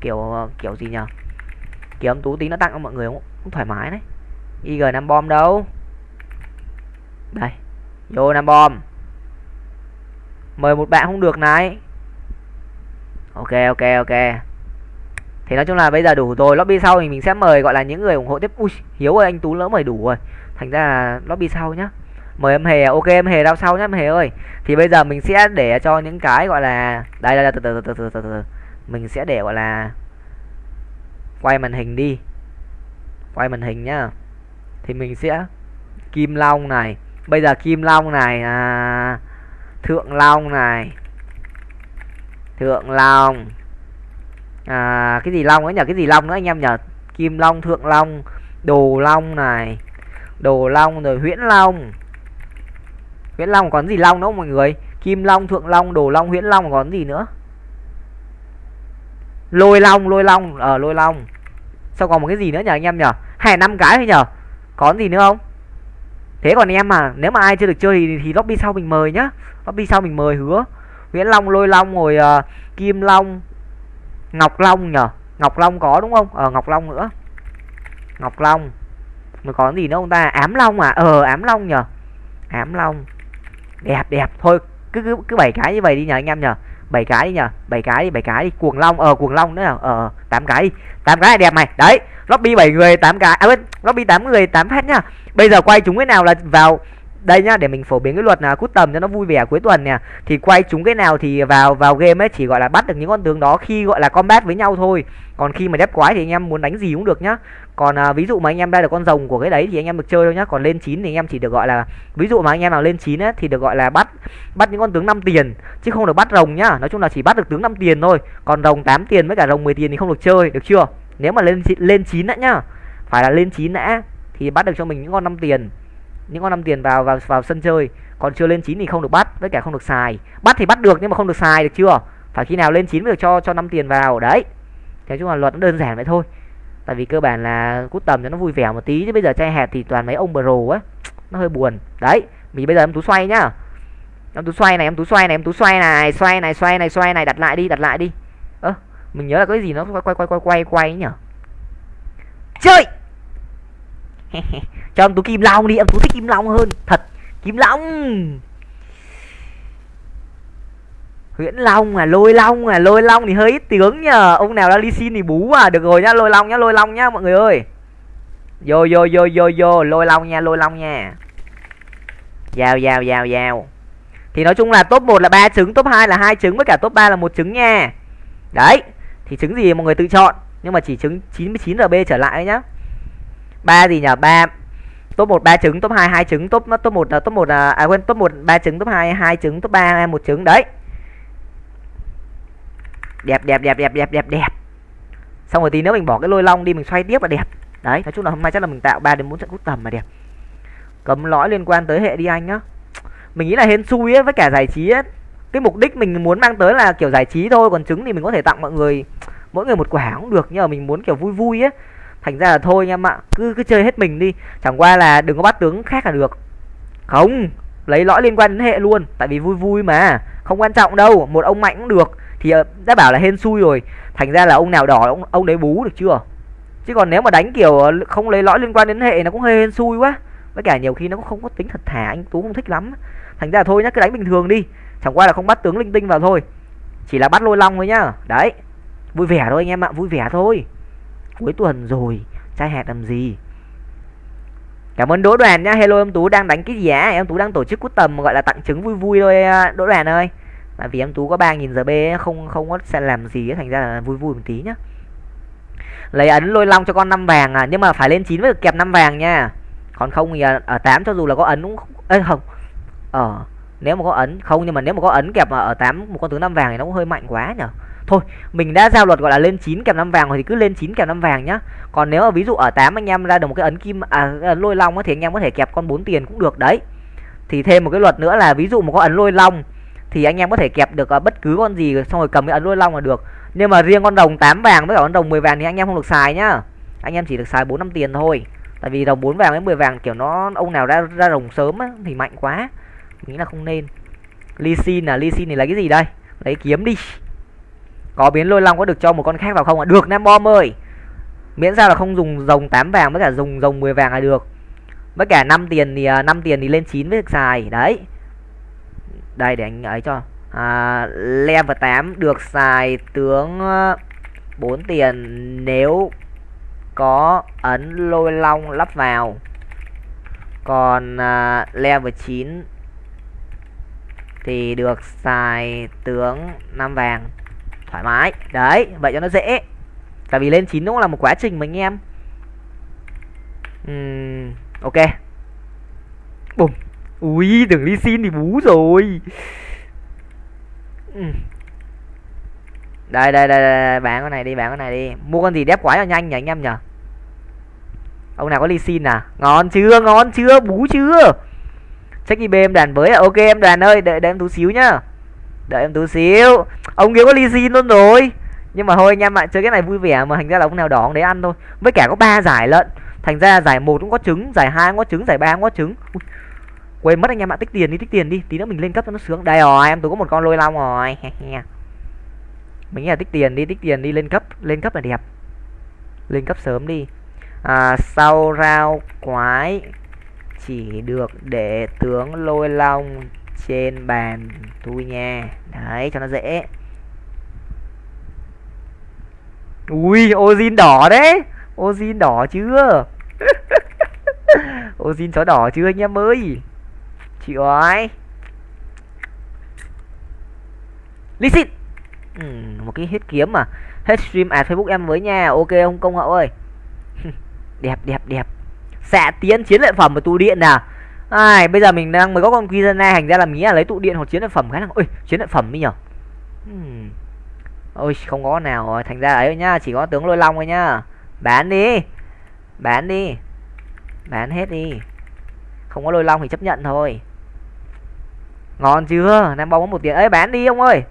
kiểu ờ, kiểu gì nhở kiểu em tú tí nó tặng cho mọi người cũng, cũng thoải mái đấy. Ig năm bom đâu. Đây vô năm bom. Mời một bạn không được này. Ok ok ok. Thì nói chung là bây giờ đủ rồi lobby sau thì mình sẽ mời gọi là những người ủng hộ tiếp. Ui hiếu ơi anh tú lỡ mời đủ rồi. Thành ra là lobby sau nhá mời em hề à? ok em hề đau sau nhá em hề ơi. Thì bây giờ mình sẽ để cho những cái gọi là đây là từ từ từ từ từ từ mình sẽ để gọi là quay màn hình đi. Quay màn hình nhá. Thì mình sẽ kim long này. Bây giờ kim long này à, thượng long này. Thượng long. À, cái gì long ấy nhở cái gì long nữa anh em nhở kim long thượng long đồ long này. Đồ long rồi huyễn long huyễn long còn gì long nữa không mọi người. Kim long thượng long đồ long huyễn long còn gì nữa? Lôi long lôi long ở à, lôi long. Sao còn một cái gì nữa nhờ anh em nhờ? Hay năm cái thôi nhờ. Có gì nữa không? Thế còn em mà nếu mà ai chưa được chơi thì, thì lobby sau mình mời nhá. Lobby sau mình mời hứa. Huyễn long lôi long rồi uh, kim long ngọc long nhờ. Ngọc long có đúng không? Ờ ngọc long nữa. Ngọc long. Rồi có gì nữa ông ta? Ám long à? Ờ ám long nhờ. Ám long đẹp đẹp. Thôi, cứ cứ cứ bảy cái như vậy đi nhờ anh em nhờ. Bảy cái đi nhờ. Bảy cái đi, bảy cái đi. Cuồng long ờ cuồng long nữa. Ờ, ờ tám cái đi. Tám cái là đẹp mày đấy, lobby bảy người, tám cái. À quên, lobby tám người, tám phát nhá. Bây giờ quay chúng cái nào là vào, đây nhá, để mình phổ biến cái luật là cút tầm cho nó vui vẻ cuối tuần nè. Thì quay chúng cái nào thì vào vào game ấy, chỉ gọi là bắt được những con tướng đó khi gọi là combat với nhau thôi. Còn khi mà đép quái thì anh em muốn đánh gì cũng được nhá còn à, ví dụ mà anh em ra được con rồng của cái đấy thì anh em được chơi thôi nhá. Còn lên chín thì anh em chỉ được gọi là ví dụ mà anh em nào lên chín á thì được gọi là bắt bắt những con tướng 5 tiền chứ không được bắt rồng nhá. Nói chung là chỉ bắt được tướng 5 tiền thôi. Còn rồng 8 tiền với cả rồng 10 tiền thì không được chơi được chưa? Nếu mà lên lên chín đã nhá phải là lên chín đã thì bắt được cho mình những con 5 tiền những con năm tiền vào vào vào sân chơi. Còn chưa lên chín thì không được bắt với cả không được xài. Bắt thì bắt được nhưng mà không được xài được chưa? Phải khi nào lên chín mới được cho cho năm tiền vào. Đấy. Nói chung là luật nó đơn giản vậy thôi tại vì cơ bản là cút tầm cho nó vui vẻ một tí, chứ bây giờ trai hạt thì toàn mấy ông bro á. Nó hơi buồn. Đấy, mình bây giờ em tú xoay nhá. Em tú xoay này, em tú xoay này, em tú xoay này xoay này xoay này xoay này, đặt lại đi, đặt lại đi. Ơ, mình nhớ là cái gì nó quay quay quay quay quay quay nhở chơi! Cho em tú kim long đi, em tú thích kim long hơn. Thật, kim long! Huyễn long à lôi long à lôi long thì hơi ít tướng nhờ. Ông nào đã đi xin thì bú à. Được rồi nhá lôi long nhá lôi long nhá mọi người ơi. Vô vô vô vô vô. Lôi long nha lôi long nha. Giao giao giao giao. Thì nói chung là top 1 là ba trứng top 2 là hai trứng với cả top 3 là một trứng nha. Đấy thì trứng gì mọi người tự chọn? Nhưng mà chỉ trứng 99 rb trở lại nhá. Ba gì nhở ba. Top một ba trứng top hai hai trứng top top một top một à, à quên top một ba trứng top hai hai trứng top ba một trứng. Đấy đẹp đẹp đẹp đẹp đẹp đẹp đẹp. Xong rồi tí nữa mình bỏ cái lôi long đi, mình xoay tiếp là đẹp. Đấy, nói chung là hôm nay chắc là mình tạo 3 đến bốn trận cút tầm mà đẹp. Cấm lõi liên quan tới hệ đi anh nhá. Mình nghĩ là hên xui ấy, với cả giải trí ấy. Cái mục đích mình muốn mang tới là kiểu giải trí thôi, còn trứng thì mình có thể tặng mọi người, mỗi người một quả cũng được, nhưng mà mình muốn kiểu vui vui ấy. Thành ra là thôi anh em ạ cứ cứ chơi hết mình đi. Chẳng qua là đừng có bắt tướng khác là được. Không, lấy lõi liên quan đến hệ luôn, tại vì vui vui mà. Không quan trọng đâu, một ông mạnh cũng được thì ờ, đã bảo là hên xui rồi. Thành ra là ông nào đỏ ông ông đấy bú được chưa? Chứ còn nếu mà đánh kiểu ờ, không lấy lõi liên quan đến hệ nó cũng hơi hên xui quá. Với cả nhiều khi nó cũng không có tính thật thà, anh tú không thích lắm. Thành ra là thôi nhá, cứ đánh bình thường đi. Chẳng qua là không bắt tướng linh tinh vào thôi. Chỉ là bắt lôi long thôi nhá. Đấy. Vui vẻ thôi anh em ạ, vui vẻ thôi. Cuối tuần rồi, trai hẹt làm gì? Cảm ơn đỗ đoàn nhá. Hello, em tú đang đánh cái gì á? Em tú đang tổ chức cút tầm, gọi là tặng trứng vui vui thôi à, đỗ đoàn ơi tại vì em tú có ba nghìn giờ b không không có sẽ làm gì thành ra là vui vui một tí nhá. Lấy ấn lôi long cho con năm vàng à nhưng mà phải lên chín mới được kẹp năm vàng nha. Còn không thì à, ở tám cho dù là có ấn cũng không Ê, không. Ờ nếu mà có ấn không nhưng mà nếu mà có ấn kẹp ở tám một con tướng năm vàng thì nó cũng hơi mạnh quá nhở. Thôi mình đã giao luật gọi là lên chín kèm năm vàng rồi thì cứ lên chín kèm năm vàng nhá. Còn nếu mà ví dụ ở tám anh em ra được một cái ấn kim à lôi long thì anh em có thể kẹp con bốn tiền cũng được đấy. Thì thêm một cái luật nữa là ví dụ một có ấn lôi long thì anh em có thể kẹp được à, bất cứ con gì xong rồi cầm cái ấn lôi long là được. Nhưng mà riêng con đồng 8 vàng với cả con đồng 10 vàng thì anh em không được xài nhá. Anh em chỉ được xài bốn năm tiền thôi. Tại vì đồng 4 vàng với 10 vàng kiểu nó ông nào ra ra đồng sớm á, thì mạnh quá. Nghĩ là không nên. Ly xin là ly xin thì lấy cái gì đây? Lấy kiếm đi. Có biến lôi long có được cho một con khác vào không ạ? Được nam bom ơi. Miễn sao là không dùng rồng 8 vàng với cả dùng rồng 10 vàng là được. Với cả 5 tiền thì à, 5 tiền thì lên 9 với được xài. Đấy đây để anh ấy cho. À, level 8 được xài tướng ờ, 4 tiền nếu có ấn lôi long lắp vào. Còn à, level 9 thì được xài tướng 5 vàng. Thoải mái. Đấy vậy cho nó dễ. Tại vì lên 9 nó cũng là một quá trình mà anh em. Uhm, ok. Bùm ui đừng đi xin thì bú rồi. Uhm. đây, đây đây đây bán con này đi bán con này đi. Mua con gì đép quá cho nhanh nhỉ anh em nhở ông nào có ly xin à? Ngon chưa ngon chưa bú chưa? Check ib em đoàn với à? Ok em đoàn ơi đợi, đợi em tú xíu nhá. Đợi em tú xíu. Ông kia có ly xin luôn rồi. Nhưng mà thôi anh em ạ chơi cái này vui vẻ mà thành ra là ông nào đỏ đấy ăn thôi. Với cả có ba giải lận. Thành ra giải một cũng có trứng giải hai cũng có trứng giải ba cũng có trứng. Ui, quên mất anh em ạ tích tiền đi tích tiền đi. Tí nữa mình lên cấp cho nó sướng. Đây rồi em tôi có một con lôi long rồi. Mình nghĩ là tích tiền đi tích tiền đi lên cấp lên cấp là đẹp. Lên cấp sớm đi. À, sau rau quái chỉ được để tướng lôi long trên bàn tôi nha. Đấy cho nó dễ. Ui ozin đỏ đấy. Ozin đỏ chưa? Ozin chó đỏ chưa anh em ơi? Chịu rồi lý xịn ừ, một cái hết kiếm mà. Hết stream à facebook em với nha. Ok ông công hậu ơi? Đẹp đẹp đẹp. Xạ tiến chiến lợi phẩm của tụ điện nào ai bây giờ mình đang mới có con Quizana hành ra là mí là lấy tụ điện hoặc chiến lợi phẩm cái là ôi chiến lợi phẩm đi nhở? Hmm. ôi không có nào rồi. Thành ra ấy nhá chỉ có tướng lôi long thôi nhá. Bán đi. Bán đi. Bán hết đi. Không có lôi long thì chấp nhận thôi ngon chưa? Đang bóng một tiền ấy bán đi ông ơi.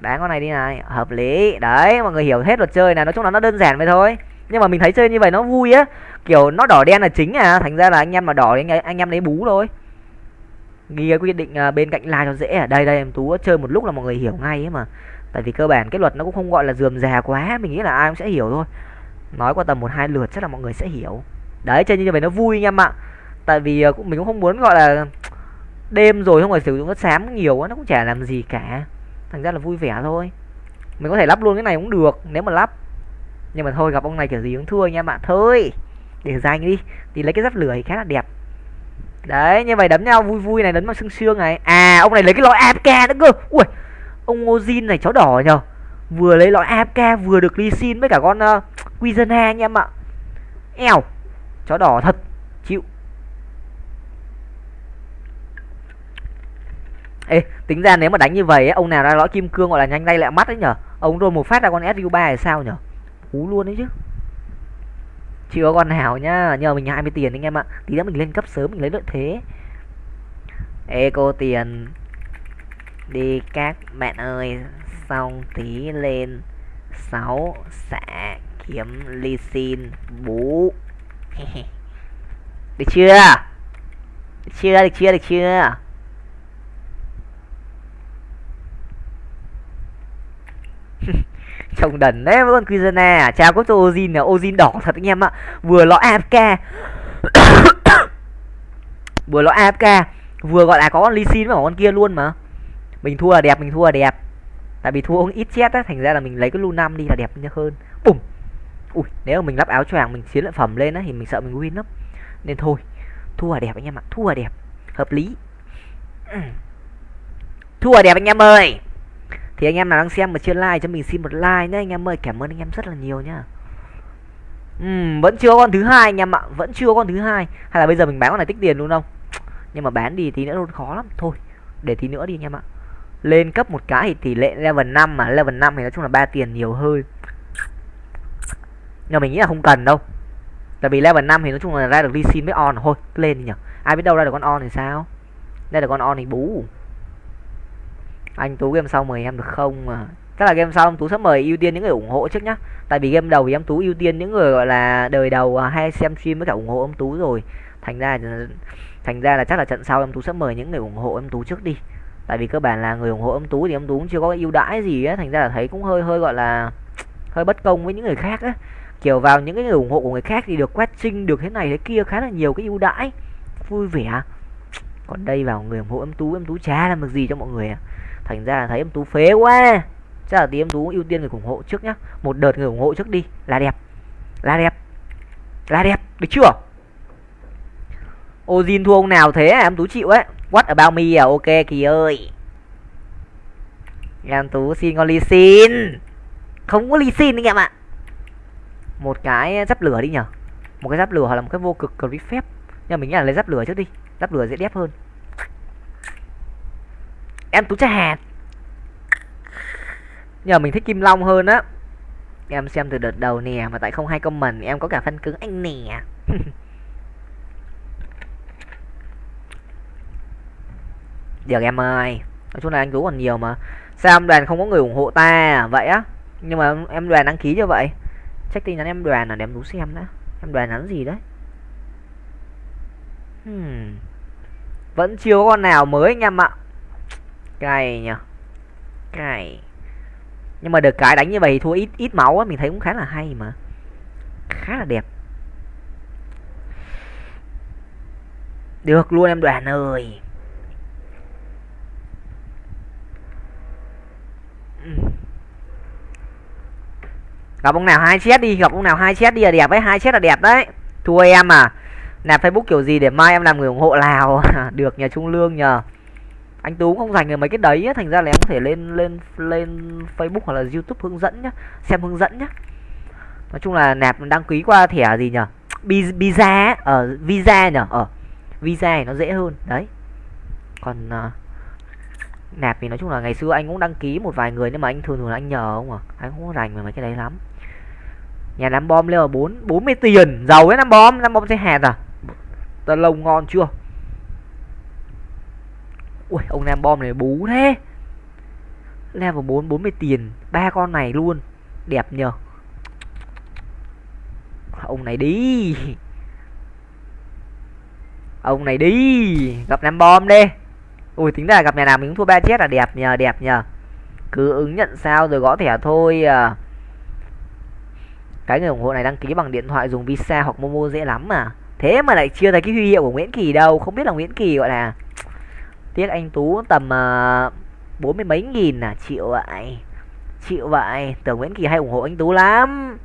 Bán con này đi này. Hợp lý. Đấy mọi người hiểu hết luật chơi này. Nói chung là nó đơn giản vậy thôi. Nhưng mà mình thấy chơi như vậy nó vui á. Kiểu nó đỏ đen là chính à. Thành ra là anh em mà đỏ thì anh, anh em lấy bú thôi. Ghi cái quyết định à, bên cạnh like cho dễ ở đây đây em tú chơi một lúc là mọi người hiểu ngay ấy mà. Tại vì cơ bản cái luật nó cũng không gọi là dườm già quá. Mình nghĩ là ai cũng sẽ hiểu thôi. Nói qua tầm một hai lượt chắc là mọi người sẽ hiểu. Đấy chơi như vậy nó vui anh em ạ. Tại vì à, cũng mình cũng không muốn gọi là đêm rồi không phải sử dụng đất xám nhiều quá nó cũng chả làm gì cả. Thành ra là vui vẻ thôi. Mình có thể lắp luôn cái này cũng được nếu mà lắp. Nhưng mà thôi gặp ông này kiểu gì cũng thua anh em ạ thôi để danh đi thì lấy cái giáp lửa thì khá là đẹp. Đấy như vậy đấm nhau vui vui này đấm vào xương xương này. À ông này lấy cái lõi apk nữa cơ. Ui ông Ozin này chó đỏ nhờ. Vừa lấy lõi apk vừa được ly xin với cả con ờ, uh, Quizena anh em ạ. Eo chó đỏ thật chịu. Ê, tính ra nếu mà đánh như vậy ông nào ra lõi kim cương gọi là nhanh tay lại mắt đấy nhở? Ông rồi một phát ra con su 3 thì sao nhở? Cú luôn đấy chứ. Chưa con nào nhá, nhờ mình 20 tiền anh em ạ. Tí nữa mình lên cấp sớm, mình lấy lợi thế. Eco tiền. Đi các bạn ơi, xong tí lên 6 xạ kiếm ly xin, bú. Được chưa được chưa? Được chưa? Được chưa? Trông đần đấy với con Quizana à? Chào có cho Ozin là Ozin đỏ thật anh em ạ. Vừa lõ AFK vừa lõ AFK vừa gọi là có con Lee Sin với con kia luôn mà. Mình thua là đẹp, mình thua là đẹp. Tại vì thua ít chết á, thành ra là mình lấy cái lu năm đi là đẹp hơn. Bùm. Ui, nếu mà mình lắp áo choàng, mình chiến lợi phẩm lên á, thì mình sợ mình win lắm. Nên thôi, thua là đẹp anh em ạ, thua là đẹp. Hợp lý. Thua là đẹp anh em ơi thì anh em nào đang xem mà chưa like cho mình xin một like nhé anh em ơi cảm ơn anh em rất là nhiều nhá. Uhm, vẫn chưa con thứ hai anh em ạ. Vẫn chưa con thứ hai. Hay là bây giờ mình bán con này tích tiền luôn không? Nhưng mà bán đi tí nữa luôn khó lắm. Thôi để tí nữa đi anh em ạ. Lên cấp một cái thì tỷ lệ level 5 mà. Level 5 thì nói chung là ba tiền nhiều hơn nhưng mình nghĩ là không cần đâu. Tại vì level 5 thì nói chung là ra được ly xin với on. Thôi lên đi nhở. Ai biết đâu ra được con on thì sao? Đây là con on thì bú anh tú game sau mời em được không mà? Chắc là game sau em tú sẽ mời ưu tiên những người ủng hộ trước nhá. Tại vì game đầu thì em tú ưu tiên những người, gọi là, đời đầu à, hay xem stream với cả ủng hộ em tú rồi. Thành ra thành ra là chắc là trận sau em tú sẽ mời những người ủng hộ em tú trước đi. Tại vì cơ bản là người ủng hộ em tú thì em tú cũng chưa có ưu đãi gì á. Thành ra là thấy cũng hơi hơi, gọi là, hơi bất công với những người khác á. Kiểu vào những cái người ủng hộ của người khác thì được quét sinh được thế này thế kia khá là nhiều cái ưu đãi. Vui vẻ. Còn đây vào người ủng hộ em tú em tú chả làm được gì cho mọi người à thành ra là thấy em tú phế quá. Chắc là tí em tú ưu tiên người ủng hộ trước nhá. Một đợt người ủng hộ trước đi. Là đẹp. Là đẹp. Là đẹp. Được chưa? Ozin thua ông nào thế em tú chịu ấy? What about me à? Ok, kỳ ơi. Em tú xin con ly xin. Không có ly xin anh em ạ. Một cái giáp lửa đi nhở. Một cái giáp lửa hoặc là một cái vô cực clip phép nhưng mình nghĩ là lấy giáp lửa trước đi. Giáp lửa dễ đẹp hơn em tú cha hạt nhờ mình thích kim long hơn á. Em xem từ đợt đầu nè, mà tại không hay comment, em có cả phân cứng anh nè. Được em ơi, nói chung là anh tú còn nhiều mà. Sao em đoàn không có người ủng hộ ta à? vậy á, nhưng mà em đoàn đăng ký cho vậy. Check tin nhắn em đoàn là để em tú xem đã. Em đoàn nhắn gì đấy? Hmm. vẫn chưa có con nào mới anh em ạ cay nhỉ cay. Nhưng mà được cái đánh như vậy thì thua ít ít máu á, mình thấy cũng khá là hay mà. Khá là đẹp. Được luôn em đoàn ơi. Gặp ông nào hai chết đi, gặp ông nào hai chết đi là đẹp ấy, hai chết là đẹp đấy. Thua em à. Nạp facebook kiểu gì để mai em làm người ủng hộ lào? Được nhờ, trung lương nhờ anh tú cũng không dành được mấy cái đấy á thành ra là em có thể lên lên lên facebook hoặc là youtube hướng dẫn nhá xem hướng dẫn nhá. Nói chung là nạp đăng ký qua thẻ gì nhở? Visa ở uh, ờ, visa nhở? Ở uh, visa này nó dễ hơn đấy. Còn uh, nạp thì nói chung là ngày xưa anh cũng đăng ký một vài người nhưng mà anh thường thường là anh nhờ không à? Anh không có rành về mấy cái đấy lắm. Nhà nắm bom lên là bốn bốn mươi tiền giàu ấy nắm bom nắm bom sẽ hạt à? Ta lông ngon chưa? Ui, ông nam bom này bú thế. Level 4 40 tiền, ba con này luôn. Đẹp nhờ. Ông này đi. Ông này đi. Gặp nam bom đi. Ui, tính ra gặp nhà nào mình cũng thua ba chết là đẹp nhờ đẹp nhờ. Cứ ứng nhận sao rồi gõ thẻ thôi à. Cái người ủng hộ này đăng ký bằng điện thoại dùng visa hoặc momo dễ lắm mà thế mà lại chưa thấy cái huy hiệu của nguyễn kỳ đâu, không biết là nguyễn kỳ gọi là tiếc anh tú tầm ờ, bốn uh, mươi mấy nghìn à chịu vậy. Chịu vậy tưởng nguyễn kỳ hay ủng hộ anh tú lắm.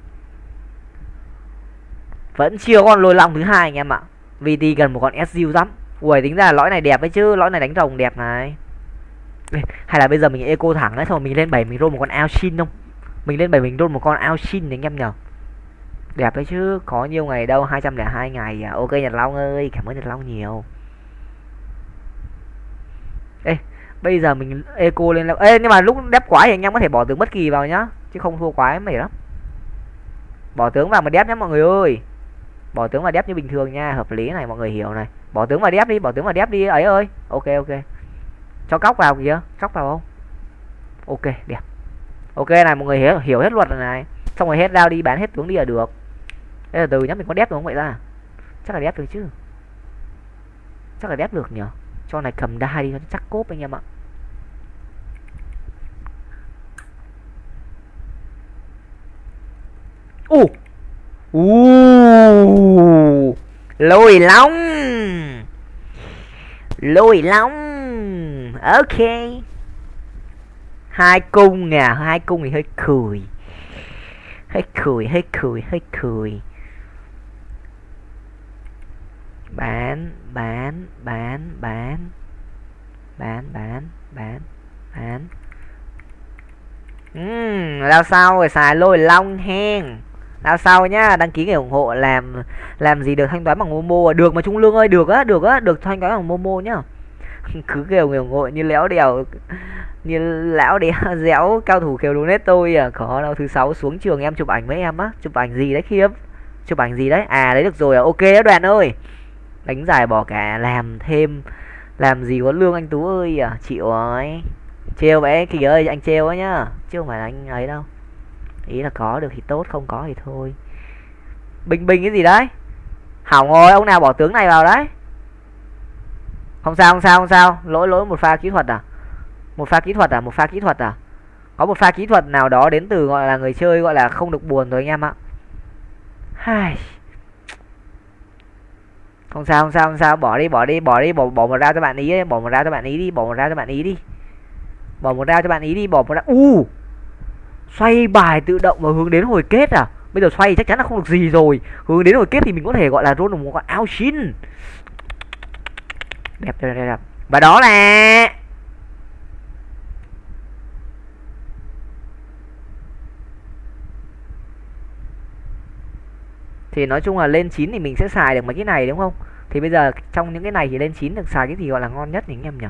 Vẫn chưa con lôi long thứ hai anh em ạ. Vt gần một con su lắm. Ui tính ra là lõi này đẹp ấy chứ lõi này đánh rồng đẹp này. Hay là bây giờ mình eco thẳng ấy thôi mình lên bảy mình roll một con ao xin không? Mình lên bảy mình roll một con ao xin anh em nhở đẹp đấy chứ có nhiều ngày đâu 202 ngày à. Ok nhật long ơi cảm ơn nhật long nhiều ê, bây giờ mình eco lên là ê, nhưng mà lúc đép quái thì anh em có thể bỏ tướng bất kỳ vào nhá, chứ không thua quái mệt lắm. Bỏ tướng vào mà đép nhá mọi người ơi. Bỏ tướng vào đép như bình thường nha, hợp lý này, mọi người hiểu này. Bỏ tướng vào đép đi, bỏ tướng vào đép đi, ấy ơi. Ok ok. Cho cóc vào kìa, cóc vào không? Ok, đẹp. Ok này, mọi người hiểu hiểu hết luật rồi này. Xong rồi hết rao đi, bán hết tướng đi là được. Thế là từ nhá, mình có đép đúng không vậy ra chắc là đép được chứ. Chắc là đép được nhở? Cho này cầm đai đi cho chắc cốp anh em ạ. U u lôi long lôi long ok. Hai cung nè hai cung thì hơi cười. Hơi cười hơi cười hơi cười bán bán bán bán. Bán bán bán bán. Uhm, lao sau rồi xài lôi long hen. Lao sau nhá đăng ký người ủng hộ làm làm gì được thanh toán bằng momo à? được mà trung lương ơi được á được á được thanh toán bằng momo nhá. Cứ kêu người ủng hộ như léo đèo như lão đéo dẻo cao thủ kêu luôn hết tôi à. Có đâu thứ sáu xuống trường em chụp ảnh với em á. Chụp ảnh gì đấy khiếp? Chụp ảnh gì đấy? À đấy được rồi à. Ok đó đoàn ơi đánh giải bỏ cả, làm thêm, làm gì có lương anh tú ơi à? Chịu ấy trêu bé kỳ ơi, anh trêu ấy nhá. Chứ không phải là anh ấy đâu. Ý là có được thì tốt, không có thì thôi. Bình bình cái gì đấy? Hỏng rồi ông nào bỏ tướng này vào đấy. Không sao không sao không sao. Lỗi lỗi một pha kỹ thuật à? Một pha kỹ thuật à? Một pha kỹ thuật à? Có một pha kỹ thuật nào đó đến từ gọi là người chơi gọi là không được buồn rồi anh em ạ. Hai không sao không sao không sao. Bỏ đi bỏ đi bỏ đi. Bỏ bỏ một ra cho bạn ý bỏ một ra cho bạn ý đi bỏ một ra cho bạn ý đi. Bỏ một ra cho bạn ý đi bỏ một ra u! Uh, xoay bài tự động và hướng đến hồi kết à? Bây giờ xoay chắc chắn là không được gì rồi. Hướng đến hồi kết thì mình có thể gọi là roll một con ao xin đẹp đẹp đẹp và đó là thì nói chung là lên 9 thì mình sẽ xài được mấy cái này, đúng không? Thì bây giờ trong những cái này thì lên 9 được xài cái gì gọi là ngon nhất thì anh em nhỉ?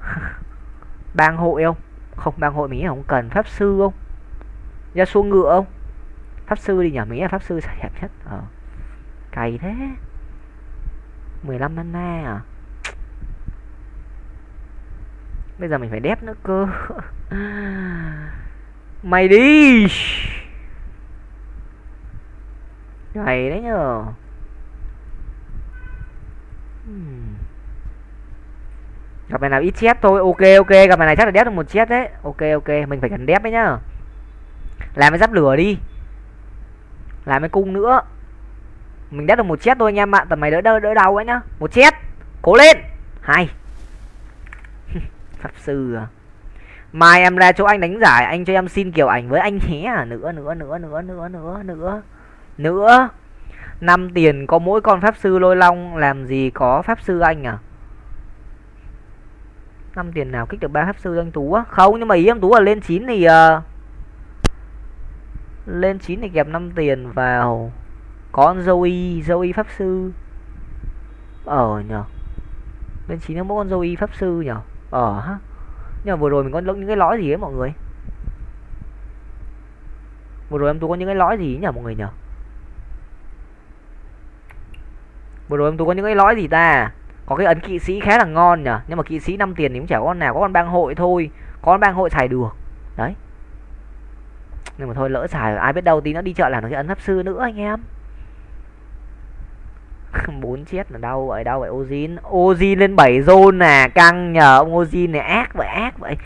Bang hội không? Không, bang hội mình không? Cần pháp sư không? Ra xuống ngựa không? Pháp sư đi nhỉ? Mình là pháp sư xài đẹp nhất. Ờ. Cày thế. 15 mana à? Bây giờ mình phải đép nữa cơ. Mày đi! Ngày đấy nhờ. Gặp này nào ít chết thôi. Ok ok. Gặp này này chắc là đép được một chết đấy. Ok ok. Mình phải cần đép đấy nhá. Làm cái giáp lửa đi. Làm cái cung nữa. Mình đép được một chết thôi anh em ạ. Tầm mày đỡ đỡ đỡ đau ấy nhá. Một chết. Cố lên. Hai Pháp sư à. Mai em ra chỗ anh đánh giải. Anh cho em xin kiểu ảnh với anh nhé à. Nữa nữa nữa nữa nữa nữa nữa nữa năm tiền có mỗi con pháp sư lôi long làm gì có pháp sư anh à? Năm tiền nào kích được ba pháp sư anh tú á? Không nhưng mà ý em tú là lên 9 thì uh, lên 9 thì kẹp 5 tiền vào. Con Zoe Zoe pháp sư. Ở nhờ. Lên 9 nó mỗi con Zoe pháp sư nhờ. Ở ha. Nhưng mà vừa rồi mình có những cái lõi gì ấy mọi người? Vừa rồi em tú có những cái lõi gì nhỉ mọi người nhỉ vừa rồi em tú có những cái lõi gì ta? Có cái ấn kỵ sĩ khá là ngon nhở, nhưng mà kỵ sĩ 5 tiền thì cũng chả có con nào có con bang hội thôi. Có con bang hội xài được. Đấy. Nhưng mà thôi lỡ xài ai biết đâu tí nó đi chợ làm nó cái ấn pháp sư nữa anh em. Bốn chết là đâu vậy đâu vậy. Ozin Ozin lên 7 zone à căng nhờ. Ông Ozin này ác vậy ác vậy.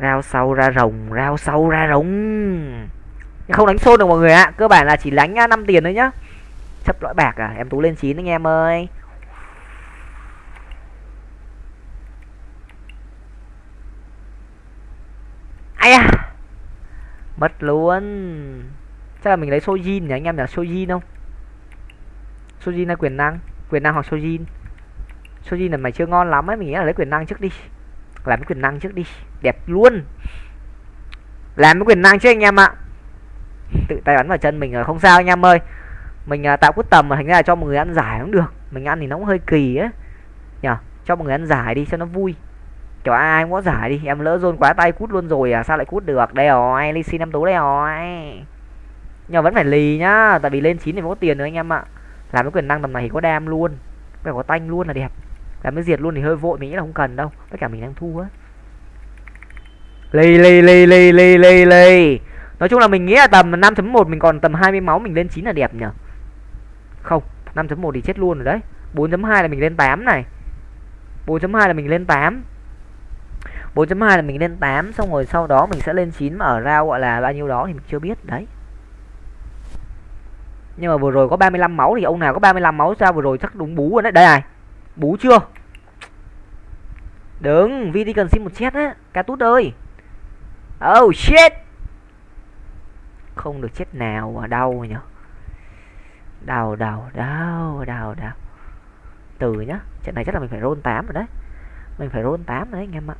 Rao sau ra rồng rao sau ra rồng. Không đánh xôn được mọi người ạ. Cơ bản là chỉ đánh 5 tiền thôi nhá chấp lõi bạc à? Em tú lên chín anh em ơi. Ai à mất luôn. Chắc là mình lấy sojin nhỉ? Anh em nhỉ? Sojin không? Sojin hay quyền năng? Quyền năng hoặc sojin? Sojin là mày chưa ngon lắm ấy, mình nghĩ là lấy quyền năng trước đi. Làm cái quyền năng trước đi. Đẹp luôn. Làm cái quyền năng chứ anh em ạ. Tự tay bắn vào chân mình rồi, không sao anh em ơi mình à, tạo cút tầm mà thành ra là cho mọi người ăn giải cũng được. Mình ăn thì nó cũng hơi kỳ á. Nhở cho một người ăn giải đi cho nó vui. Kiểu ai cũng có giải đi em lỡ dôn quá tay cút luôn rồi à sao lại cút được? Đây rồi ly xin em tú đây rồi. Nhưng vẫn phải lì nhá tại vì lên chín thì mới có tiền nữa anh em ạ. Làm cái quyền năng tầm này thì có đam luôn. Phải có tanh luôn là đẹp. Làm cái diệt luôn thì hơi vội mình nghĩ là không cần đâu. Tất cả mình đang thua á. Lì lì lì lì lì lì lì. Nói chung là mình nghĩ là tầm 5.1 mình còn tầm 20 máu mình lên 9 là đẹp nhở không 5.1 thì chết luôn rồi đấy. 4.2 là mình lên 8 này. 4.2 là mình lên 8 4.2 là mình lên 8 xong rồi sau đó mình sẽ lên 9 mà ở rao gọi là bao nhiêu đó thì mình chưa biết, đấy. Nhưng mà vừa rồi có 35 máu thì ông nào có 35 máu sao vừa rồi chắc đúng bú rồi đấy. Đây này, bú chưa? Đừng vi đi cần xin một chết á. Ca tút ơi. Oh shit. Không được chết nào mà đau nhỉ đào đào đào đào đào từ nhá, trận này chắc là mình phải roll 8 rồi đấy. Mình phải roll 8 đấy, anh em ạ.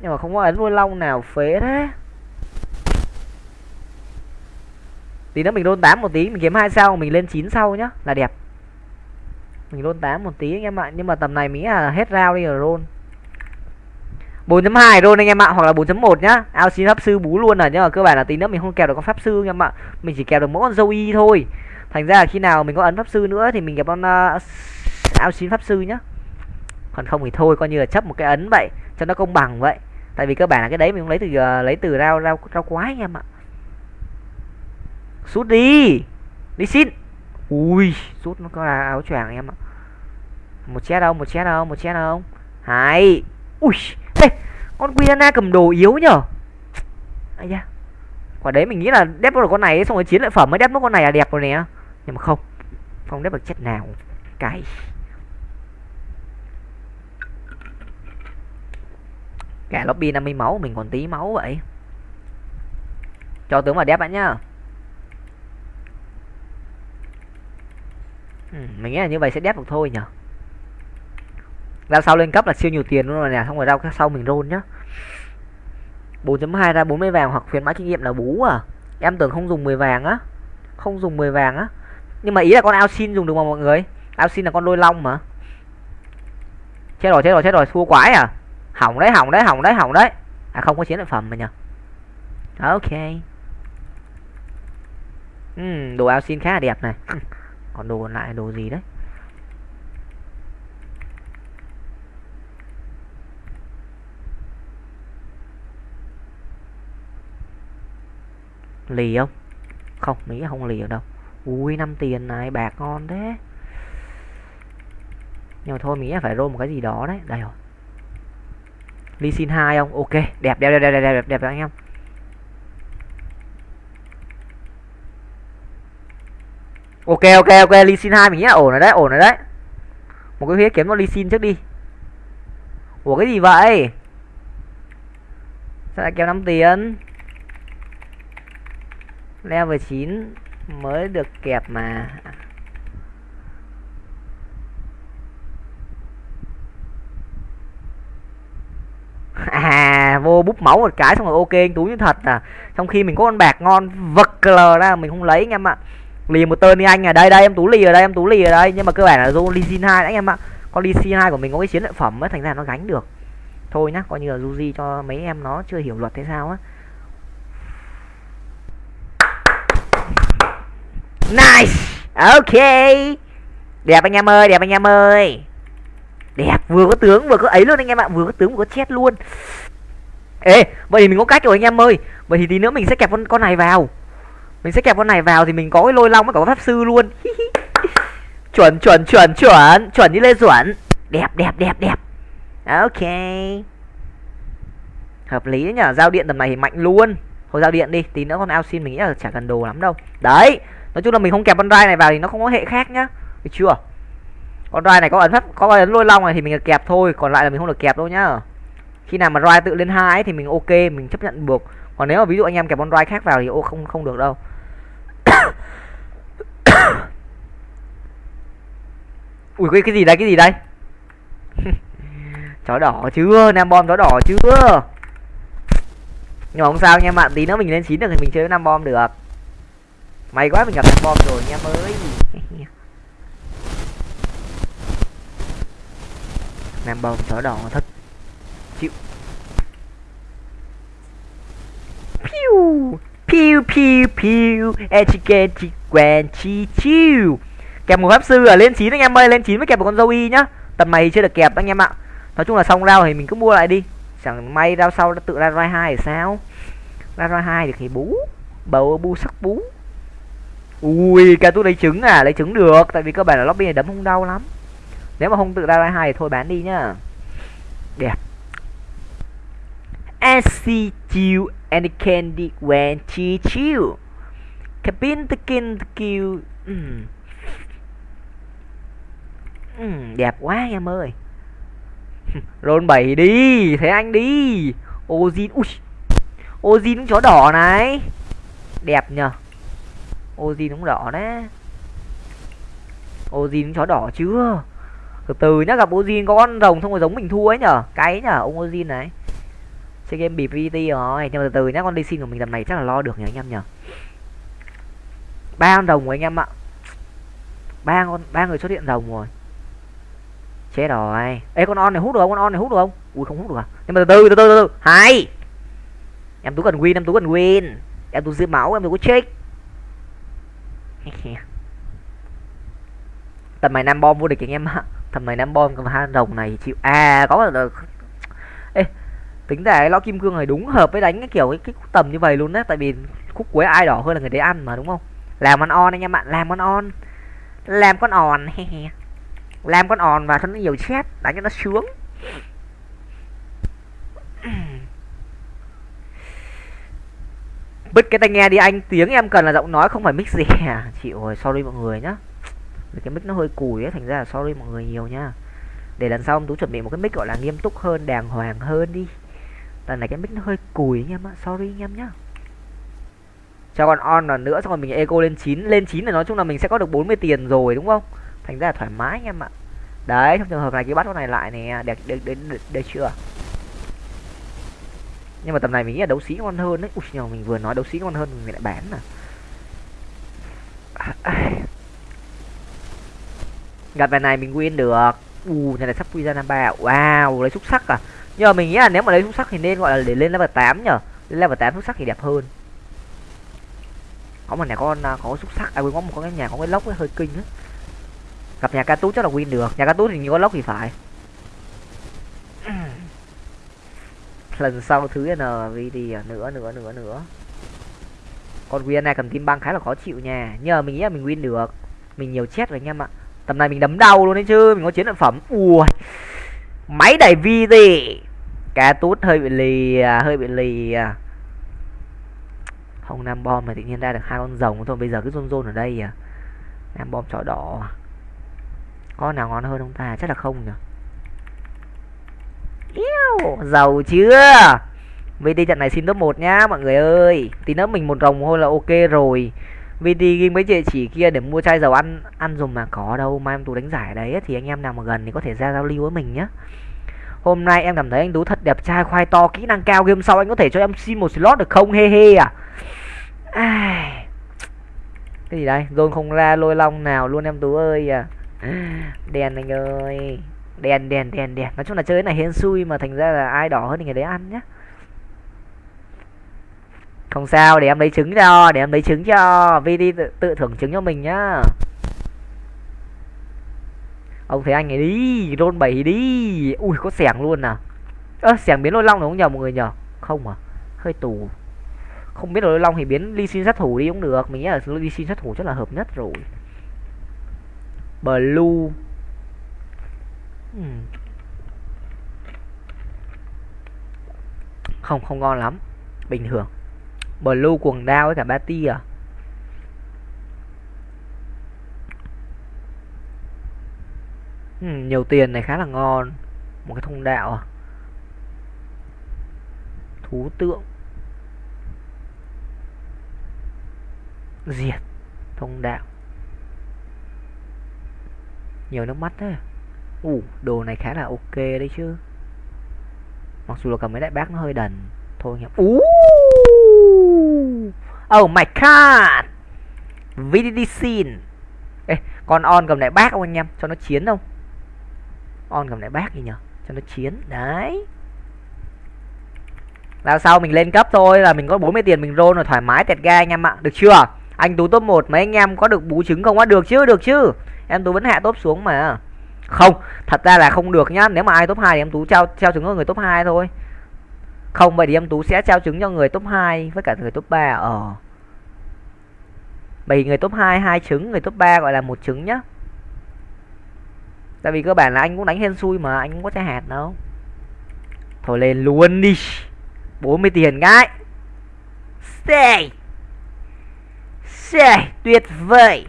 Nhưng mà không có ấn nuôi long nào phế thế. Tí nữa mình roll 8 một tí, mình kiếm hai sao, mình lên 9 sau nhá, là đẹp. Mình roll 8 một tí anh em ạ, nhưng mà tầm này mình là hết rau đi rồi roll. 4.2 roll anh em ạ hoặc là 4.1 nhá. Ao xin pháp sư bú luôn rồi nhưng mà cơ bản là tí nữa mình không kèo được con pháp sư anh em ạ. Mình chỉ kèo được mỗi con dâu y thôi. Thành ra là khi nào mình có ấn pháp sư nữa thì mình gặp con uh, ao xin pháp sư nhá. Còn không thì thôi coi như là chấp một cái ấn vậy cho nó công bằng vậy. Tại vì cơ bản là cái đấy mình không lấy từ uh, lấy từ rau rau rau quái anh em ạ. Sút đi. Đi xin. Ui sút nó có là áo choàng em ạ. Một chết đâu một chết đâu một chết đâu hai. Ui đây con Quiana cầm đồ yếu nhở? Ai da quả đấy mình nghĩ là đép được con này xong rồi chiến lợi phẩm mới đép mất con này là đẹp rồi nè. Nhưng mà không không đép được chất nào. Cày cả lobby 50 máu mình còn tí máu vậy. Cho tướng vào đép bạn nhá. Ừ, mình nghĩ là như vậy sẽ đép được thôi nhở ra sau lên cấp là siêu nhiều tiền luôn rồi nè xong rồi ra sau mình rôn nhá. 4.2 ra 40 vàng hoặc khuyến mãi kinh nghiệm là bú à. Em tưởng không dùng 10 vàng á không dùng 10 vàng á. Nhưng mà ý là con ao xin dùng được mà mọi người. Ao xin là con đôi long mà. Chết rồi chết rồi chết rồi thua quái à. Hỏng đấy hỏng đấy hỏng đấy hỏng đấy. À không có chiến lợi phẩm mà nhờ. Ok. Ừ, đồ ao xin khá là đẹp này. Còn đồ còn lại đồ gì đấy? Lì không? Không, mỹ không lì ở đâu. Ui, năm tiền này, bạc ngon thế. Nhưng mà thôi, mỹ phải roll một cái gì đó đấy. Đây rồi. Ly xin hai không? Ok, đẹp đẹp đẹp đẹp đẹp đẹp đẹp, anh em. Ok ok ok ly xin hai mình nghĩ là ổn rồi đấy, ổn rồi đấy. Một cái huyết kiếm nó ly xin trước đi. Ủa, cái gì vậy? Sao lại kéo năm tiền? Level 9 mới được kẹp mà. À vô búp máu một cái xong rồi ok, anh tú như thật à. Trong khi mình có con bạc ngon vật lờ ra, mình không lấy anh em ạ. Lì một tơn đi anh à. Đây đây, em tú lì ở đây, em tú lì ở đây. Nhưng mà cơ bản là do ly xin hai anh em ạ. Con ly xin hai của mình có cái chiến lợi phẩm ấy, thành ra nó gánh được. Thôi nhá, coi như là du cho mấy em nó chưa hiểu luật thế sao á. Nice. Ok. Đẹp anh em ơi, Đẹp anh em ơi. Đẹp, vừa có tướng vừa có ấy luôn anh em ạ, Vừa có tướng vừa có chết luôn. Ê, Vậy thì mình có cách rồi anh em ơi. Vậy thì tí nữa mình sẽ kẹp con con này vào. Mình sẽ kẹp con này vào thì mình có cái lôi long với cả pháp sư luôn. Chuẩn chuẩn chuẩn chuẩn Chuẩn như Lê Duẩn. Đẹp đẹp đẹp đẹp. Ok. Hợp lý nhở, Giao điện tầm này thì mạnh luôn. Thôi giao điện đi, Tí nữa con ao xin mình nghĩ là chả cần đồ lắm đâu. Đấy nói chung là mình không kẹp con rai này vào thì nó không có hệ khác nhá. Được chưa? Con rai này có ấn pháp có ấn lôi long này thì mình được kẹp thôi, còn lại là mình không được kẹp đâu nhá. Khi nào mà rai tự lên hai thì mình ok, mình chấp nhận được còn nếu mà ví dụ anh em kẹp con rai khác vào thì ô, không không được đâu. Ui, cái cái gì đây, cái gì đây? Chó đỏ chưa? Nam bom chó đỏ chưa? Nhưng mà không sao nha bạn tí nữa mình lên chín được thì mình chơi với nam bom được may quá mình gặp thằng bom rồi nha mới nam bom chó đỏ thật. Chịu. Piu piu piu piu. Etiquette quen chi chiu. Kẹp một pháp sư ở lên chín anh em ơi lên chín mới kẹp một con dâu y nhá. Tầm này chưa được kẹp anh em ạ. Nói chung là xong rau thì mình cứ mua lại đi. Chẳng may rau sau tự ra roi hai thì sao? Ra roi hai thì bú. Bầu bu sắc bú ui ca tút lấy trứng à lấy trứng được tại vì cơ bản là lobby này đấm không đau lắm nếu mà không tự ra ra hai thì thôi bán đi nhá đẹp SC and candy when she chill. Cabin the kin the kill. Ừ. Ừ, đẹp quá em ơi. rôn 7 đi, thấy anh đi. Ozin, ui. Ozin chó đỏ này. Đẹp nhờ. Ozin cũng đỏ đấy. Ozin chó đỏ chưa? Từ từ nhá, gặp Ozin có con rồng không có giống mình thua ấy nhở. Cái nhở, ông Ozin này. Chơi game bị PT rồi, nhưng mà từ từ nhá, con đi xin của mình lần này chắc là lo được nhỉ anh em nhở. Ba con rồng của anh em ạ. Ba con ba người xuất hiện rồng rồi. Chết rồi. Ê con on này hút được không? Con on này hút được không? Ui không hút được à? Nhưng mà từ từ từ từ từ. Hai. Em tú cần win, em tú cần win. Em tú giữ máu, em tú có check. tầm này năm bom vô địch anh em ạ. Tầm này năm bom còn hai đồng này chịu à có là ê tính ra cái lõ kim cương này đúng hợp với đánh cái kiểu cái, cái tầm như vậy luôn đấy tại vì khúc cuối ai đỏ hơn là người đấy ăn mà đúng không? Làm con on anh em ạ làm con on. Làm con on làm con on và cho nó nhiều chép đánh cho nó sướng. Bứt cái tai nghe đi anh tiếng em cần là giọng nói không phải mic gì. À chịu rồi sorry mọi người nhá. Cái mic nó hơi cùi ấy thành ra là sorry mọi người nhiều nhá. Để lần sau ông tú chuẩn bị một cái mic gọi là nghiêm túc hơn đàng hoàng hơn đi. Lần này cái mic nó hơi cùi anh em ạ sorry anh em nhá. Cho còn on lần nữa xong rồi mình eco lên 9 lên 9 là nói chung là mình sẽ có được 40 tiền rồi đúng không? Thành ra là thoải mái anh em ạ. Đấy trong trường hợp này cái bắt con này lại nè. Đẹp được được, được, được chưa? Nhưng mà tầm này mình nghĩ là đấu sĩ ngon hơn đấy. Ui nhờ mình vừa nói đấu sĩ ngon hơn, mình lại bán à. Gặp bài này mình win được. U, này là sắp quy ra năm ba. Wow, lấy xúc sắc à. Nhưng mà mình nghĩ là nếu mà lấy xúc sắc thì nên gọi là để lên level 8 nhở lên level 8 xúc sắc thì đẹp hơn. Có một nhà con à, có xúc sắc. À quên, có một cái nhà, có cái lốc ấy, hơi kinh á. Gặp nhà ca tú chắc là win được. Nhà ca tú thì nhiều có lốc thì phải. Lần sau thứ n đi gì à, nữa nữa nữa nữa. Con win này cầm tim băng khá là khó chịu nha. Nhờ mình nghĩ là mình win được. Mình nhiều chết rồi anh em ạ tầm này mình đấm đau luôn đấy chứ mình có chiến lợi phẩm. Ui. Máy đẩy vi gì cá tút hơi bị lì à, hơi bị lì à. không nam bom mà tự nhiên ra được hai con rồng thôi bây giờ cứ rôn rôn ở đây à. Nam bom chó đỏ. Con nào ngon hơn không ta? Chắc là không nhỉ giàu chưa? VT trận này xin top 1 nhá, mọi người ơi. Tí nữa mình một rồng thôi là ok rồi. VT ghi mấy địa chỉ kia để mua chai dầu ăn ăn dùng mà có đâu, mai em tú đánh giải đấy thì anh em nào mà gần thì có thể ra giao lưu với mình nhé hôm nay em cảm thấy anh tú thật đẹp trai, khoai to, kỹ năng cao, game sau anh có thể cho em xin một slot được không? He he à. Ai. Cái gì đây? Zone không ra, lôi long nào luôn em tú ơi à. Đèn anh ơi đèn đèn đèn đèn. Nói chung là chơi này hên xui mà thành ra là ai đỏ hơn thì người đấy ăn nhá. Không sao để em lấy trứng cho để em lấy trứng cho. Vi đi tự, tự thưởng trứng cho mình nhá. Ông thấy anh ấy đi rôn bảy đi. Ui có xẻng luôn à. Ơ à, xẻng biến lôi long đúng không nhờ mọi người nhờ? Không à hơi tù. Không biết lôi long thì biến ly xin sát thủ đi cũng được. Mình nghĩ là ly xin sát thủ chắc là hợp nhất rồi. Blue. Ừ. không không ngon lắm. Bình thường. Blue quần đao với cả ba ti à? Ừ, nhiều tiền này khá là ngon. Một cái thông đạo à? Thú tượng. Diệt. Thông đạo. Nhiều nước mắt thế ủ đồ này khá là ok đấy chứ. Mặc dù là cầm mấy đại bác nó hơi đần. Thôi nhỉ. Ú! Oh my god! VDD scene Ê, con on cầm đại bác không anh em? Cho nó chiến không? On cầm đại bác gì nhở cho nó chiến. Đấy. Là sau mình lên cấp thôi là mình có 40 tiền mình roll rồi thoải mái tẹt ga anh em ạ. Được chưa? Anh tú top 1 mấy anh em có được bú trứng không á? Được chứ được chứ. Em tú vẫn hạ top xuống mà không, thật ra là không được nhá. Nếu mà ai top 2 thì em tú trao trao trứng cho người top 2 thôi. Không, vậy thì em tú sẽ trao trứng cho người top 2 với cả người top 3 ờ. Bởi người top 2 hai trứng, người top 3 gọi là một trứng nhá. Tại vì cơ bản là anh cũng đánh hên xui mà, anh cũng có trái hạt đâu. Thôi lên luôn đi. 40 tiền gái Say Say Tuyệt vời.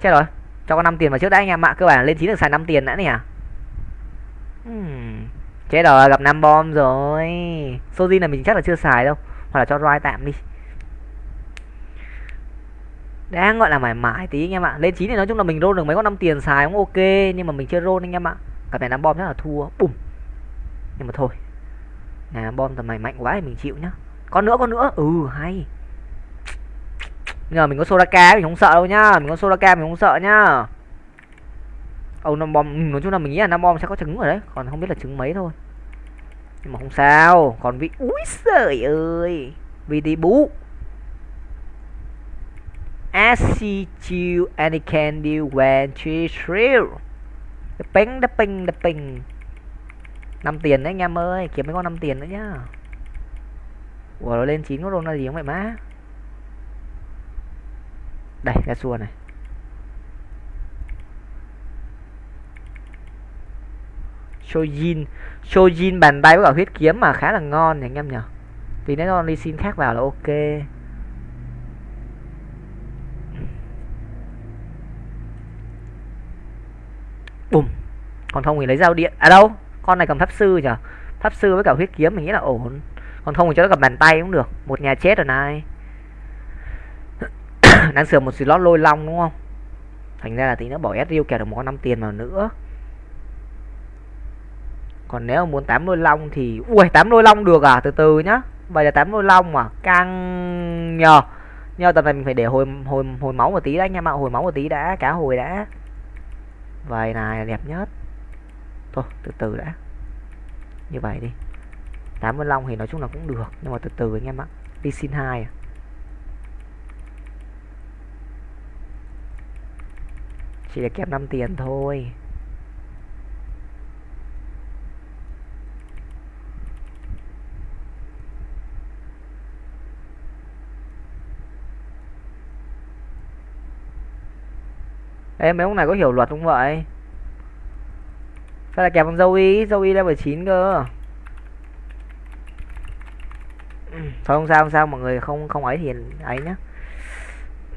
Chết rồi. Cho con 5 tiền vào trước đã anh em ạ Cơ bản lên 9 được xài 5 tiền đã nè. Hmm. Chết rồi gặp 5 bom rồi. Sojin là mình chắc là chưa xài đâu Hoặc là cho roi tạm đi. Đang gọi là mải mải tí anh em ạ. Lên chín thì nói chung là mình roll được mấy con năm tiền xài cũng ok nhưng mà mình chưa roll anh em ạ. Cặp này năm bom chắc là thua bùm. Nhưng mà thôi này bom tầm này mạnh quá thì mình chịu nhá. Con nữa con nữa. Ừ hay nhờ mình có Soraka mình không sợ đâu nhá. Mình có Soraka mình không sợ nhá. Ông năm bom ừ, nói chung là mình nghĩ là năm bom sẽ có trứng rồi đấy. Còn không biết là trứng mấy thôi. Nhưng mà không sao. Còn vị úi giời ơi. Vì đi bú. I you and candy when she thrill ping bing ping bing đập bing 5 tiền đấy anh em ơi. Kiếm mấy con năm tiền nữa nhá. Ủa, nó lên chín có rôn là gì không vậy má? Đây ra xua này. Shojin. Shojin bàn tay với cả huyết kiếm mà khá là ngon nhỉ, anh em nhỉ? Tí nữa con đi xin khác vào là ok. Bùm. Còn không thì lấy dao điện. À đâu, con này cầm pháp sư nhở pháp sư với cả huyết kiếm mình nghĩ là ổn. Còn không thì cho nó cầm bàn tay cũng được. Một nhà chết rồi này. đang sửa một slot lôi long đúng không? Thành ra là tí nữa bỏ sriu kẹt được một con năm tiền vào nữa. Còn nếu muốn tám lôi long thì, ui, tám lôi long được à? Từ từ nhá. Vậy là tám lôi long mà, căng nhờ. Nhờ tầm này mình phải để hồi hồi hồi máu một tí đã anh em ạ hồi máu một tí đã, cá hồi đã. Vậy này, đẹp nhất. Thôi, từ từ đã. Như vậy đi. 85 thì nói chung là cũng được, nhưng mà từ từ anh em ạ đi xin hai à. Chỉ là kèm 5 tiền thôi. Ê, mấy ông này có hiểu luật không vậy? Sao lại kẹp con dâu y? Dâu y level 9 cơ. Thôi không sao không sao, mọi người không không ấy thì ấy nhá.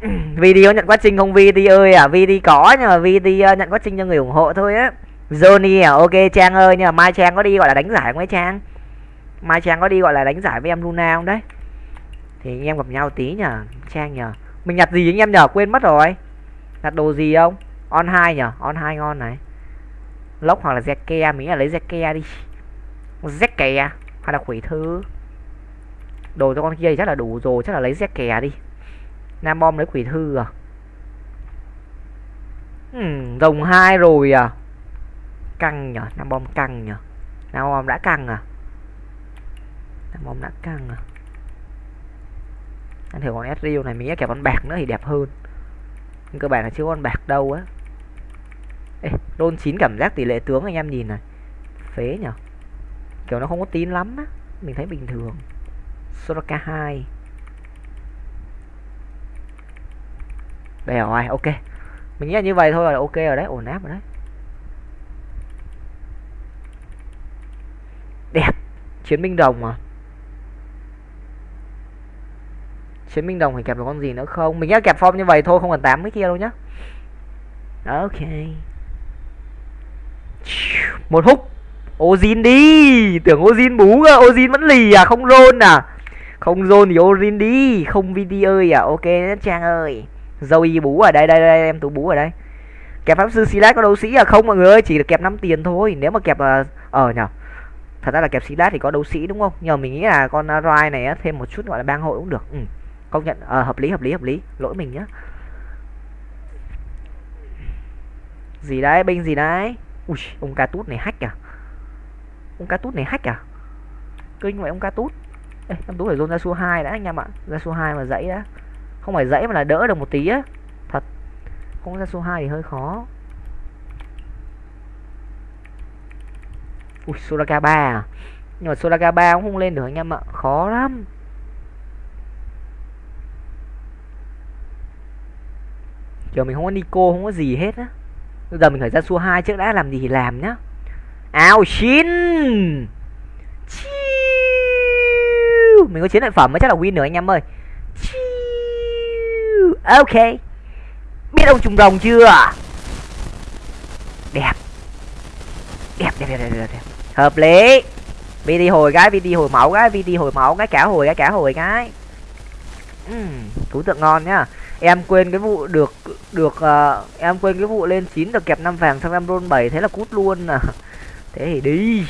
Video nhận quá trình không VT ơi à VT có nhưng mà VT ờ, nhận quá trình cho người ủng hộ thôi á. Johnny à ok Trang ơi, nhưng mà Mai Trang có đi gọi là đánh giải không ấy Trang? Mai Trang có đi gọi là đánh giải với em Luna không đấy? Thì anh em gặp nhau tí nhờ, Trang nhờ. Mình nhặt gì anh em nhờ? Quên mất rồi. Nhặt đồ gì không? On hai nhở on hai ngon này. Lốc hoặc là zeke mình là lấy zeke đi. Zeke à, hay là quỷ thư đồ cho con kia thì chắc là đủ rồi, chắc là lấy zeke đi nam bom lấy quỷ thư à? Hmm, rồng hai rồi à? Căng nhở nam bom căng nhở. Nam bom đã căng à? Nam bom đã căng à? Anh thử con Ezreal này mình kẹp con bạc nữa thì đẹp hơn. Nhưng cơ bản là chưa con bạc đâu á. Ê, đôn chín cảm giác tỷ lệ tướng anh em nhìn này. Phế nhở. Kiểu nó không có tín lắm á. Mình thấy bình thường. Soraka 2 đây rồi ok. Mình nghĩ là như vậy thôi là ok rồi đấy. Ổn áp rồi đấy. Đẹp. Chiến binh đồng mà. Chiến binh đồng thì kẹp được con gì nữa không? Mình nghĩ kẹp form như vậy thôi, không cần tám cái kia đâu nhá. Ok. Một hút. Ozin đi. Tưởng Ozin bú cơ. Ozin vẫn lì à? Không rôn à? Không rôn thì Ozin đi. Không VD ơi à? Ok, Trang ơi. Zoe bú ở đây đây đây em tú bú ở đây. Kẹp pháp sư Silas có đấu sĩ à? Không mọi người ơi chỉ được kẹp 5 tiền thôi. Nếu mà kẹp ở ờ, ờ nhở thật ra là kẹp Silas thì có đấu sĩ đúng không? Nhờ mình nghĩ là con ờ, Rai này thêm một chút gọi là bang hội cũng được. Ừ công nhận à, hợp lý hợp lý hợp lý. Lỗi mình nhá. Gì đấy binh gì đấy? Ui ông ca tút này hack à? Ông ca tút này hack à? Kinh vậy ông ca tút. Ê, em tú phải dồn ra số 2 đã anh em ạ. Ra số 2 mà dãy đã không phải dãy mà là đỡ được một tí á. Thật. Không ra số 2 thì hơi khó. Ui Soraka 3 à? Nhưng mà Soraka 3 cũng không lên được anh em ạ. Khó lắm. Kiểu mình không có Nico, không có gì hết á. Bây giờ mình phải ra xua hai trước đã, làm gì thì làm nhá. Áo xin mình có chiến lợi phẩm mới chắc là win được anh em ơi ok. Biết ông trùng rồng chưa? Đẹp. Đẹp đẹp đẹp đẹp, đẹp. hợp lý. VD hồi cái VD hồi máu cái VD hồi máu cái cả hồi cái cả hồi cái uhm, thú tượng ngon nhá. Em quên cái vụ được được uh, em quên cái vụ lên 9 được kẹp năm vàng xong em roll 7 thế là cút luôn à. Thế thì đi.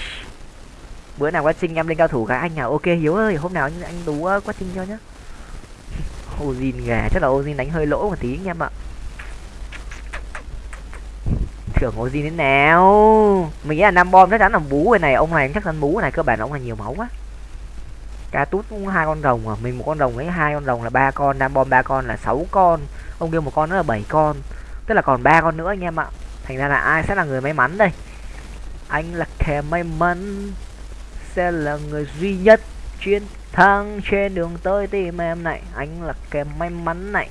Bữa nào quá trình em lên cao thủ các anh à ok hiếu ơi hôm nào anh anh tú ờ, quá trình cho nhá. Ozin gà chắc là Ozin đánh hơi lỗ một tí anh em ạ. Thưởng Ozin đến nào? Mình nghĩ là năm bom chắc chắn là bú cái này ông này chắc chắn bú này cơ bản ông này nhiều máu quá. Cá tút cũng hai con rồng à mình một con rồng ấy, hai con rồng là ba con nam bom ba con là sáu con ông kia một con nữa là bảy con. Tức là còn ba con nữa anh em ạ. Thành ra là ai sẽ là người may mắn đây? Anh là kẻ may mắn sẽ là người duy nhất chuyên thắng trên đường tới tìm em này. Anh là kẻ may mắn này.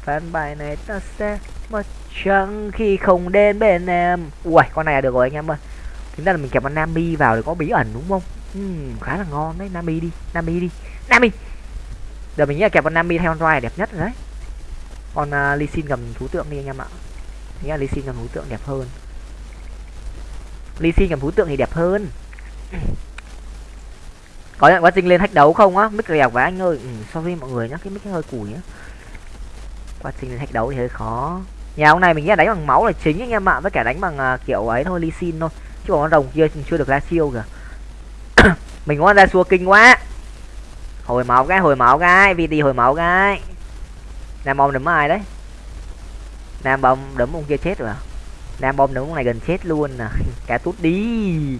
Phán bài này ta sẽ mất trắng khi không đến bên em. Ui con này là được rồi anh em ơi. Chúng ta là mình kẹp con nami vào để có bí ẩn đúng không? Uhm, khá là ngon đấy. Nami đi nami đi. Nami! Giờ mình nghĩ là kẹp con nami theo con roi đẹp nhất rồi đấy. Con à, uh, ly xin cầm thú tượng đi anh em ạ. Nghĩ là lee sin cầm thú tượng đẹp hơn. Ly xin cầm thú tượng thì đẹp hơn có nhận quá trình lên thách đấu không á? Mic đẹp quá anh ơi. Ừ, so với mọi người nhá cái mic hơi củi á quá trình lên thách đấu thì hơi khó. Nhà ông này mình nghĩ là đánh bằng máu là chính anh em ạ. Với cả đánh bằng uh, kiểu ấy thôi ly xin thôi. Chứ còn con rồng kia chưa được ra siêu kìa. Mình có ra xua kinh quá. Hồi máu cái hồi máu cái. Vt hồi máu cái. Nam bom đấm ai đấy? Nam bom đấm ông kia chết rồi à? Nam bom đấm ông này gần chết luôn à. nè cả tút đi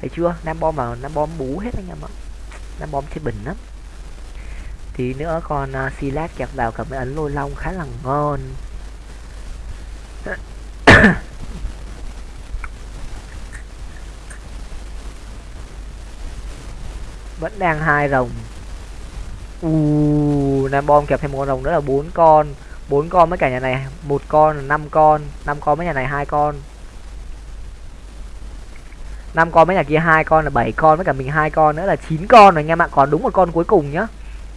thấy chưa? Nam bom vào nam bom bú hết anh em ạ. Nam bom chơi bình lắm. Tí nữa con à, uh, silat kẹp vào cả mấy ấn lôi long khá là ngon. Vẫn đang hai rồng. U nam bom kẹp thêm một con rồng nữa là bốn con. Bốn con với cả nhà này một con là năm con năm con với nhà này hai con năm con mấy nhà kia, hai con là bảy con, với cả mình hai con nữa là chín con rồi anh em ạ còn đúng một con cuối cùng nhá.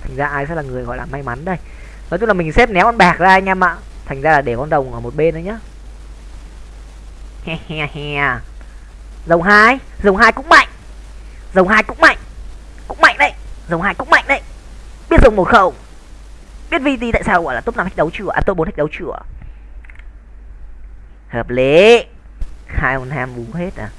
Thành ra ai sẽ là người gọi là may mắn đây? Nói chung là mình xếp néo con bạc ra anh em ạ. Thành ra là để con đồng ở một bên đấy nhá. He he he. Dòng hai dòng hai cũng mạnh. Dòng hai cũng mạnh. Cũng mạnh đấy. Dòng hai cũng mạnh đấy. Biết dùng một không? Biết vt tại sao gọi là top năm thách đấu chưa? À top bốn thách đấu chưa? Hợp lý. Hai con ham bú hết à?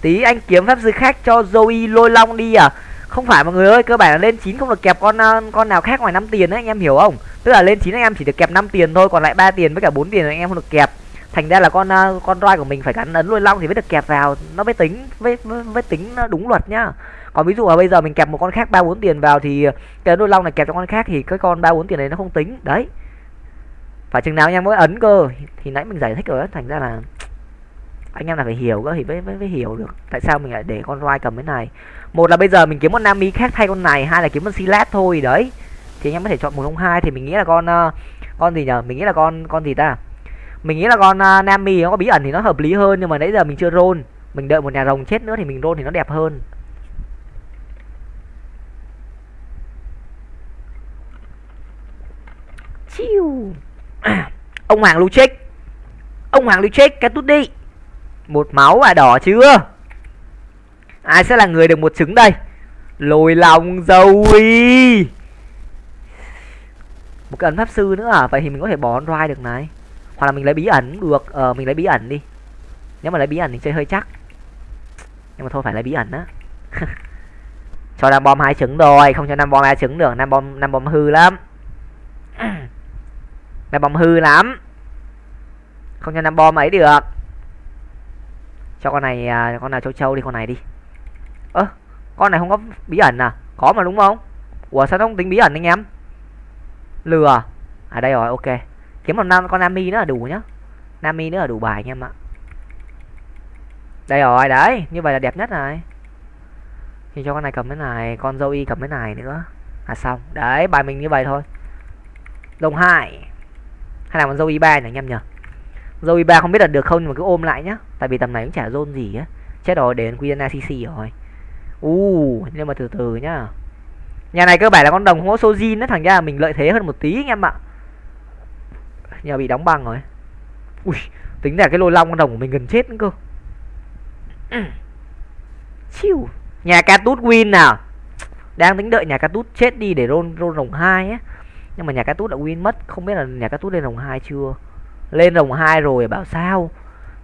Tí anh kiếm pháp sư khác cho Zoe lôi long đi à? Không phải mọi người ơi cơ bản là lên 9 không được kẹp con à, con nào khác ngoài 5 tiền đấy anh em hiểu không? Tức là lên 9 anh em chỉ được kẹp 5 tiền thôi còn lại 3 tiền với cả 4 tiền anh em không được kẹp. Thành ra là con à, con roi của mình phải gắn ấn lôi long thì mới được kẹp vào. Nó mới tính với với, với tính đúng luật nhá. Còn ví dụ là bây giờ mình kẹp một con khác ba bốn tiền vào thì cái ấn lôi long này kẹp cho con khác thì cái con ba bốn tiền này nó không tính. Đấy. Phải chừng nào anh em mới ấn cơ thì nãy mình giải thích rồi đó thành ra là anh em là phải hiểu cơ thì mới, mới, mới hiểu được tại sao mình lại để con roi cầm cái này. Một là bây giờ mình kiếm con nam khác thay con này hai là kiếm con silat thôi đấy. Thì anh em có thể chọn một trong hai thì mình nghĩ là con uh, con gì nhở? Mình nghĩ là con con gì ta? Mình nghĩ là con ờ, uh, nam nó có bí ẩn thì nó hợp lý hơn nhưng mà nãy giờ mình chưa roll. Mình đợi một nhà rồng chết nữa thì mình roll thì nó đẹp hơn. Chiu. Ông hoàng lưu trích ông hoàng lưu trích cái tút đi một máu à đỏ chưa? Ai sẽ là người được một trứng đây? Lồi lòng dầu y một cái ấn pháp sư nữa à? Vậy thì mình có thể bỏ roi được này. Hoặc là mình lấy bí ẩn được. Ờ mình lấy bí ẩn đi. Nếu mà lấy bí ẩn thì chơi hơi chắc. Nhưng mà thôi, phải lấy bí ẩn á. Cho nam bom hai trứng rồi. Không cho nam bom hai trứng được. Nam bom nam bom hư lắm. Nam bom hư lắm. Không cho nam bom ấy được cho con này à, con nào châu châu đi con này đi. Ơ à, con này không có bí ẩn à? Có mà đúng không? Ủa sao nó không tính bí ẩn anh em? Lừa. À đây rồi ok. Kiếm một năm con nami nữa là đủ nhá. Nami nữa là đủ bài anh em ạ. Đây rồi đấy như vậy là đẹp nhất này. Thì cho con này cầm cái này con dâu y cầm cái này nữa. Là xong. Đấy bài mình như vậy thôi. Đồng hai. Hay là con dâu y ba nhỉ anh em nhỉ? Zoe y ba không biết là được không nhưng mà cứ ôm lại nhá. Tại vì tầm này cũng chả zone gì á. Chết rồi đến Quiana CC rồi. U uh, nhưng mà từ từ nhá. Nhà này cơ bản là con đồng không có sojin đó thằng ra mình lợi thế hơn một tí anh em ạ. Nhà bị đóng băng rồi. Ui tính là cái lôi long con đồng của mình gần chết nữa cơ. Chiu. Nhà ca tút win nào đang tính đợi nhà ca tút chết đi để roll roll rồng hai á. Nhưng mà nhà ca tút đã win mất. Không biết là nhà ca tút lên rồng hai chưa? Lên rồng hai rồi, bảo sao?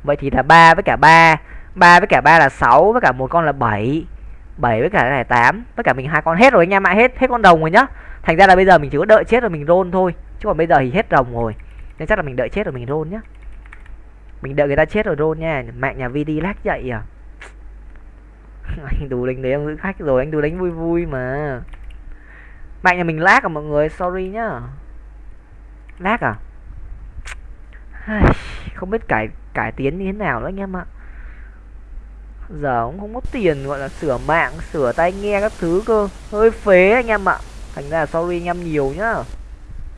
Vậy thì là ba với cả ba. Ba với cả ba là 6 với cả một con là 7 7 với cả cái này 8 với cả mình hai con hết rồi anh em ạ, hết hết con đồng rồi nhá. Thành ra là bây giờ mình chỉ có đợi chết rồi mình rôn thôi, chứ còn bây giờ thì hết rồng rồi. Nên chắc là mình đợi chết rồi mình rôn nhá. Mình đợi người ta chết rồi rôn nha. Mạng nhà vd lát dậy à. Anh đủ đánh đấy em giữ khách rồi, anh đủ đánh vui vui mà. Bạn nhà mình lag à mọi người, sorry nhá. Lag à? Không biết cải cải tiến như thế nào nữa anh em ạ. Giờ cũng không có tiền, gọi là sửa mạng, sửa tai nghe các thứ cơ. Hơi phế anh em ạ. Thành ra là sorry anh em nhiều nhá.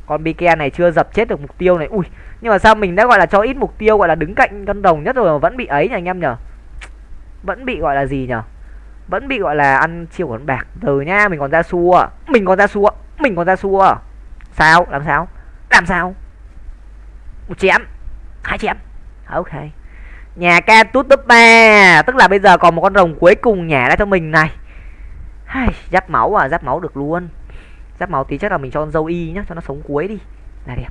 Con bike này chưa dập chết được mục tiêu này. Ui, nhưng mà sao mình đã gọi là cho ít mục tiêu, gọi là đứng cạnh cân đồng nhất rồi mà vẫn bị ấy nhỉ anh em nhở vẫn bị gọi là gì nhở vẫn bị gọi là ăn chiêu con bạc. Từ nha, mình còn ra xua. Mình còn ra xua. Mình còn ra xua. Sao? Làm sao? Làm sao? Một chém hai chém ok. Nhà ca tút top ba tức là bây giờ còn một con rồng cuối cùng nhả ra cho mình này. Giáp máu à giáp máu được luôn. Giáp máu tí chắc là mình cho con dâu y nhá, cho nó sống cuối đi. Là đẹp.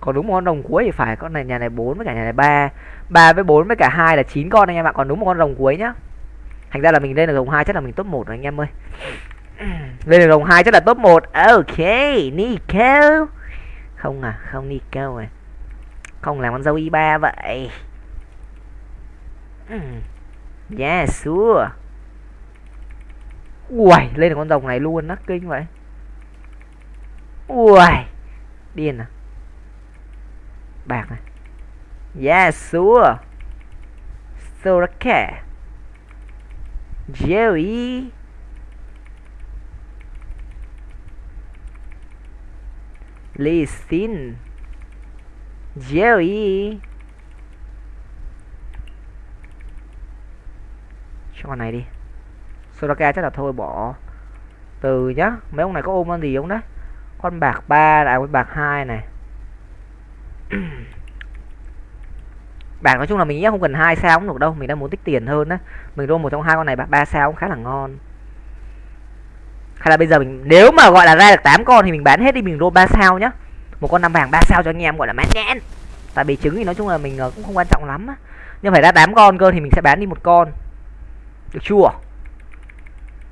Còn đúng một con rồng cuối thì phải, con này nhà này 4 với cả nhà này 3 3 với 4 với cả hai là 9 con anh em ạ, còn đúng một con rồng cuối nhá. Thành ra là mình lên được rồng hai chắc là mình top 1 rồi anh em ơi. Lên được rồng hai chắc là top 1 ok, Nico. Không à không Nico à không làm con dâu y 3 vậy. Yeah sure. Ui lên được con rồng này luôn nó kinh vậy. Ui điên à. Bạc này. Yes, sure. Soraka Joey Lee Sin Joey Cho con này đi. Soraka chắc là thôi bỏ Từ nhá. Mấy ông này có ôm con gì không đấy? Con bạc 3 lại con bạc 2 này. bảng nói chung là mình nghĩ không cần hai sao cũng được đâu mình đang muốn tích tiền hơn á. Mình roll một trong hai con này ba sao cũng khá là ngon. Hay là bây giờ mình nếu mà gọi là ra được 8 con thì mình bán hết đi mình roll ba sao nhá. Một con năm vàng ba sao cho anh em gọi là mát nhãn tại vì trứng thì nói chung là mình ờ, cũng không quan trọng lắm á. Nhưng phải ra 8 con cơ thì mình sẽ bán đi một con. Được chưa?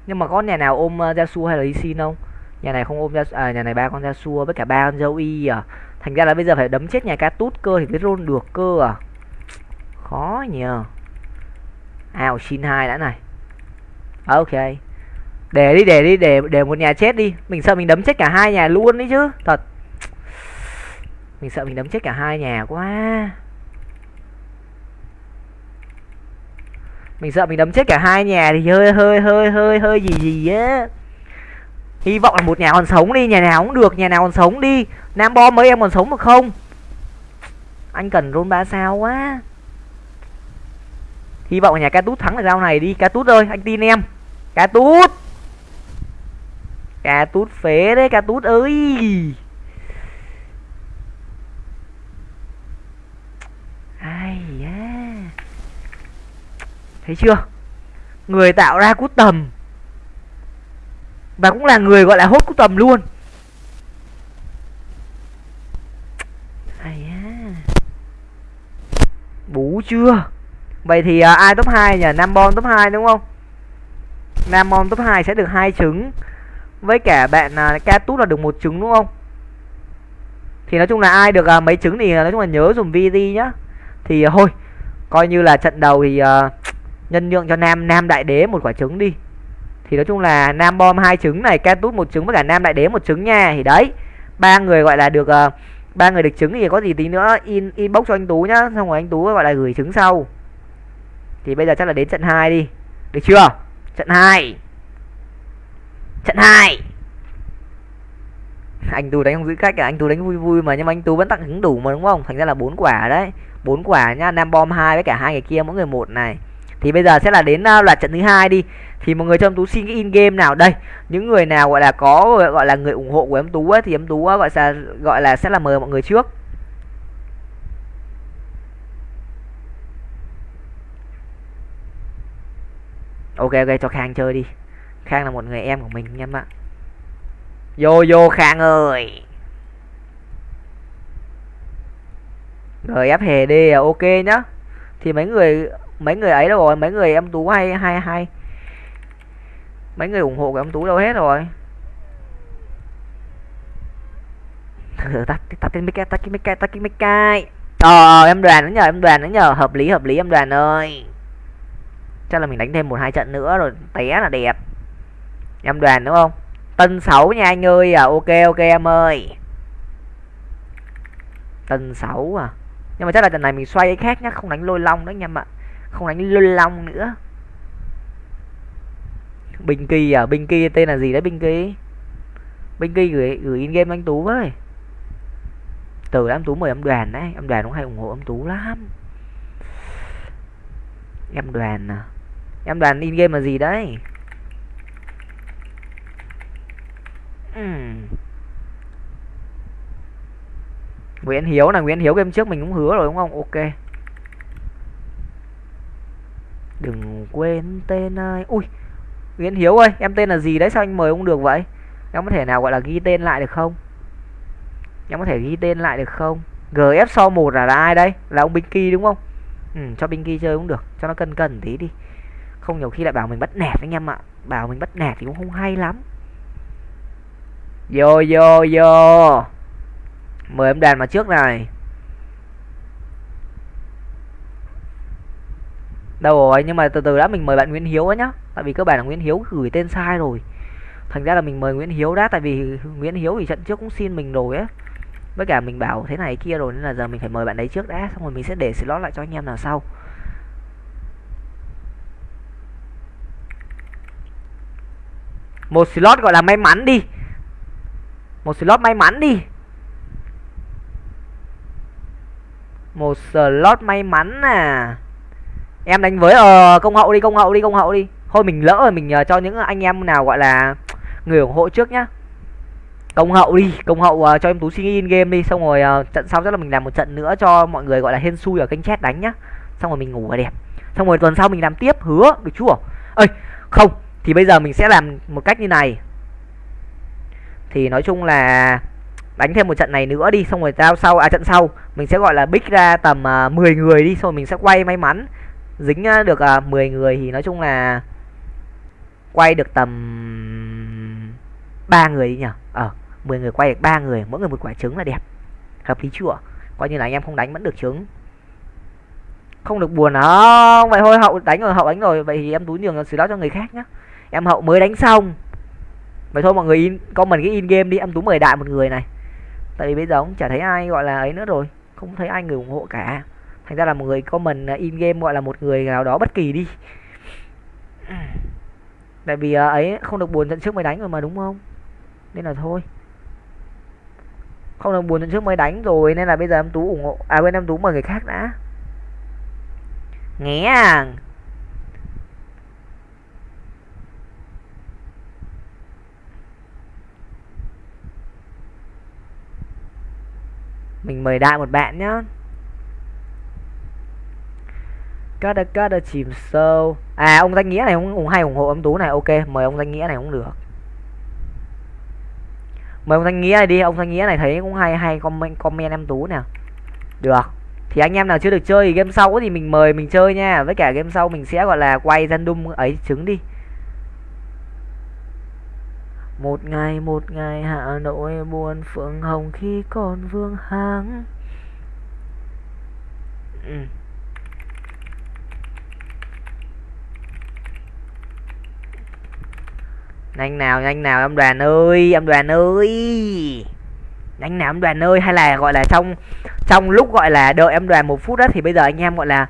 Nhưng mà có nhà nào ôm uh, hay là Lee không? Nhà này không ôm Yasuo, à, nhà này ba con Yasuo với cả ba con dâu y à. Thành ra là bây giờ phải đấm chết nhà cá tút cơ thì mới roll được cơ à khó nhờ. Ào, xin hai đã này. Ok. Để đi để đi, để để một nhà chết đi. Mình sợ mình đấm chết cả hai nhà luôn đấy chứ. Thật. Mình sợ mình đấm chết cả hai nhà quá. Mình sợ mình đấm chết cả hai nhà thì hơi hơi hơi hơi hơi gì gì á. Hy vọng là một nhà còn sống đi, nhà nào cũng được, nhà nào còn sống đi. Nam bom mấy em còn sống được không? Anh cần rôn ba sao quá hy vọng nhà ca tút thắng được rau này đi. Ca tút ơi, anh tin em. Ca tút. Ca tút phế đấy, ca tút ơi. Ai da. Thấy chưa? Người tạo ra cút tầm. Và cũng là người gọi là hốt cút tầm luôn. Ai da. Bú chưa? Vậy thì uh, ai top 2 nhỉ? Nam Bon top 2 đúng không? Nam Bon top 2 sẽ được hai trứng. Với cả bạn uh, Ca Tút là được một trứng đúng không? Thì nói chung là ai được uh, mấy trứng thì à, nói chung là nhớ dùng VD nhá. Thì uh, thôi, coi như là trận đầu thì uh, nhân nhượng cho Nam Nam Đại Đế một quả trứng đi. Thì nói chung là Nam Bom hai trứng này, Ca Tút một trứng với cả Nam Đại Đế một trứng nha. Thì đấy, ba người gọi là được uh, ba người được trứng thì có gì tí nữa in inbox cho anh Tú nhá, xong rồi anh Tú gọi là gửi trứng sau. Thì bây giờ chắc là đến trận 2 đi. Được chưa? Trận 2 Trận 2 anh tú đánh không giữ cách à? Anh tú đánh vui vui mà nhưng mà anh tú vẫn tặng hứng đủ mà đúng không? Thành ra là bốn quả đấy. Bốn quả nhá nam bom hai với cả hai người kia mỗi người một này. Thì bây giờ sẽ là đến à, loạt trận thứ hai đi. Thì mọi người cho em tú xin cái in game nào? Đây những người nào gọi là có gọi là người ủng hộ của em tú ấy, thì em tú gọi là gọi là sẽ là mời mọi người trước. Ok ok, cho khang chơi đi. Khang là một người em của mình nha em ạ vô vô, khang ơi. Gf hề đi à, ok nhá. Thì mấy người mấy người ấy đâu rồi? Mấy người em tú hay hay hay. Mấy người ủng hộ của em tú đâu hết rồi? Ừ, tắt tắt cái mic, tắt cái mic, tắt cái mic ờ, ờ em đoàn nữa nhờ, em đoàn nữa nhờ. Hợp lý hợp lý, em đoàn ơi chắc là mình đánh thêm một hai trận nữa rồi té là đẹp. Em đoàn đúng không? Tân sáu nha anh ơi. À ok ok em ơi. Tân sáu à? Nhưng mà chắc là trận này mình xoay cái khác nhá, không đánh lôi long nữa nha em ạ. Không đánh lôi long nữa. Bình kỳ à? Bình kỳ tên là gì đấy bình kỳ bình kỳ gửi gửi in game anh tú với. Từ em tú mời em đoàn đấy. Em đoàn cũng hay ủng hộ em tú lắm. Em đoàn à? Em đoàn in game là gì đấy? Uhm. Nguyễn Hiếu là Nguyễn Hiếu game trước mình cũng hứa rồi đúng không? Ok. Đừng quên tên ai. Ui Nguyễn Hiếu ơi em tên là gì đấy? Sao anh mời không được vậy? Em có thể nào gọi là ghi tên lại được không? Em có thể ghi tên lại được không? Gf so một là, là ai đây? Là ông Binky đúng không? Ừ, cho Binky chơi cũng được cho nó cân cân tí đi không, nhiều khi lại bảo mình bắt nạt anh em ạ. Bảo mình bắt nạt thì cũng không hay lắm. Vô vô vô. Mời em đàn mà trước này. Đâu rồi? Nhưng mà từ từ đã, mình mời bạn Nguyễn Hiếu ấy nhá. Tại vì cơ bản là Nguyễn Hiếu gửi tên sai rồi. Thành ra là mình mời Nguyễn Hiếu đã, tại vì Nguyễn Hiếu thì trận trước cũng xin mình rồi á với cả mình bảo thế này, kia rồi, nên là giờ mình phải mời bạn đấy trước đã. Xong rồi mình sẽ để slot lại cho anh em nào sau. Một slot gọi là may mắn đi. Một slot may mắn đi. Một slot may mắn à. Em đánh với ờ công hậu đi công hậu đi công hậu đi. Thôi mình lỡ rồi mình uh, cho những anh em nào gọi là người ủng hộ trước nhá. Công hậu đi công hậu uh, cho em tú xin in game đi xong rồi uh, trận sau chắc là mình làm một trận nữa cho mọi người gọi là hên xui ở kênh chat đánh nhá. Xong rồi mình ngủ là đẹp. Xong rồi tuần sau mình làm tiếp hứa được chưa? Ơi không thì bây giờ mình sẽ làm một cách như này. Thì nói chung là đánh thêm một trận này nữa đi xong rồi giao sau à trận sau mình sẽ gọi là bích ra tầm à, uh, 10 người đi xong rồi mình sẽ quay may mắn. Dính à, được à, uh, 10 người thì nói chung là quay được tầm ba người đi nhỉ? Ờ 10 người quay được ba người mỗi người một quả trứng là đẹp. Hợp lý chưa? Coi như là anh em không đánh vẫn được trứng. Không được buồn không vậy thôi hậu đánh rồi hậu đánh rồi vậy thì em túi nhường xử đó cho người khác nhá em hậu mới đánh xong. Vậy thôi mọi người in, comment cái in game đi, em tú mời đại một người này. Tại vì bây giờ cũng chả thấy ai gọi là ấy nữa rồi, không thấy ai người ủng hộ cả. Thành ra là một người comment à, in game gọi là một người nào đó bất kỳ đi. Tại vì à, ấy không được buồn trận trước mới đánh rồi mà, đúng không? Nên là thôi. Không được buồn trận trước mới đánh rồi, nên là bây giờ em tú ủng hộ à bên em tú mời người khác đã. Nghe à. Mình mời đại một bạn nhá. Cắt cắt chìm sâu. À ông danh nghĩa này cũng cũng hay ủng hộ âm tú này. Ok mời ông danh nghĩa này cũng được. Mời ông danh nghĩa này đi. Ông danh nghĩa này thấy cũng hay hay comment, comment em tú nè. Được. Thì anh em nào chưa được chơi thì game sau thì mình mời mình chơi nha. Với cả game sau mình sẽ gọi là quay random ấy trứng đi một ngày một ngày Hà Nội buồn phượng hồng khi còn vương háng. Ừ. nhanh nào nhanh nào em đoàn ơi em đoàn ơi. Nhanh nào em đoàn ơi, hay là gọi là trong trong lúc gọi là đợi em đoàn một phút đó thì bây giờ anh em gọi là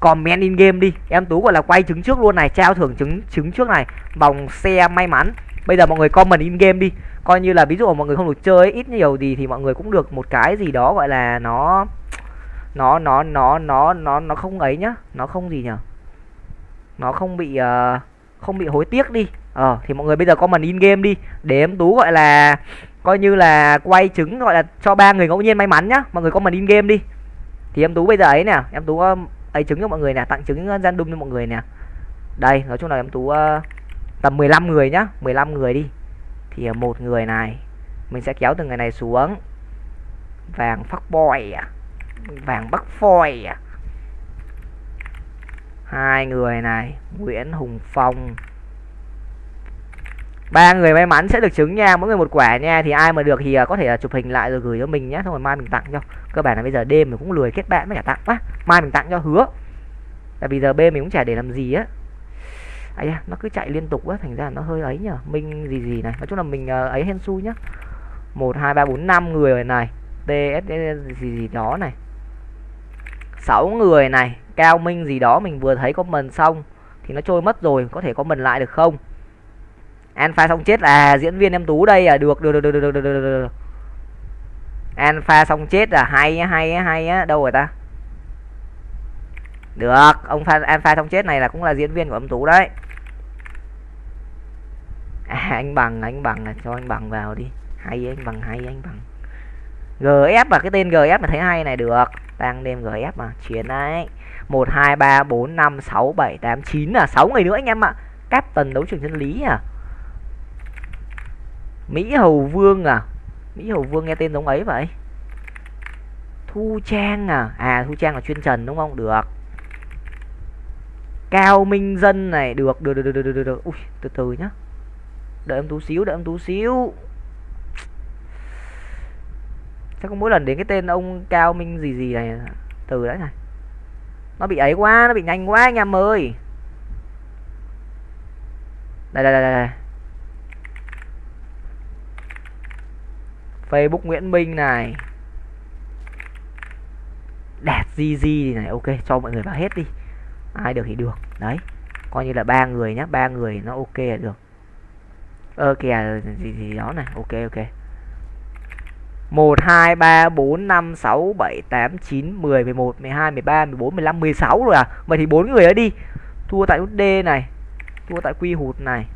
comment in game đi. Em tú gọi là quay trứng trước luôn này, trao thưởng trứng trứng trước này. Vòng xe may mắn bây giờ mọi người comment in game đi. Coi như là ví dụ mọi người không được chơi ít nhiều gì thì mọi người cũng được một cái gì đó gọi là nó nó nó nó nó nó nó không ấy nhá. Nó không gì nhở? Nó không bị uh, không bị hối tiếc đi. Ờ thì mọi người bây giờ comment in game đi. Để em tú gọi là coi như là quay trứng gọi là cho ba người ngẫu nhiên may mắn nhá. Mọi người comment in game đi. Thì em tú bây giờ ấy nè em tú ấy trứng cho mọi người nè tặng trứng random cho mọi người nè. Đây nói chung là em tú uh, tầm 15 người nhá 15 người đi. Thì à, một người này, mình sẽ kéo từ người này xuống. Vàng phát boy à vàng bắc phoi à. Hai người này, nguyễn hùng phong. Ba người may mắn sẽ được trứng nha, mỗi người một quả nha. Thì ai mà được thì à, có thể là chụp hình lại rồi gửi cho mình nhé xong rồi mai mình tặng cho. Cơ bản là bây giờ đêm mình cũng lười kết bạn mới cả tặng quá. Mai mình tặng cho hứa. Tại vì giờ b mình cũng chả để làm gì á ấy à, nó cứ chạy liên tục á thành ra nó hơi ấy nhở. Minh gì gì này nói chung là mình ờ, ấy hen su nhá. Một hai ba bốn năm người này. Ts gì gì đó này. Sáu người này cao minh gì đó mình vừa thấy comment xong thì nó trôi mất rồi có thể có mần lại được không? Alpha xong chết à diễn viên em tú đây à được được được được được được được, được. alpha xong chết à hay hay hay á đâu rồi ta? Được ông pha alpha xong chết này là cũng là diễn viên của ông tú đấy à, anh bằng anh bằng là cho anh bằng vào đi. Hay anh bằng hay anh bằng. Gf và cái tên gf mà thấy hay này được. Đang đêm gf mà chiến đấy. Một hai ba bốn năm sáu bảy tám chín là sáu người nữa anh em ạ. Captain đấu trường chân lý à. Mỹ hầu vương à. Mỹ hầu vương nghe tên giống ấy vậy. Thu trang à. À thu trang là chuyên trần đúng không? Được. Cao minh dân này được được được được được được, được. Ui, từ từ nhá đợi em tú xíu, đợi em tú xíu. Chắc có mỗi lần đến cái tên ông cao minh gì gì này, từ đấy này. Nó bị ấy quá, nó bị nhanh quá anh em ơi. Đây đây đây đây facebook nguyễn minh này. Đạt gì gì này, ok, cho mọi người vào hết đi. Ai được thì được, đấy. Coi như là ba người nhá, ba người nó ok là được ơ, kìa, gì gì đó này. Ok ok. Một, hai, ba, bốn, năm, sáu, bảy, tám, chín, mười mười một, mười hai, mười ba, mười bốn, mười lăm, mười sáu rồi à? Vậy thì bốn người đó đi. Thua tại nút D này, thua tại quy hụt này.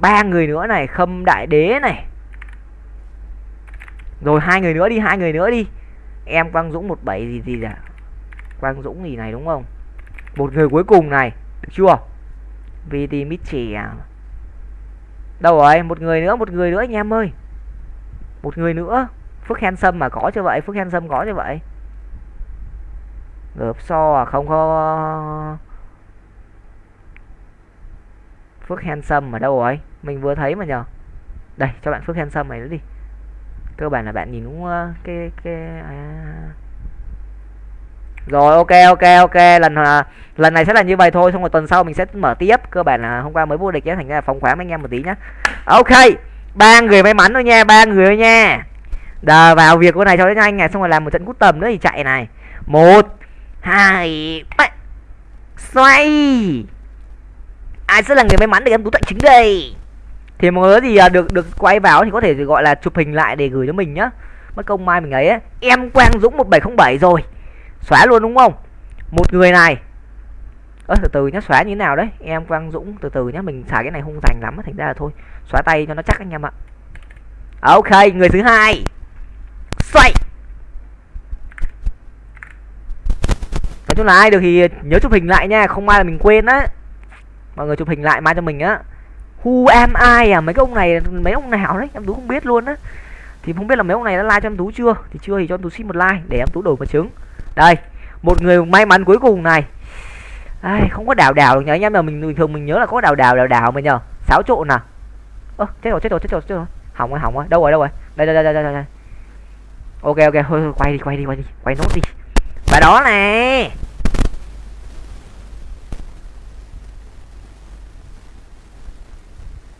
Ba người nữa này, khâm đại đế này. Rồi hai người nữa đi, hai người nữa đi. Em quang dũng một bảy, gì gì à quang dũng gì này, đúng không? Một người cuối cùng này, được chưa? Vì thì mít trẻ Đâu rồi? Một người nữa, một người nữa anh em ơi. Một người nữa. Phước handsome mà có cho vậy phước handsome có cho vậy. Gợp so à? Không có phước handsome ở đâu rồi? Mình vừa thấy mà nhờ. Đây cho bạn phước handsome này nữa đi. Cơ bản là bạn nhìn cũng ờ, cái cái à rồi, ok ok ok. Lần à, lần này sẽ là như vậy thôi, xong rồi tuần sau mình sẽ mở tiếp. Cơ bản là hôm qua mới vô địch nhé, thành ra phóng khoáng anh em một tí nhá. Ok, ba người may mắn thôi nha, ba người thôi nha. Đờ, vào việc con này cho đến nhanh này, xong rồi làm một trận cút tầm nữa thì chạy này. Một, hai, ba. Xoay. Ai sẽ là người may mắn để em tú tận chính đây? Thì mọi người gì à, được được quay vào thì có thể gọi là chụp hình lại để gửi cho mình nhá. Mất công mai mình ấy ấy. em quang dũng 1707 rồi xóa luôn đúng không? Một người này. Ơ, từ từ nhá, xóa như thế nào đấy? Em, quang dũng, từ từ nhá, mình xài cái này hung dành lắm thành ra là thôi. Xóa tay cho nó chắc anh em ạ. Ok, người thứ hai. Xoay. Nói chung là ai được thì nhớ chụp hình lại nha, không mai là mình quên á. Mọi người chụp hình lại mai cho mình á. Who am I à? Mấy cái ông này, mấy ông nào đấy? Em tú không biết luôn á. Thì không biết là mấy ông này đã like cho em tú chưa? Thì chưa thì cho em tú xin một like để em tú đổi một trứng đây một người may mắn cuối cùng này. Ai, không có đào đào được nhớ anh em là mình thường mình nhớ là có đào đào đào đào mà nhờ. Xáo trộn à? Ơ chết rồi chết rồi chết rồi chết rồi. Hỏng rồi hỏng rồi. Đâu rồi đâu rồi? Đây đây đây đây đây, đây. ok ok. Thôi, thôi quay đi quay đi quay đi. Quay nốt đi. Và đó này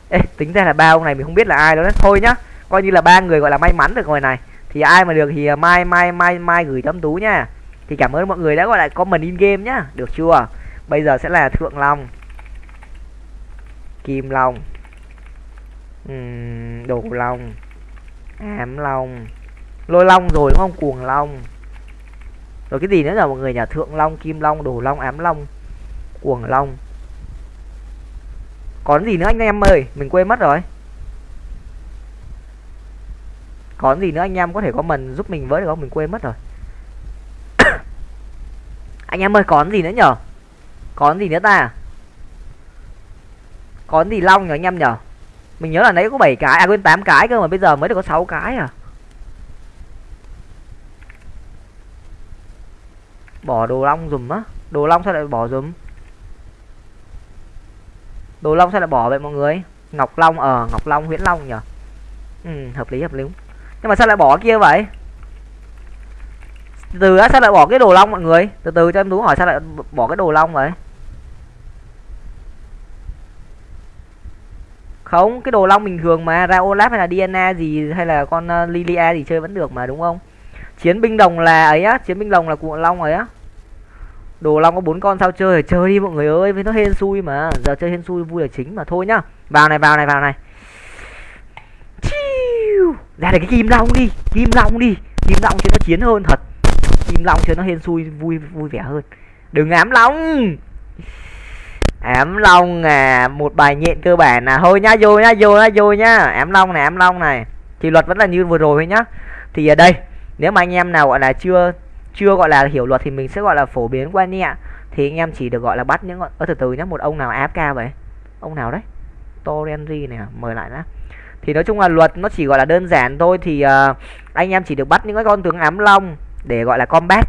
Ê, tính ra là ba ông này mình không biết là ai đó đấy. Thôi nhá coi như là ba người gọi là may mắn được rồi này. Thì ai mà được thì à, mai mai mai mai gửi tấm tú nha thì cảm ơn mọi người đã gọi lại comment in game nhá. Được chưa? Bây giờ sẽ là thượng long. Kim long. Uhm, đồ long. Ám long. Lôi long rồi đúng không? Cuồng long. Rồi cái gì nữa là mọi người nhà thượng long kim long đồ long ám long cuồng long. Còn gì nữa anh em ơi? Mình quên mất rồi. Còn gì nữa anh em có thể có mình giúp mình với được không? Mình quên mất rồi anh em ơi còn gì nữa nhở? Còn gì nữa ta? Còn gì long nhở anh em nhở? Mình nhớ là nãy có 7 cái à quên 8 cái cơ mà bây giờ mới được có 6 cái à? Bỏ đồ long dùm á. Đồ long sao lại bỏ dùm? Đồ long sao lại bỏ vậy mọi người? Ngọc long ở à, ngọc long huyễn long nhở? Ừ hợp lý hợp lý. Nhưng mà sao lại bỏ kia vậy? Từ từ á sao lại bỏ cái đồ long mọi người? Từ từ cho em tú hỏi sao lại bỏ cái đồ long vậy. Không cái đồ long bình thường mà ra olaf hay là diana gì hay là con uh, lilia gì chơi vẫn được mà đúng không? Chiến binh đồng là ấy á chiến binh đồng là cụ long ấy á. Đồ long có bốn con sao chơi chơi đi mọi người ơi với nó hên xui mà. Giờ chơi hên xui vui là chính mà thôi nhá. Vào này vào này vào này. Ra được cái kim long đi kim long đi. Kim long cho nó chiến hơn thật kim long cho nó hên xui vui vui vẻ hơn. Đừng ám long. Ám long à một bài nhện cơ bản là thôi nhá vô nhá vô nhá vô nhá. Ám long này ám long này. Thì luật vẫn là như vừa rồi thôi nhá. Thì ở đây nếu mà anh em nào gọi là chưa chưa gọi là hiểu luật thì mình sẽ gọi là phổ biến qua nhẹ thì anh em chỉ được gọi là bắt những ở từ từ nhá một ông nào áp cao vậy? Ông nào đấy? Torenzi này à, mời lại đã thì nói chung là luật nó chỉ gọi là đơn giản thôi thì uh, anh em chỉ được bắt những cái con tướng ám long để gọi là combat.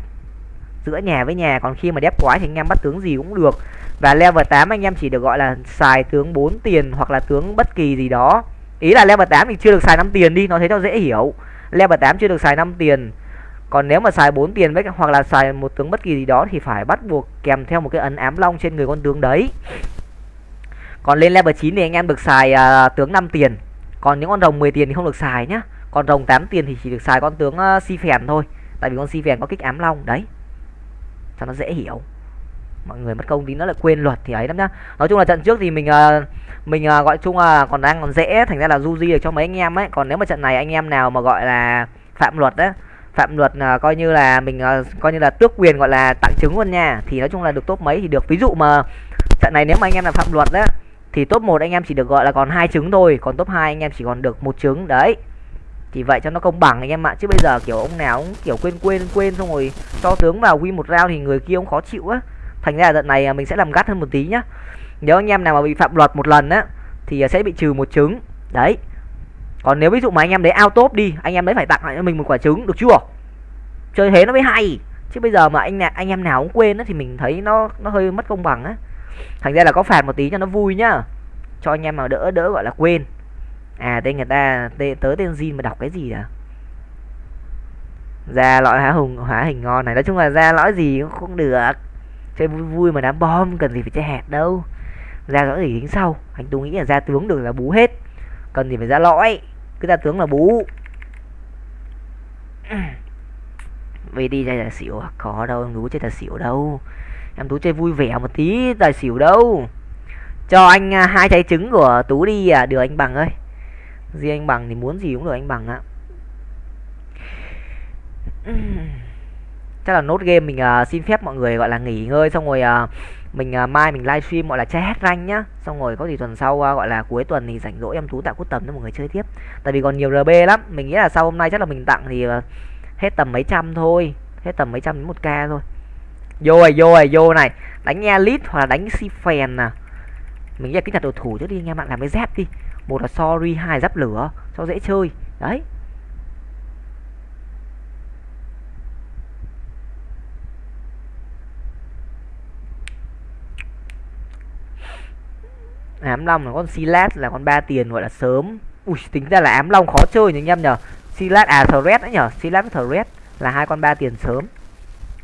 Giữa nhà với nhà còn khi mà đép quái thì anh em bắt tướng gì cũng được. Và level 8 anh em chỉ được gọi là xài tướng 4 tiền hoặc là tướng bất kỳ gì đó. Ý là level 8 thì chưa được xài 5 tiền đi nó thấy cho dễ hiểu. Level 8 chưa được xài 5 tiền. Còn nếu mà xài 4 tiền với hoặc là xài một tướng bất kỳ gì đó thì phải bắt buộc kèm theo một cái ấn ám long trên người con tướng đấy. Còn lên level 9 thì anh em được xài uh, tướng 5 tiền. Còn những con rồng 10 tiền thì không được xài nhá. Còn rồng 8 tiền thì chỉ được xài con tướng uh, si phèn thôi tại vì con si vẹt có kích ám long đấy. Cho nó dễ hiểu. Mọi người mất công tí nó lại quên luật thì ấy lắm nhá. Nói chung là trận trước thì mình uh, mình uh, gọi chung là còn đang còn dễ thành ra là du di được cho mấy anh em ấy. Còn nếu mà trận này anh em nào mà gọi là phạm luật đấy phạm luật ờ, coi như là mình uh, coi như là tước quyền gọi là tặng chứng luôn nha thì nói chung là được top mấy thì được. Ví dụ mà trận này nếu mà anh em là phạm luật đấy thì top 1 anh em chỉ được gọi là còn hai trứng thôi còn top 2 anh em chỉ còn được một trứng đấy thì vậy cho nó công bằng anh em ạ. Chứ bây giờ kiểu ông nào cũng kiểu quên quên quên xong rồi cho tướng vào win một round thì người kia cũng khó chịu á. Thành ra là trận này à, mình sẽ làm gắt hơn một tí nhá. Nếu anh em nào mà bị phạm luật một lần á, thì à, sẽ bị trừ một trứng. Đấy. Còn nếu ví dụ mà anh em đấy out top đi, anh em đấy phải tặng lại cho mình một quả trứng, được chưa? Chơi thế nó mới hay. Chứ bây giờ mà anh anh em nào cũng quên á, thì mình thấy nó nó hơi mất công bằng á. Thành ra là có phạt một tí cho nó vui nhá. Cho anh em mà đỡ đỡ, gọi là quên à tên người ta tên, tớ tên Jin mà đọc cái gì à ra lõi hóa hùng hóa hình ngon này. Nói chung là ra lõi gì cũng không được. Chơi vui vui mà đám bom cần gì phải chơi hẹt đâu. Ra lõi gì tính sau. Anh tú nghĩ là ra tướng được là bú hết. Cần gì phải ra lõi. Cứ ra tướng là bú. Vì đi đây là xỉu à? có đâu em tú chơi là xỉu đâu. Em tú chơi vui vẻ một tí tài xỉu đâu. Cho anh à, hai trái trứng của tú đi à. Được anh bằng ơi riêng anh bằng thì muốn gì cũng được anh bằng ạ. Chắc là nốt game mình uh, xin phép mọi người gọi là nghỉ ngơi xong rồi uh, mình uh, mai mình livestream gọi là chơi hết rank nhá. Xong rồi có gì tuần sau uh, gọi là cuối tuần thì rảnh rỗi em tú tạo cút tầm cho mọi người chơi tiếp. Tại vì còn nhiều rb lắm mình nghĩ là sau hôm nay chắc là mình tặng thì uh, hết tầm mấy trăm thôi. Hết tầm mấy trăm đến một k thôi. Vô rồi vô rồi vô này đánh elite hoặc là đánh si phèn nè mình nghĩ là cái nhặt đồ thủ trước đi anh em làm cái dép đi một là sorry hai giáp lửa. Cho dễ chơi. Đấy. Ám long là con silat là con ba tiền gọi là sớm. Ui tính ra là ám long khó chơi nhỉ anh em nhở silat à thread đấy nhở silat với thread là hai con ba tiền sớm.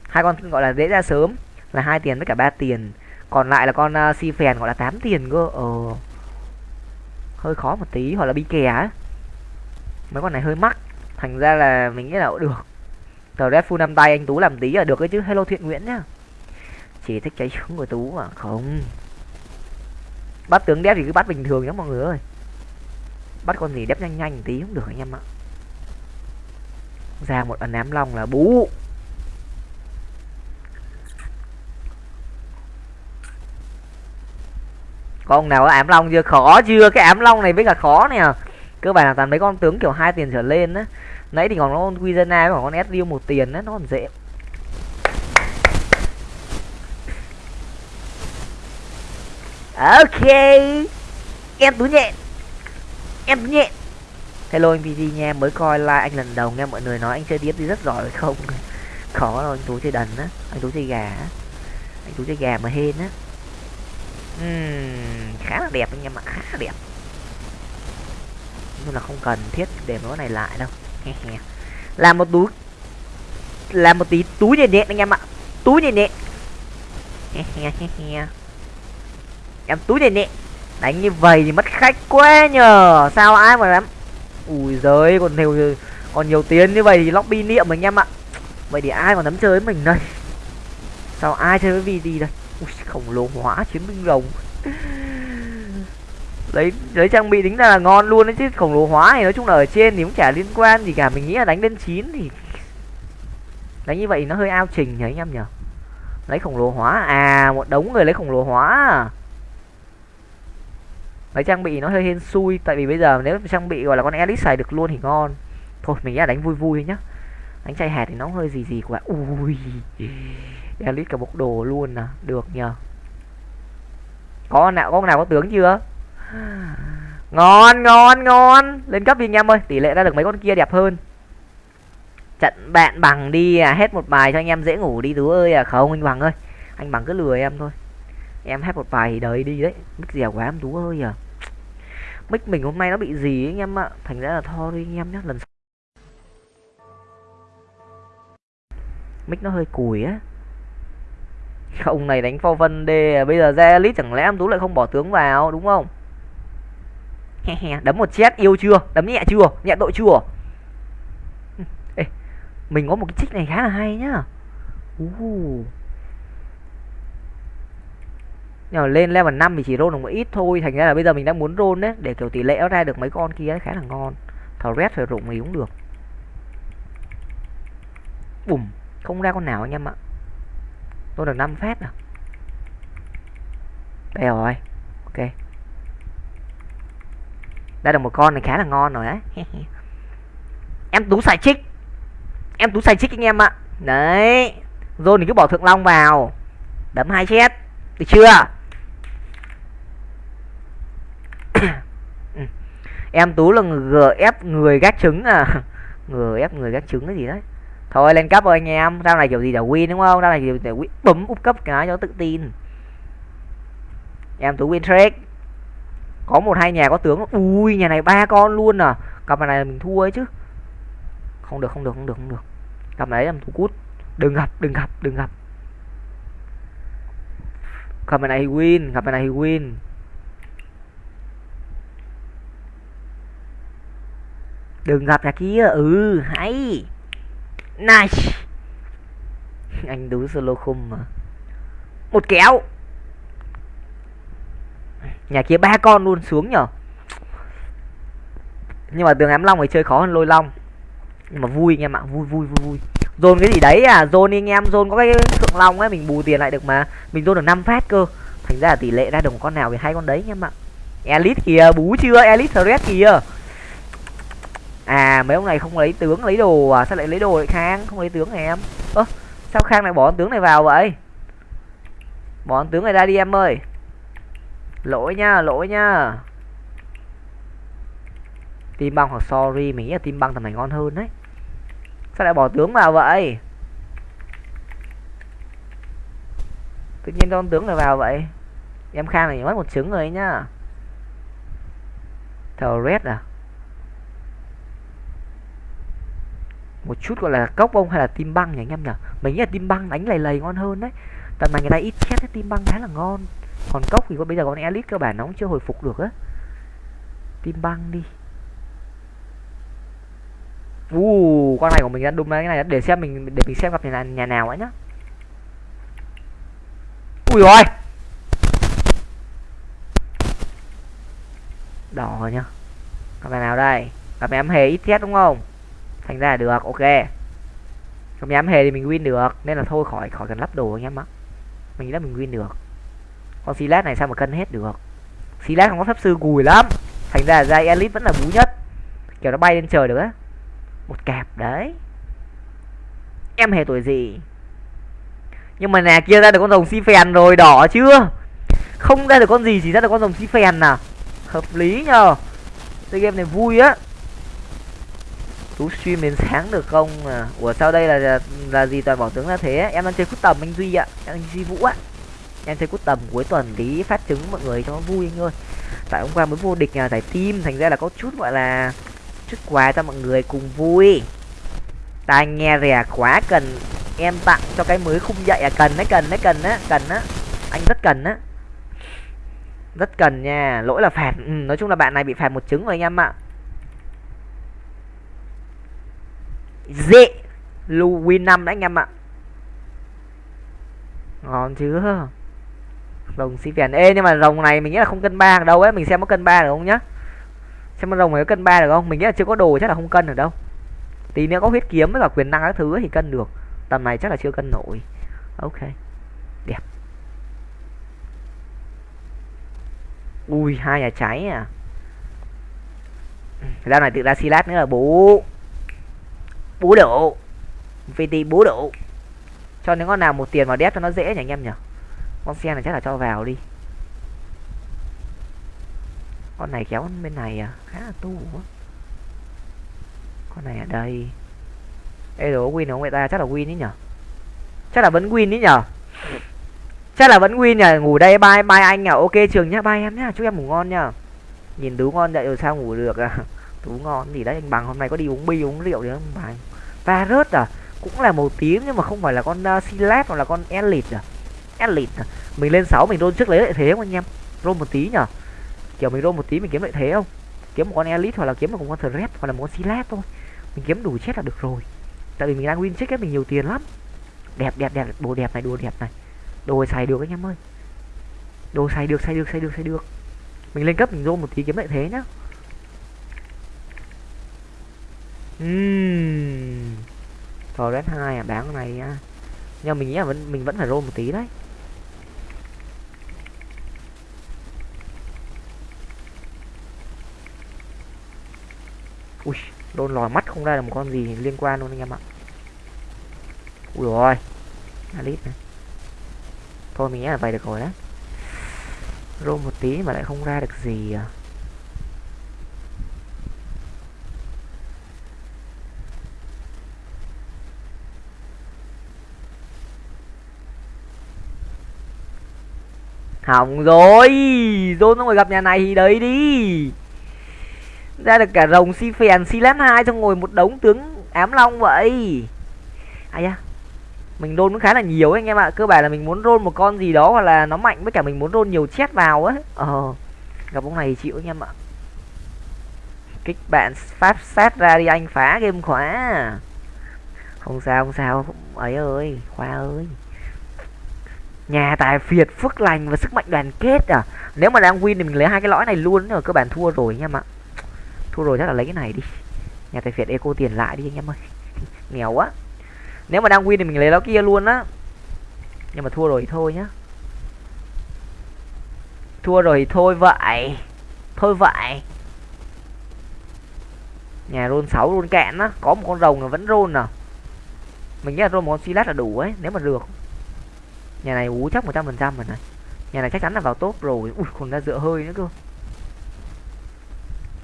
Hai con gọi là dễ ra sớm là hai tiền với cả ba tiền. Còn lại là con uh, si phèn gọi là 8 tiền cơ. Ờ hơi khó một tí, hoặc là bi kè á. Mấy con này hơi mắc. Thành ra là mình nghĩ là cũng được. Tờ red full năm tay anh tú làm tí là được ấy chứ. Hello thiện nguyễn nhá. Chỉ thích cháy trứng của tú mà. Không. Bắt tướng đép thì cứ bắt bình thường nhá mọi người ơi. Bắt con gì đép nhanh nhanh tí cũng được anh em ạ. Ra một ấn ám long là bú. Con nào có ám long chưa? Khó chưa? Cái ám long này mới là khó nè. Cơ bản là toàn mấy con tướng kiểu hai tiền trở lên á. Nãy thì còn con Quizena với con Ezreal một tiền á, nó còn dễ. Ok. Em tú nhện. Em tú nhện. Hello anh pg nha mới coi like anh lần đầu nghe mọi người nói anh chơi điếp thì rất giỏi không? Khó rồi, anh tú chơi đần á. Anh tú chơi gà á. Anh tú chơi gà mà hên á uhm, khá là đẹp anh em ạ khá là đẹp. Nhưng là không cần thiết để nó này lại đâu. Làm một túi làm một tí túi nhẹ nhẹ anh em ạ túi nhẹ nhẹ. em túi nhẹ nhẹ, đánh như vậy thì mất khách quá nhờ sao ai mà lắm ui giới, còn nhiều còn nhiều tiền như vậy thì lobby niệm anh em ạ. Vậy thì ai mà nắm chơi với mình đây? Sao ai chơi với vd đây? Ui, khổng lồ hóa chiến binh rồng. Lấy lấy trang bị tính ra là ngon luôn đấy chứ, khổng lồ hóa thì nói chung là ở trên thì cũng chả liên quan gì cả, mình nghĩ là đánh lên chín thì đánh như vậy nó hơi ao trình nhỉ anh em nhở lấy khổng lồ hóa à một đống người lấy khổng lồ hóa. Lấy trang bị nó hơi hên xui, tại vì bây giờ nếu trang bị gọi là con elite xài được luôn thì ngon. Thôi, mình nghĩ là đánh vui vui nhá. Đánh chay hạt thì nó hơi gì gì quá. Ui elite cả một đồ luôn à được nhờ. Có nào có nào có tướng chưa? Ngon ngon ngon. Lên cấp đi anh em ơi. Tỷ lệ ra được mấy con kia đẹp hơn. Trận bạn bằng đi à hết một bài cho anh em dễ ngủ đi tú ơi. À không, anh bằng ơi. Anh bằng cứ lừa em thôi. Em hết một bài đời đi đấy. Mức dẻo quá em tú ơi à. Mic mình hôm nay nó bị gì anh em ạ? Thành ra là tho đi anh em nhé lần sau. mic nó hơi cùi á. ông này đánh pho vân đê bây giờ ra elite chẳng lẽ em tú lại không bỏ tướng vào đúng không? Đấm một chết yêu chưa? Đấm nhẹ chưa? Nhẹ tội chưa? Ê, mình có một cái trích này khá là hay nhá. Uh. nhưng mà lên level 5 thì chỉ roll được một ít thôi thành ra là bây giờ mình đang muốn roll đấy để kiểu tỷ lệ nó ra được mấy con kia khá là ngon. Thầu red phải rụng thì cũng được. Bùm không ra con nào anh em ạ tôi được 5 phát à? Đây rồi. Ok. Đã được một con này khá là ngon rồi đấy em tú xài chích. Em tú xài chích anh em ạ. Đấy. Rồi thì cứ bỏ thượng long vào. Đấm hai chết. Được chưa? Ừ. Em tú là gf người gác trứng à. Gf người gác trứng cái gì đấy? Thôi, lên cấp rồi anh em. Ra này kiểu gì để win đúng không? Ra này kiểu để win bấm úp cấp cái cho tự tin. Em tú win trade có một hai nhà có tướng. Ui, nhà này ba con luôn à. Cặp này mình thua ấy chứ. Không được không được không được không được. Cặp này làm thua cút. Đừng gặp đừng gặp đừng gặp. Cặp này thì win, cặp này thì win. Đừng gặp nhà kia. Ừ hay nice anh đúng solo khung mà. Một kéo. Nhà kia ba con luôn, xuống nhở? Nhưng mà tường ám long thì chơi khó hơn lôi long. Nhưng mà vui anh em ạ, vui vui vui vui. Dồn cái gì đấy à? Dồn đi anh em, dồn có cái thượng long ấy, mình bù tiền lại được mà. Mình dồn được 5 phát cơ. Thành ra là tỷ lệ ra được một con nào thì hai con đấy anh em ạ. Elite kìa, bú chưa? Elite thread kìa à mấy ông này không lấy tướng, lấy đồ à? Sao lại lấy đồ lại khang? Không lấy tướng này em? Ơ, sao khang lại bỏ tướng này vào vậy? Bỏ tướng này ra đi em ơi. Lỗi nha lỗi nha. tim băng hoặc sorry, mình nghĩ là tim băng tầm này ngon hơn đấy. Sao lại bỏ tướng vào vậy? Tự nhiên con tướng lại vào vậy? Em khang này mất một trứng rồi nhá. Thờ red à? Một chút gọi là cốc bông hay là tim băng nhỉ anh em nhỉ? Mình nghĩ là tim băng đánh lầy lầy ngon hơn đấy. Tầm này người ta ít chết tim băng khá là ngon. Còn cốc thì có bây giờ con elite cơ bản nó cũng chưa hồi phục được á. Tim băng đi. U uh, con này của mình đã đụng cái này để xem mình để mình xem gặp nhà, nhà nào ấy nhá. Ui rồi đỏ nhá. Gặp nhà nào đây? Gặp em hề ít chết đúng không? Thành ra là được, ok. Không nhám hề thì mình win được, nên là thôi khỏi khỏi cần lắp đồ anh em ạ. Mình nghĩ là mình win được. Con silas này sao mà cân hết được? Silas không có pháp sư gùi lắm. Thành ra là ra elite vẫn là bú nhất. Kiểu nó bay lên trời được á. Một kẹp đấy. Em hề tuổi gì? Nhưng mà nè, kia ra được con rồng si phèn rồi, đỏ chưa? Không ra được con gì, chỉ ra được con rồng si phèn nào hợp lý nhờ. Chơi game này vui á tú stream đến sáng được không? À ủa sao đây là là, gì toàn bỏ tướng là thế em đang chơi cút tầm anh duy ạ. Em anh duy vũ ạ em chơi cút tầm cuối tuần tí phát trứng mọi người cho nó vui anh ơi. Tại hôm qua mới vô địch nhà giải team thành ra là có chút gọi là chút quà cho mọi người cùng vui. Tai nghe rẻ quá cần em tặng cho cái mới khung dậy à cần đấy cần đấy cần á cần á. Anh rất cần á. Rất cần nha lỗi là phạt. Ừ, nói chung là bạn này bị phạt một trứng rồi anh em ạ. Dễ. Lưu win năm đấy anh em ạ. Ngon chưa rồng xí phèn ê, nhưng mà rồng này mình nghĩ là không cân ba đâu ấy. Mình xem có cân ba được không nhá? Xem con rồng này có cân ba được không? Mình nghĩ là chưa có đồ chắc là không cân được đâu. Tí nữa có huyết kiếm với cả quyền năng các thứ thì cân được. Tầm này chắc là chưa cân nổi. Ok. Đẹp. Ui, hai nhà cháy à. Ra này tự ra silat nữa là bố bố đổ, vt bố đổ, cho những con nào một tiền vào đép cho nó dễ nhỉ anh em nhỉ? Con xe này chắc là cho vào đi. Con này kéo bên này à? Khá là tu quá. Con này ở đây. Ê đồ win không? Người ta chắc là win ý nhở chắc là vẫn win ý nhở chắc là vẫn win nhỉ? Ngủ đây bye bye anh à ok trường nhá. Bye em nhá. Chúc em ngủ ngon nhá. Nhìn đủ ngon vậy rồi sao ngủ được à? Tú ngon gì đấy anh bằng hôm nay có đi uống bia uống rượu đấy không bằng? Va rớt à? Cũng là màu tím nhưng mà không phải là con ờ, uh, silat hoặc là con elite à? Elite à. mình lên 6 mình roll trước lấy lợi thế không anh em? Roll một tí nhở? Kiểu mình roll một tí mình kiếm lợi thế không? Kiếm một con elite hoặc là kiếm một con threat hoặc là một con silat thôi. Mình kiếm đủ chết là được rồi. Tại vì mình đang win check ấy mình nhiều tiền lắm. Đẹp đẹp đẹp. Đồ đẹp này đồ đẹp này. Đồ xài được anh em ơi. Đồ xài được xài được xài được xài được. Mình lên cấp mình roll một tí kiếm lợi thế nhá. Uhm. Rồi red hai à bán cái này nha. Nhưng mình nghĩ là vẫn mình vẫn phải roll một tí đấy. Ui, đôn lòi mắt không ra được một con gì liên quan luôn anh em ạ. Ui rồi Alit này. Thôi mình nghĩ là vậy được rồi đấy. Roll một tí mà lại không ra được gì à. Hỏng rồi. Rôn nó ngồi gặp nhà này thì đấy đi. Ra được cả rồng si phèn si lát hai xong ngồi một đống tướng ám long vậy. Ai da mình rôn cũng khá là nhiều ấy, anh em ạ. Cơ bản là mình muốn rôn một con gì đó hoặc là nó mạnh với cả mình muốn rôn nhiều chết vào ấy, ờ gặp ông này thì chịu anh em ạ. Kích bạn pháp sát ra đi anh phá game khóa. Không sao không sao. Ấy ơi khoa ơi nhà tài phiệt phước lành và sức mạnh đoàn kết à. Nếu mà đang win thì mình lấy hai cái lõi này luôn rồi cơ bản thua rồi anh em ạ. Thua rồi chắc là lấy cái này đi. Nhà tài phiệt eco tiền lại đi anh em ơi. Nghèo quá. Nếu mà đang win thì mình lấy nó kia luôn á. Nhưng mà thua rồi thì thôi nhá. Thua rồi thì thôi vậy. Thôi vậy. Nhà rôn 6 rôn cạn á, có một con rồng là vẫn rôn à mình nghĩ là rôn một con silat là đủ ấy, nếu mà được nhà này ú, chắc 100% phần trăm rồi này. Nhà này chắc chắn là vào top rồi. Ui, còn ra dựa hơi nữa cơ.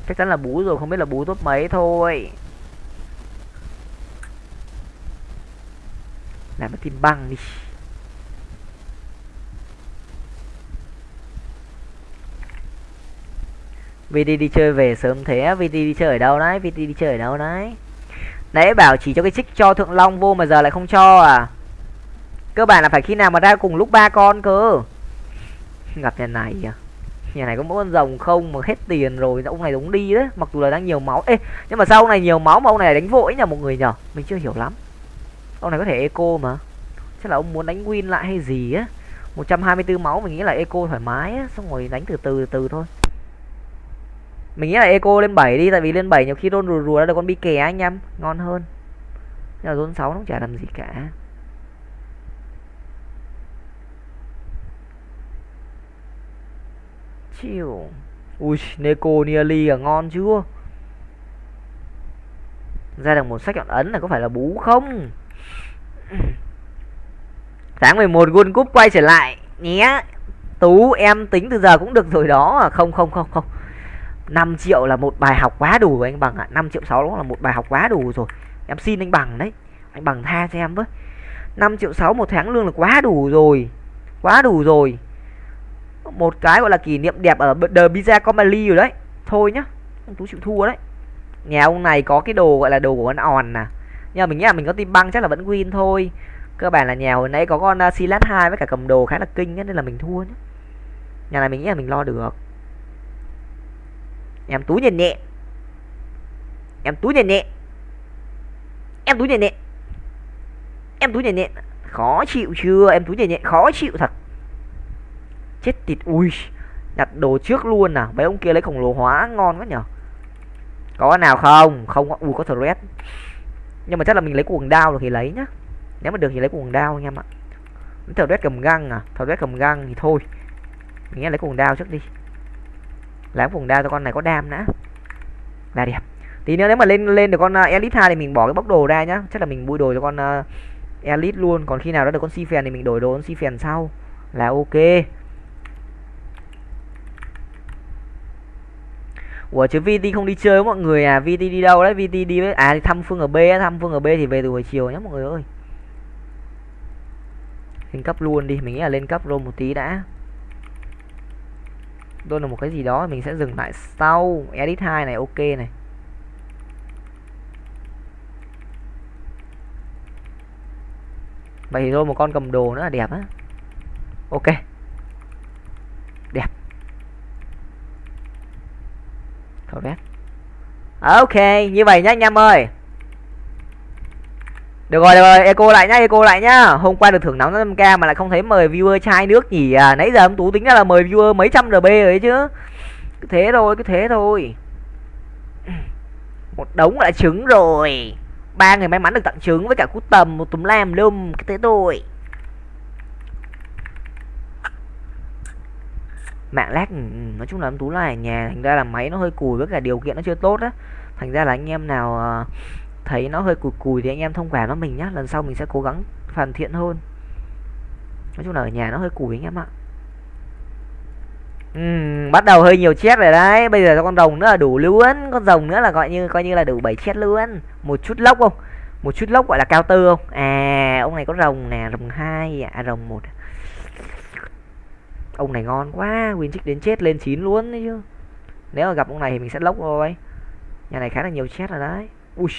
Chắc chắn là bú rồi, không biết là bú top mấy thôi. Làm cái tim băng đi. VT đi chơi về sớm thế VT đi chơi ở đâu đấy? VT đi chơi ở đâu đấy? Nãy bảo chỉ cho cái trích cho thượng long vô mà giờ lại không cho à? Cơ bản là phải khi nào mà ra cùng lúc ba con cơ. Gặp nhà này à? Nhà này có mỗi con rồng không? Mà hết tiền rồi ông này đúng đi đấy. Mặc dù là đang nhiều máu. Ê, nhưng mà sao ông này nhiều máu mà ông này đánh vội nhờ một người nhở? Mình chưa hiểu lắm. Ông này có thể eco mà. Chắc là ông muốn đánh win lại hay gì á? 124 máu, mình nghĩ là eco thoải mái á. Xong rồi đánh từ từ từ thôi. Mình nghĩ là eco lên 7 đi, tại vì lên 7 nhiều khi rôn rùa rùa ra được con bi kè anh em. Ngon hơn. Nhưng mà rôn 6 nó cũng chả làm gì cả. Chịu. Ui neko nearly là ngon chưa? Ra được một sách chọn ấn là có phải là bú không? Tháng 11 World Cup quay trở lại nhé. Tú, em tính từ giờ cũng được rồi đó. À không không không không. 5 triệu là một bài học quá đủ anh bằng ạ. À. 5 triệu 6 đó là một bài học quá đủ rồi. Em xin anh bằng đấy. Anh bằng tha cho em với. 5 triệu 6 một tháng lương là quá đủ rồi. Quá đủ rồi một cái gọi là kỷ niệm đẹp ở The Pizza Comedy rồi đấy. Thôi nhá ông tú chịu thua đấy. Nhà ông này có cái đồ gọi là đồ của con òn nè nhưng mà mình nghĩ là mình có tim băng chắc là vẫn win thôi. Cơ bản là nhà hồi nãy có con uh, silat 2 với cả cầm đồ khá là kinh ấy, nên là mình thua nhé nhà này mình nghĩ là mình lo được. Em tú nhẹ nhẹ. Em tú nhẹ nhẹ. Em tú nhẹ nhẹ. Em tú nhẹ nhẹ. Khó chịu chưa? Em tú nhẹ nhẹ khó chịu thật chết tịt ui đặt đồ trước luôn à? Mấy ông kia lấy khổng lồ hóa ngon quá nhở có nào không? Không ui có thread nhưng mà chắc là mình lấy cuồng đao được thì lấy nhá. Nếu mà được thì lấy cuồng đao anh em ạ. Thread cầm găng à? Thread cầm găng thì thôi. Mình nghe lấy cuồng đao trước đi. Lấy cuồng đao cho con này có đam nữa là đẹp. Tí nữa nếu mà lên lên được con uh, elite 2 thì mình bỏ cái bóc đồ ra nhá. Chắc là mình bui đồ cho con uh, elite luôn. Còn khi nào đó được con si phèn thì mình đổi đồ con si phèn sau. Là ok. Ủa, chứ VT không đi chơi với mọi người à? VT đi đâu đấy? VT đi với à đi thăm Phương ở B thăm Phương ở B thì về từ buổi chiều nhé mọi người ơi. Lên cấp luôn đi, mình nghĩ là lên cấp rồi một tí đã. Đôi là một cái gì đó, mình sẽ dừng lại sau. Edit 2 này, ok này. Vậy thì thôi, một con cầm đồ nữa là đẹp á. Ok. Correct ok như vậy nhá anh em ơi được rồi, được rồi, eco lại nhá, eco lại nhá. Hôm qua được thưởng nóng 5k mà lại không thấy mời viewer chai nước nhỉ à. Nãy giờ ông Tú tính ra là mời viewer mấy trăm RB rồi chứ. Cứ thế thôi, cứ thế thôi. Một đống lại trứng rồi. Ba người may mắn được tặng trứng với cả cút tầm một túm lam lum cái thế thôi. Mạng lag ừ, ừ, nói chung là em Tú là ở nhà thành ra là máy nó hơi cùi với cả điều kiện nó chưa tốt á. Thành ra là anh em nào ờ, thấy nó hơi cùi cùi thì anh em thông cảm với mình nhá lần sau mình sẽ cố gắng hoàn thiện hơn. Nói chung là ở nhà nó hơi cùi anh em ạ. Uhm, bắt đầu hơi nhiều chết rồi đấy bây giờ con rồng nữa là đủ luôn con rồng nữa là gọi như coi như là đủ bảy chết luôn. Một chút lốc không? Một chút lốc gọi là cao tư không? À ông này có rồng nè rồng hai à, à rồng một à ông này ngon quá win trích đến chết lên chín luôn đấy chứ. Nếu mà gặp ông này thì mình sẽ lốc thôi nhà này khá là nhiều chết rồi đấy. Ui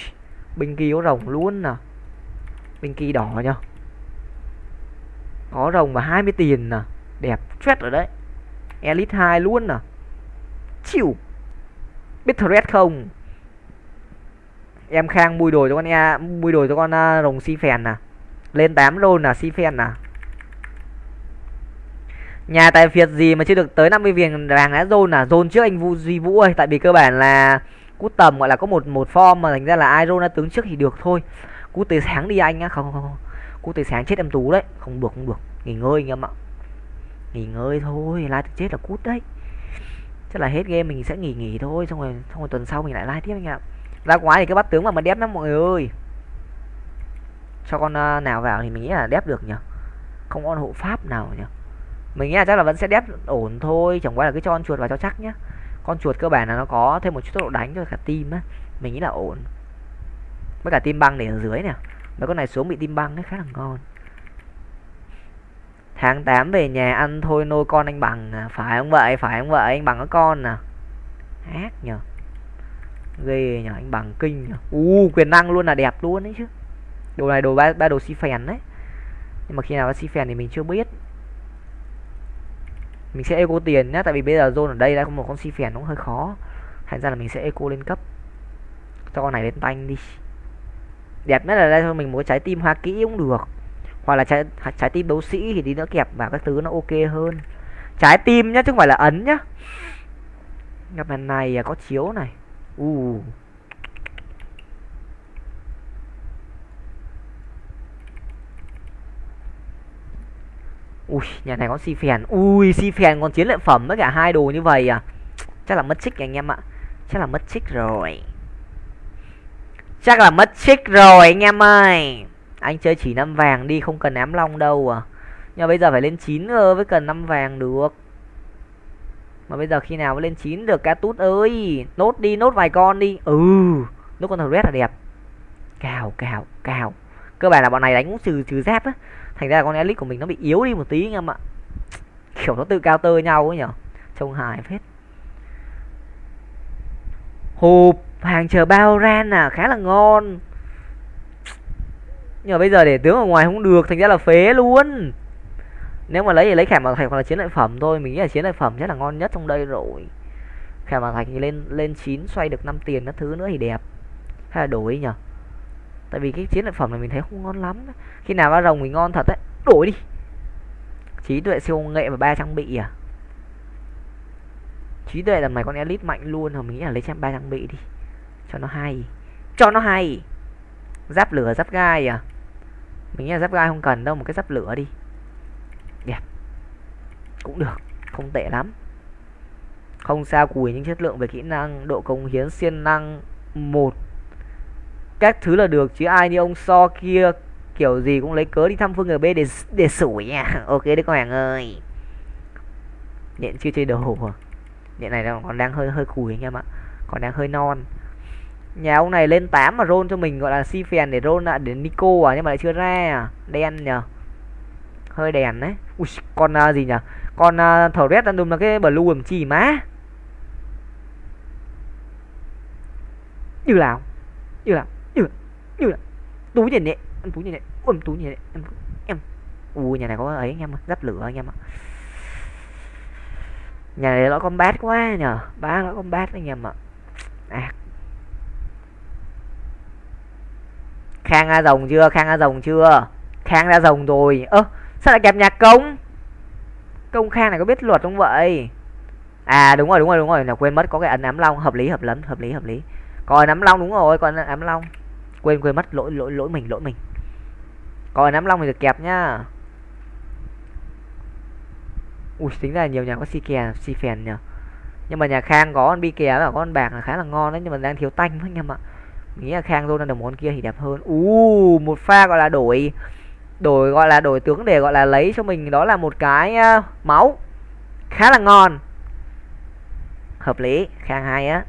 Bình kỳ có rồng luôn nè. Bình kỳ đỏ nhá Có rồng và 20 tiền nè. Đẹp chết rồi đấy. Elite 2 luôn nè. Chịu Biết thread không? Em Khang mùi đồ cho con e mùi đồ cho con uh, rồng si phèn nè à. Lên 8 rồi là si phèn nè à. Nhà tài phiệt gì mà chưa được tới 50 viên vàng đã zone à? Zone trước anh Vũ Duy Vũ ơi. Tại vì cơ bản là cút tầm gọi là có một một form mà thành ra là ai ra tướng trước thì được thôi. Cút tới sáng đi anh á không không không cút tới sáng chết em tú đấy. Không được không được. Nghỉ ngơi anh em ạ. Nghỉ ngơi thôi. Lai chết là cút đấy. Chắc là hết game mình sẽ nghỉ nghỉ thôi. Xong rồi xong rồi tuần sau mình lại like tiếp anh ạ. Ra quái thì cái bắt tướng mà mà đép lắm mọi người ơi. Cho con à, nào vào thì mình nghĩ là đép được nhỉ? Không con hộ pháp nào nhỉ? Mình nghĩ là chắc là vẫn sẽ đép ổn thôi chẳng qua là cứ cho con chuột vào cho chắc nhá. Con chuột cơ bản là nó có thêm một chút tốc độ đánh cho cả tim á. Mình nghĩ là ổn. Với cả tim băng để ở dưới nè. Mấy con này xuống bị tim băng ấy khá là ngon. Tháng 8 về nhà ăn thôi nôi con anh bằng à. phải không vậy? Phải không vậy? Anh bằng có con nè ác nhờ. Ghê nhờ anh bằng kinh nhờ. U quyền năng luôn là đẹp luôn đấy chứ. Đồ này đồ ba, ba đồ si phèn đấy. Nhưng mà khi nào nó si phèn thì mình chưa biết mình sẽ eco tiền nhá, tại vì bây giờ zone ở đây đã có một con si phèn cũng hơi khó. Thành ra là mình sẽ eco lên cấp. Cho con này lên tanh đi. Đẹp nhất là đây thôi, mình muốn trái tim hoa kỹ cũng được. Hoặc là trái trái tim đấu sĩ thì đi nữa kẹp vào các thứ nó ok hơn. Trái tim nhá, chứ không phải là ấn nhá. Gặp lần này à, có chiếu này. U uh. Ui, nhà này có si phèn. Ui, si phèn còn chiến lợi phẩm với cả hai đồ như vậy à? Chắc là mất trích anh em ạ. Chắc là mất trích rồi. Chắc là mất trích rồi anh em ơi. Anh chơi chỉ năm vàng đi, không cần ám long đâu à. Nhưng mà bây giờ phải lên chín cơ với cần năm vàng được. Mà bây giờ khi nào mới lên chín được ca tút ơi? Nốt đi, nốt vài con đi. Ừ nốt con thằng red là đẹp. Cào cào cào. Cơ bản là bọn này đánh cũng trừ trừ giáp á thành ra con elite của mình nó bị yếu đi một tí anh em ạ. Kiểu nó tự cao tơ nhau ấy nhở. Trông hài phết. Hộp hàng chờ bao ran à khá là ngon. Nhưng mà bây giờ để tướng ở ngoài không được, thành ra là phế luôn. Nếu mà lấy thì lấy khảm bảo thạch hoặc là chiến lợi phẩm thôi, mình nghĩ là chiến lợi phẩm chắc là ngon nhất trong đây rồi. Khảm bảo thạch thì lên lên chín, xoay được 5 tiền các thứ nữa thì đẹp. Hay là đổi nhở tại vì cái chiến lợi phẩm này mình thấy không ngon lắm khi nào ba rồng mình ngon thật đấy. Đổi đi. Trí tuệ siêu nghệ và ba trang bị à? Trí tuệ là này con elite mạnh luôn rồi, mình nghĩ là lấy trăm ba trang bị đi. Cho nó hay. Cho nó hay. Giáp lửa, giáp gai à? Mình nghĩ là giáp gai không cần đâu, một cái giáp lửa đi. Đẹp. Cũng được. Không tệ lắm. Không sao cùi những chất lượng về kỹ năng, độ công hiến siêng năng. Một các thứ là được chứ ai như ông so kia kiểu gì cũng lấy cớ đi thăm phương gb để để sủi nha à. ok đấy các bạn ơi? Nhện chưa chơi đồ à? Nhện này còn đang hơi hơi cùi anh em ạ. Còn đang hơi non. Nhà ông này lên 8 mà roll cho mình gọi là si phèn để roll lại để nico à nhưng mà lại chưa ra à. Đen nhờ. Hơi đèn đấy. Ui, con uh, gì nhỉ con à, uh, thầu red random là cái blue làm chi má. Như nào? Như nào? Như là túi tiền nhẹ em túi tiền nhẹ ôm túi nhẹ em em. Ui, nhà này có ấy anh em giáp lửa anh em ạ. Nhà này nó combat quá nhờ ba nó combat anh em ạ. À. khang ra rồng chưa, khang ra rồng chưa? Khang ra rồng rồi. Ơ, sao lại kẹp nhạc công? Công khang này có biết luật không vậy? À đúng rồi đúng rồi đúng rồi. Là quên mất, có cái ấn ám long, hợp lý, hợp lắm hợp lý hợp lý. Còn ám long đúng rồi còn ám long quên quên mất lỗi lỗi lỗi mình lỗi mình. Còn nắm long thì được kẹp nhá. Ui tính ra nhiều nhà có si kè si phèn nhờ. Nhưng mà nhà khang có con bi kè và con bạc là khá là ngon đấy nhưng mà đang thiếu tanh thôi anh em ạ mình nghĩ là khang luôn đồng món kia thì đẹp hơn. U một pha gọi là đổi. Đổi gọi là đổi tướng để gọi là lấy cho mình đó là một cái uh, máu. Khá là ngon. Hợp lý. Khang hay á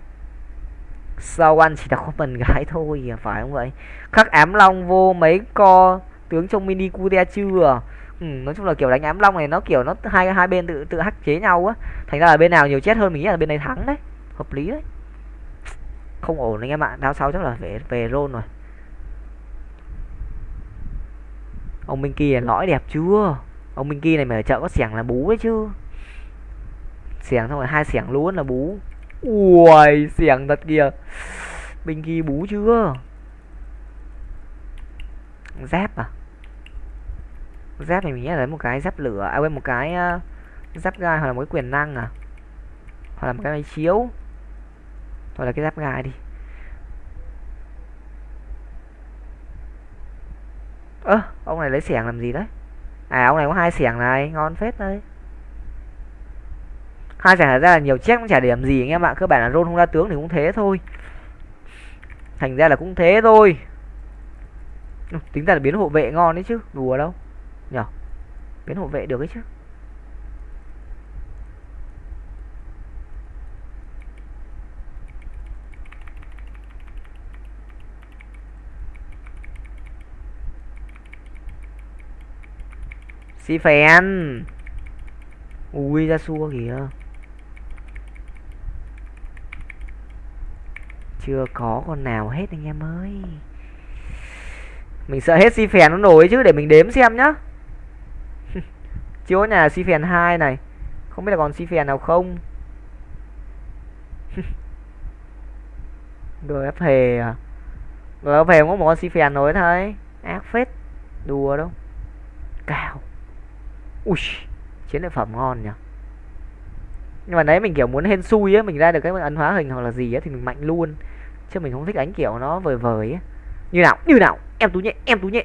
sau anh chỉ là có mình gái thôi à, phải không vậy? Khắc ám long vô mấy co tướng trong mini cute chưa à? ừ, nói chung là kiểu đánh ám long này nó kiểu nó hai hai bên tự tự hắc chế nhau á. Thành ra là bên nào nhiều chết hơn mình nghĩ là bên này thắng đấy. Hợp lý đấy. Không ổn anh em ạ đao sau chắc là về về rôn rồi. Ông minh kia lõi đẹp chưa? Ông minh kia này mà ở chợ có xẻng là bú đấy chứ. Xẻng xong rồi hai xẻng luôn là bú ui xẻng thật kìa. Bình ghi bú chưa? Giáp à? Giáp này mình nghĩ là lấy một cái giáp lửa à quên một cái uh, giáp gai hoặc là một cái quyền năng à? Hoặc là một cái máy chiếu. Hoặc là cái giáp gai đi. Ơ à, ông này lấy xẻng làm gì đấy? À ông này có hai xẻng này ngon phết đấy hai xẻng ra là nhiều check cũng chả điểm gì anh em ạ. Cơ bản là rôn không ra tướng thì cũng thế thôi. Thành ra là cũng thế thôi. Tính ra là biến hộ vệ ngon đấy chứ. Đùa đâu. Nhở? Biến hộ vệ được đấy chứ. Si phèn Ui, ra xua kìa. Chưa có con nào hết anh em ơi. Mình sợ hết si phèn nó nổi chứ, để mình đếm xem nhá. Chưa có nhà si phèn hai này. Không biết là còn si phèn nào không? GF hề à? GF hề có một con si phèn nổi thôi. Ác phết. Đùa đâu. Cào. Ui, chiến lợi phẩm ngon nhỉ. Nhưng mà đấy mình kiểu muốn hên xui á, mình ra được cái ấn hóa hình hoặc là gì á thì mình mạnh luôn chứ mình không thích đánh kiểu nó vời vời ấy. như nào? Như nào? Em tú nhẹ, em tú nhẹ.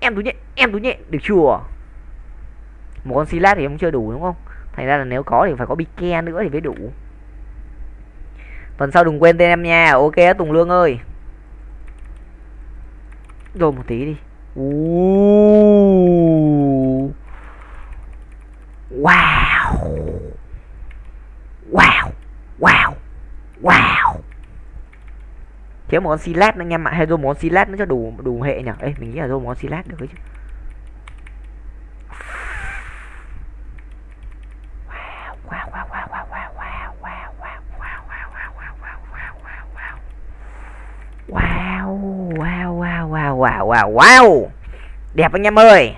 Em tú nhẹ, em tú nhẹ. Được chưa? Một con silat thì không chưa đủ, đúng không? Thành ra là nếu có thì phải có bike nữa thì mới đủ. Tuần sau đừng quên tên em nha. Ok, tùng lương ơi. Rồi một tí đi. Wow. Wow. Wow. Wow thiếu một con silat nữa anh em ạ hay rồi món silat nó cho đủ đủ hệ nhỉ ấy mình nghĩ là rồi món silat được chứ wow wow wow đẹp anh em ơi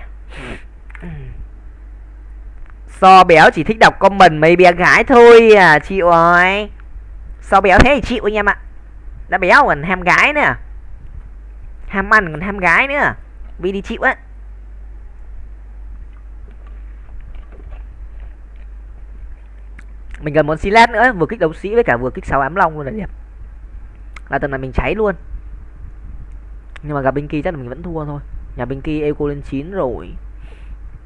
so béo chỉ thích đọc comment mấy bé gái thôi à chịu rồi so béo thế thì chịu anh em ạ đã béo còn ham gái nữa ham ăn còn ham gái nữa. Vì đi chịu á. Mình cần món silat lát nữa, vừa kích đấu sĩ với cả vừa kích sáu ám long luôn là đẹp là tầm này mình cháy luôn. Nhưng mà gặp binh kia chắc là mình vẫn thua thôi. Nhà binh kia eco lên 9 rồi.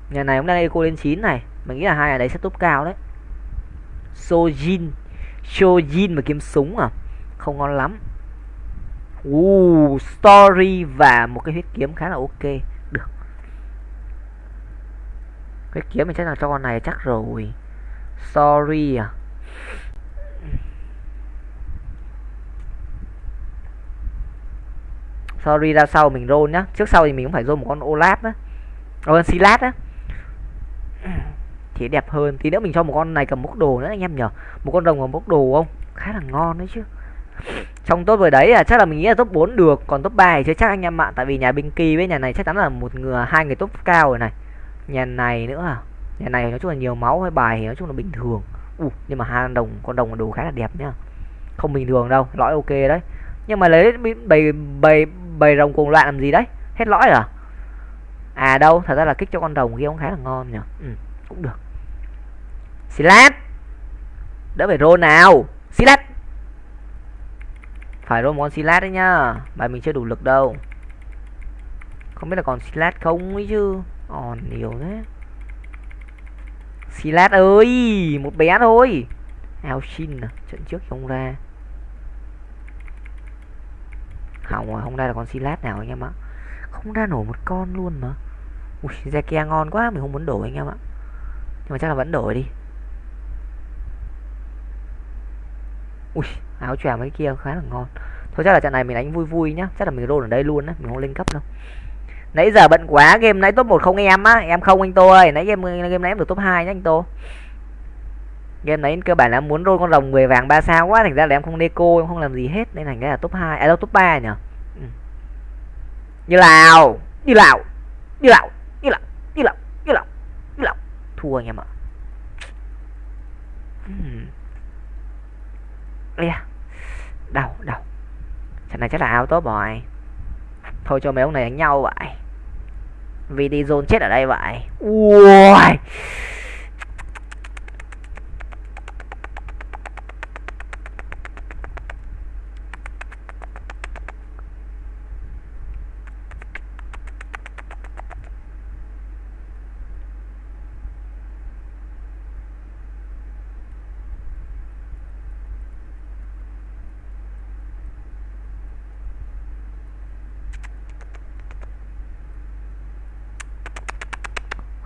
Nhà này cũng đang eco lên 9 này. Mình nghĩ là hai nhà đấy sẽ top cao đấy. Sojin. Sojin mà kiếm súng à? Không ngon lắm uh, story và một cái huyết kiếm khá là ok. Được. Huyết kiếm mình chắc là cho con này chắc rồi. Sorry à? Sorry ra sau mình roll nhá. Trước sau thì mình cũng phải roll một con olaf á. Ờ, con silat á. Thì đẹp hơn. Tí nữa mình cho một con này cầm bốc đồ nữa anh em nhở? một con rồng cầm bốc đồ không? Khá là ngon đấy chứ trong top vừa đấy à chắc là mình nghĩ là top 4 được còn top 3 thì chưa chắc anh em ạ. Tại vì nhà binh kỳ với nhà này chắc chắn là một người hai người top cao rồi này. Nhà này nữa à? Nhà này nói chung là nhiều máu hay bài thì nói chung là bình thường. Uh, nhưng mà hai đồng con đồng đồ khá là đẹp nhá. Không bình thường đâu lõi ok đấy. Nhưng mà lấy bầy bầy bầy rồng cuồng loạn làm gì đấy? Hết lõi à? À đâu thật ra là kích cho con đồng kia cũng khá là ngon nhỉ. Ừ, cũng được. Silat đỡ phải rô nào. Silat phải roll món Silat đấy nhá. Bài mình chưa đủ lực đâu. Không biết là còn Silat không ấy chứ. Còn nhiều thế. Silat ơi, một bé thôi. Alshin à trận trước không ra. Hỏng rồi, không ra là con silat nào anh em ạ. Không ra nổi một con luôn mà. Ui Zekia ngon quá, mình không muốn đổi anh em ạ. Nhưng mà chắc là vẫn đổi đi. Ui áo choàng mấy kia khá là ngon. Thôi chắc là trận này mình đánh vui vui nhá. Chắc là mình roll ở đây luôn á mình không lên cấp đâu. Nãy giờ bận quá game nãy top một không em á. Em không anh tô ơi. Nãy game game nãy em được top 2 nhá anh tô. Game nãy cơ bản là muốn roll con rồng 10 vàng ba sao quá. Thành ra là em không deco em không làm gì hết. Nên thành ra là top 2 à đâu top 3 nhỉ? Ừ. như lào, như lào, như lào, như lào, như lào, như lào, như lào thua anh em ạ. Ừ. Uhm. yeah đau đau trận này chắc là auto tốt rồi. Thôi cho mấy ông này đánh nhau vậy. Vì đi zone chết ở đây vậy. Ui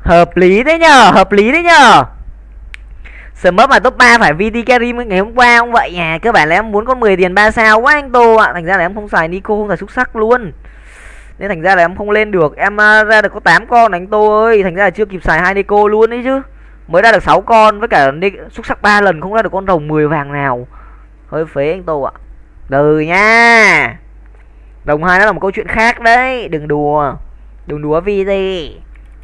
Hợp lý đấy nhờ, hợp lý đấy nhờ. Smurf mà top 3 phải VT carry ngày hôm qua không vậy à Cơ bản là em muốn có 10 tiền 3 sao quá anh Tô ạ. Thành ra là em không xài Nico không xài xúc sắc luôn. Nên thành ra là em không lên được. Em à, ra được có 8 con anh Tô ơi. Thành ra là chưa kịp xài hai Nico luôn đấy chứ. Mới ra được 6 con với cả xúc sắc 3 lần không ra được con rồng 10 vàng nào. Hơi phế anh Tô ạ. Từ nha. Đồng hai nó là một câu chuyện khác đấy. Đừng đùa. Đừng đùa VT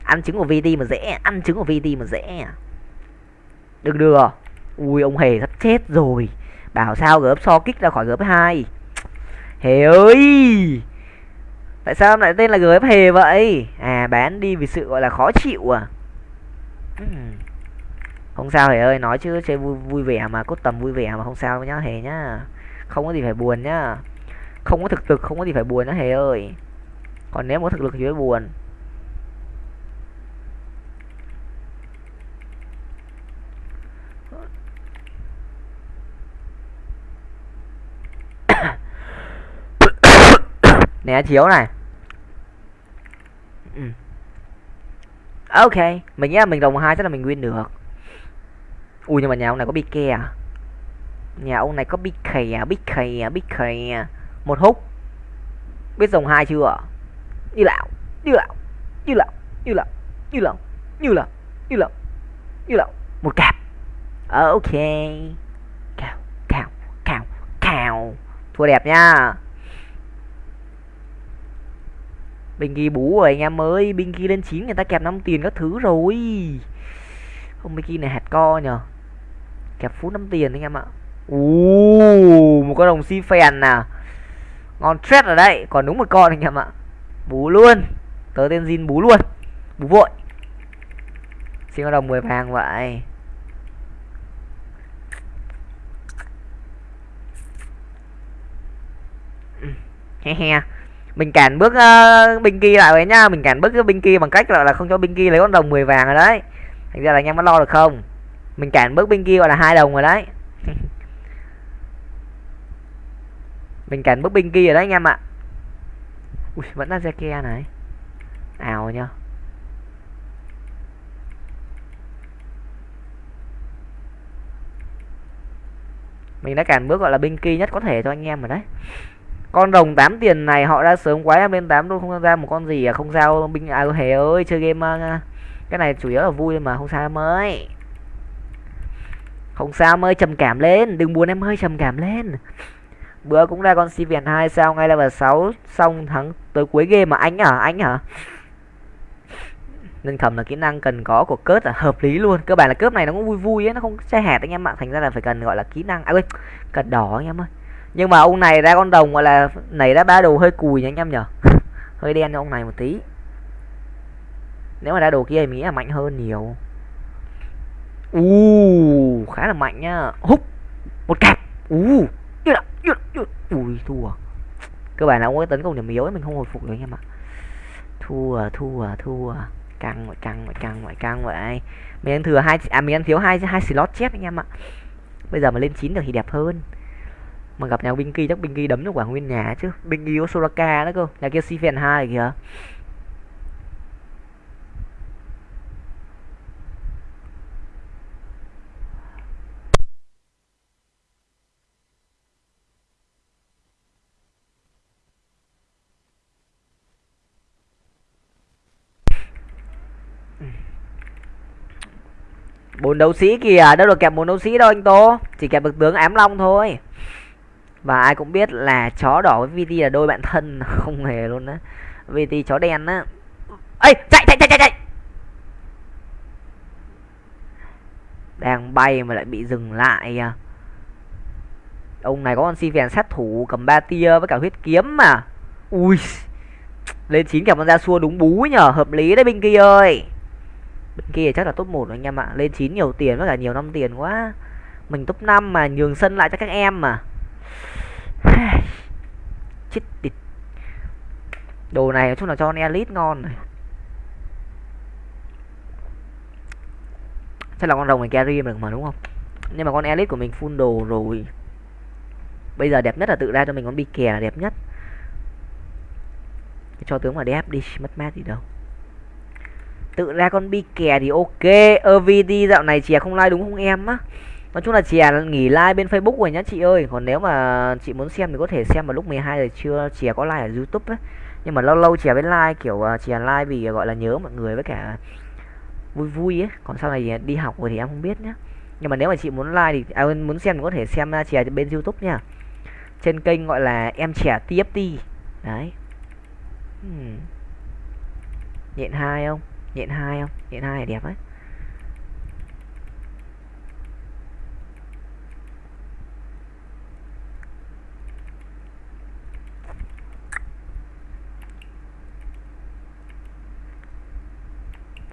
ăn trứng của VT mà dễ ăn trứng của VT mà dễ. Đừng đưa, ui ông hề sắp chết rồi. Bảo sao gớp so kích ra khỏi gớp hai? Hề ơi! Tại sao lại tên là gớp hề vậy? À bán đi vì sự gọi là khó chịu à. Không sao hề ơi nói chứ chơi vui vui vẻ mà cốt tầm vui vẻ mà không sao nhá hề nhá. Không có gì phải buồn nhá. Không có thực lực không có gì phải buồn nhá hề ơi. Còn nếu có thực lực thì mới buồn. Né chiếu này. Ừ. ok mình nghĩ là mình đồng hai chắc là mình win được. Ui nhưng mà nhà ông này có bị ke à? Nhà ông này có bị khè bị khè bị khè một hút. Biết dòng hai chưa? Như lão như lão như lão như lão như lão như lão như lão như lão một cặp ok. Cào cào cào cào. Thua đẹp nha Bình ghi bú rồi anh em ơi. Bình ghi lên 9 người ta kẹp 5 tiền các thứ rồi. Không Bình ghi này hạt co nhờ. Kẹp phút 5 tiền anh em ạ. Ồ, một con đồng si phèn nè Ngon stress ở đây Còn đúng một con anh em ạ. Bú luôn. Tớ tên Jin bú luôn. Bú vội. Xin con đồng 10 vàng vậy. He he mình cản bước ờ, uh, binh kia lại vậy nhá. Mình cản bước cái binh kia bằng cách là, là không cho binh kia lấy con đồng 10 vàng rồi đấy. Thành ra là anh em có lo được không? Mình cản bước binh kia gọi là hai đồng rồi đấy. Mình cản bước binh kia rồi đấy anh em ạ. Ui vẫn là ke này. Ào nhá. Mình đã cản bước gọi là binh kia nhất có thể cho anh em rồi đấy con đồng 8 tiền này họ đã sớm quá em lên 8 luôn không ra một con gì à? Không sao binh à hề ơi chơi game uh, cái này chủ yếu là vui mà không sao em ơi. Không sao em ơi trầm cảm lên đừng buồn em ơi trầm cảm lên. Bữa cũng ra con si viền hai sao ngay level 6 xong thắng tới cuối game mà anh hả anh hả? Nâng thầm là kỹ năng cần có của cớt là hợp lý luôn. Cơ bản là cướp này nó cũng vui vui ấy nó không che hẹt anh em ạ. Thành ra là phải cần gọi là kỹ năng à quên cần đỏ anh em ơi nhưng mà ông này ra con đồng gọi là nảy ra ba đồ hơi cùi nha anh em nhở? Hơi đen cho ông này một tí. Nếu mà ra đồ kia thì nghĩ là mạnh hơn nhiều. U uh, khá là mạnh nhá. Húp một cặp u ui thua. Cơ bản là ông ấy tấn công điểm yếu ấy mình không hồi phục được anh em ạ. Thua thua thua. Căng mọi căng mọi căng mọi căng vậy. Mình ăn thừa hai à mình ăn thiếu hai hai slot chép anh em ạ. Bây giờ mà lên chín được thì đẹp hơn mà gặp nhà Binky chắc Binky đấm được quả nguyên nhà chứ. Binky có osoraka đó cơ. Nhà kia Sifen hai kìa. Bốn đấu sĩ kìa. Đâu được kẹp bốn đấu sĩ đâu anh tô. Chỉ kẹp được tướng ám long thôi và ai cũng biết là chó đỏ với VT là đôi bạn thân, không hề luôn á. VT chó đen á. Ây chạy chạy chạy chạy chạy! Đang bay mà lại bị dừng lại à. Ông này có con si phèn sát thủ cầm ba tia với cả huyết kiếm mà. Ui, lên chín cả con ra xua đúng bú nhở hợp lý đấy bên kia ơi. Bên kia chắc là top một anh em ạ. Lên chín nhiều tiền với cả nhiều năm tiền quá. Mình top 5 mà nhường sân lại cho các em mà chết tịt. Đồ này nói chung là cho con elite ngon này? Chắc là con rồng này carry được mà, đúng không? Nhưng mà con elite của mình full đồ rồi. Bây giờ đẹp nhất là tự ra cho mình con bi kè là đẹp nhất. Cho tướng mà đẹp đi, mất mát gì đâu. Tự ra con bi kè thì ok. Ovd dạo này chè không like đúng không em á? Nói chung là chè nghỉ like bên facebook rồi nhá chị ơi. Còn nếu mà chị muốn xem thì có thể xem vào lúc 12 giờ trưa. Chè có like ở youtube ấy nhưng mà lâu lâu chè bên like kiểu à, chè like vì à, gọi là nhớ mọi người với cả vui vui ấy còn sau này à, đi học rồi thì em không biết nhá. Nhưng mà nếu mà chị muốn like thì à, muốn xem thì có thể xem chè bên youtube nha. Trên kênh gọi là em trẻ tft đấy. Hmm. nhện hai không? Nhện hai không? Nhện hai đẹp đấy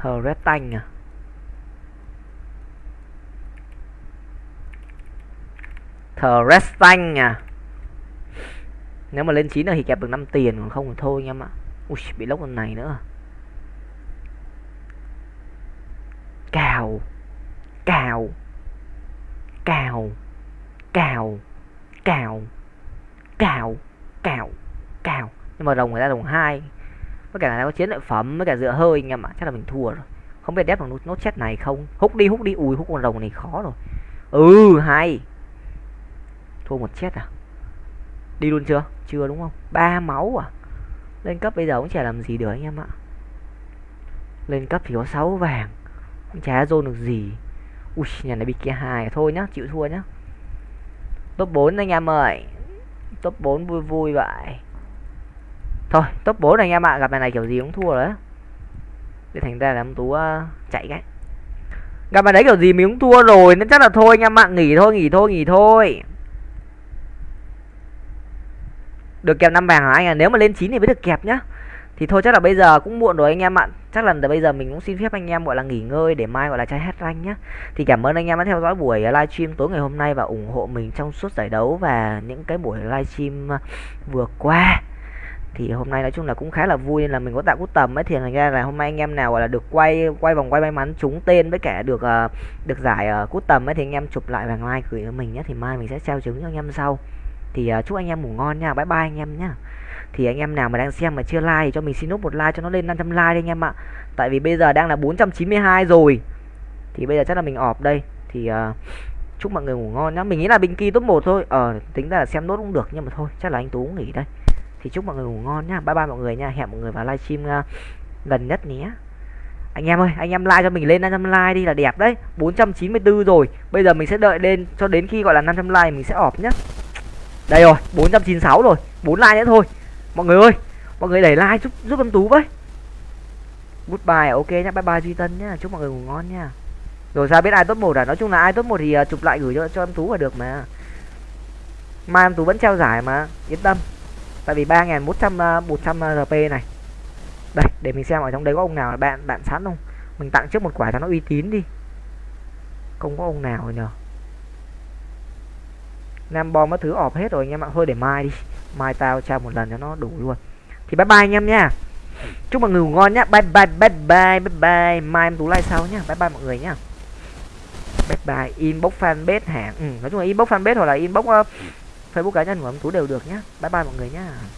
thờ Crestang à? Thờ Crestang à? Nếu mà lên 9 thì kẹp được 5 tiền, còn không thì thôi anh em ạ. Ui, bị lốc con này nữa. Cào Cào Cào Cào Cào Cào Cào Cào. Nhưng mà đồng người ta đồng hai với cả là có chiến lợi phẩm, với cả dựa hơi anh em ạ. Chắc là mình thua rồi. Không biết đép bằng nốt chết này không? Hút đi hút đi. Ui, hút con rồng này khó rồi. Ừ hay. Thua một chết à? Đi luôn chưa? Chưa đúng không? Ba máu à? Lên cấp bây giờ cũng chả làm gì được anh em ạ. Lên cấp thì có 6 vàng. Cũng chả dồn được gì. Ui, nhà này bị kia hai thôi nhá, chịu thua nhá. Top 4 anh em ơi. Top 4 vui vui vậy thôi top 4 anh em ạ. Gặp này này kiểu gì cũng thua rồi để thành ra là ông tú uh, chạy cái. Gặp bài đấy kiểu gì mình cũng thua rồi nên chắc là thôi anh em ạ. Nghỉ thôi nghỉ thôi nghỉ thôi. Được kẹp năm vàng hả anh à? Nếu mà lên 9 thì mới được kẹp nhá. Thì thôi chắc là bây giờ cũng muộn rồi anh em ạ. Chắc là bây giờ mình cũng xin phép anh em gọi là nghỉ ngơi để mai gọi là trai hết rank nhá. Thì cảm ơn anh em đã theo dõi buổi livestream tối ngày hôm nay và ủng hộ mình trong suốt giải đấu và những cái buổi livestream ờ, vừa qua thì hôm nay nói chung là cũng khá là vui nên là mình có tạo cút tầm ấy. Thì thành ra là hôm nay anh em nào gọi là được quay quay vòng quay may mắn trúng tên với cả được uh, được giải ờ, uh, cút tầm ấy thì anh em chụp lại và like gửi cho mình nhé thì mai mình sẽ trao trứng cho anh em sau. Thì uh, chúc anh em ngủ ngon nha. Bye bye anh em nhá. Thì anh em nào mà đang xem mà chưa like thì cho mình xin nút một like cho nó lên 500 like đi anh em ạ. Tại vì bây giờ đang là 492 rồi. Thì bây giờ chắc là mình ọp đây. Thì uh, chúc mọi người ngủ ngon nhá. Mình nghĩ là bình kỳ top một thôi. Ờ tính ra là xem nốt cũng được nhưng mà thôi chắc là anh tú nghỉ đây thì chúc mọi người ngủ ngon nhá. Bye bye mọi người nha. Hẹn mọi người vào livestream ờ, uh, gần nhất nhé. Anh em ơi anh em like cho mình lên 500 like đi là đẹp đấy. 494 rồi. Bây giờ mình sẽ đợi lên cho đến khi gọi là 500 like mình sẽ ọp nhá. Đây rồi 496 rồi. 4 like nữa thôi. Mọi người ơi mọi người đẩy like giúp giúp em tú với. Goodbye ok nhá. Bye bye duy tân nhá. Chúc mọi người ngủ ngon nha rồi ra biết ai top một à? Nói chung là ai top một thì ờ, chụp lại gửi cho cho em tú là được mà. Mai em tú vẫn treo giải mà. Yên tâm tại vì ba nghìn một trăm uh, một trăm ờ, rp này. Đây để mình xem ở trong đấy có ông nào là bạn bạn sẵn không? Mình tặng trước một quả cho nó uy tín đi. Không có ông nào rồi nhờ. Nam bom mất thứ ọp hết rồi anh em ạ. Thôi để mai đi. Mai tao trao một lần cho nó đủ luôn. Thì bye bye anh em nha. Chúc mọi người ngủ ngon nhá. Bye bye bye bye bye bye. Mai em tú like sau nhá. Bye bye mọi người nhá. Bye bye inbox fanpage hãng ừ, nói chung là inbox fanpage hoặc là inbox uh, facebook cá nhân của em tú đều được nhá. Bye bye mọi người nhá.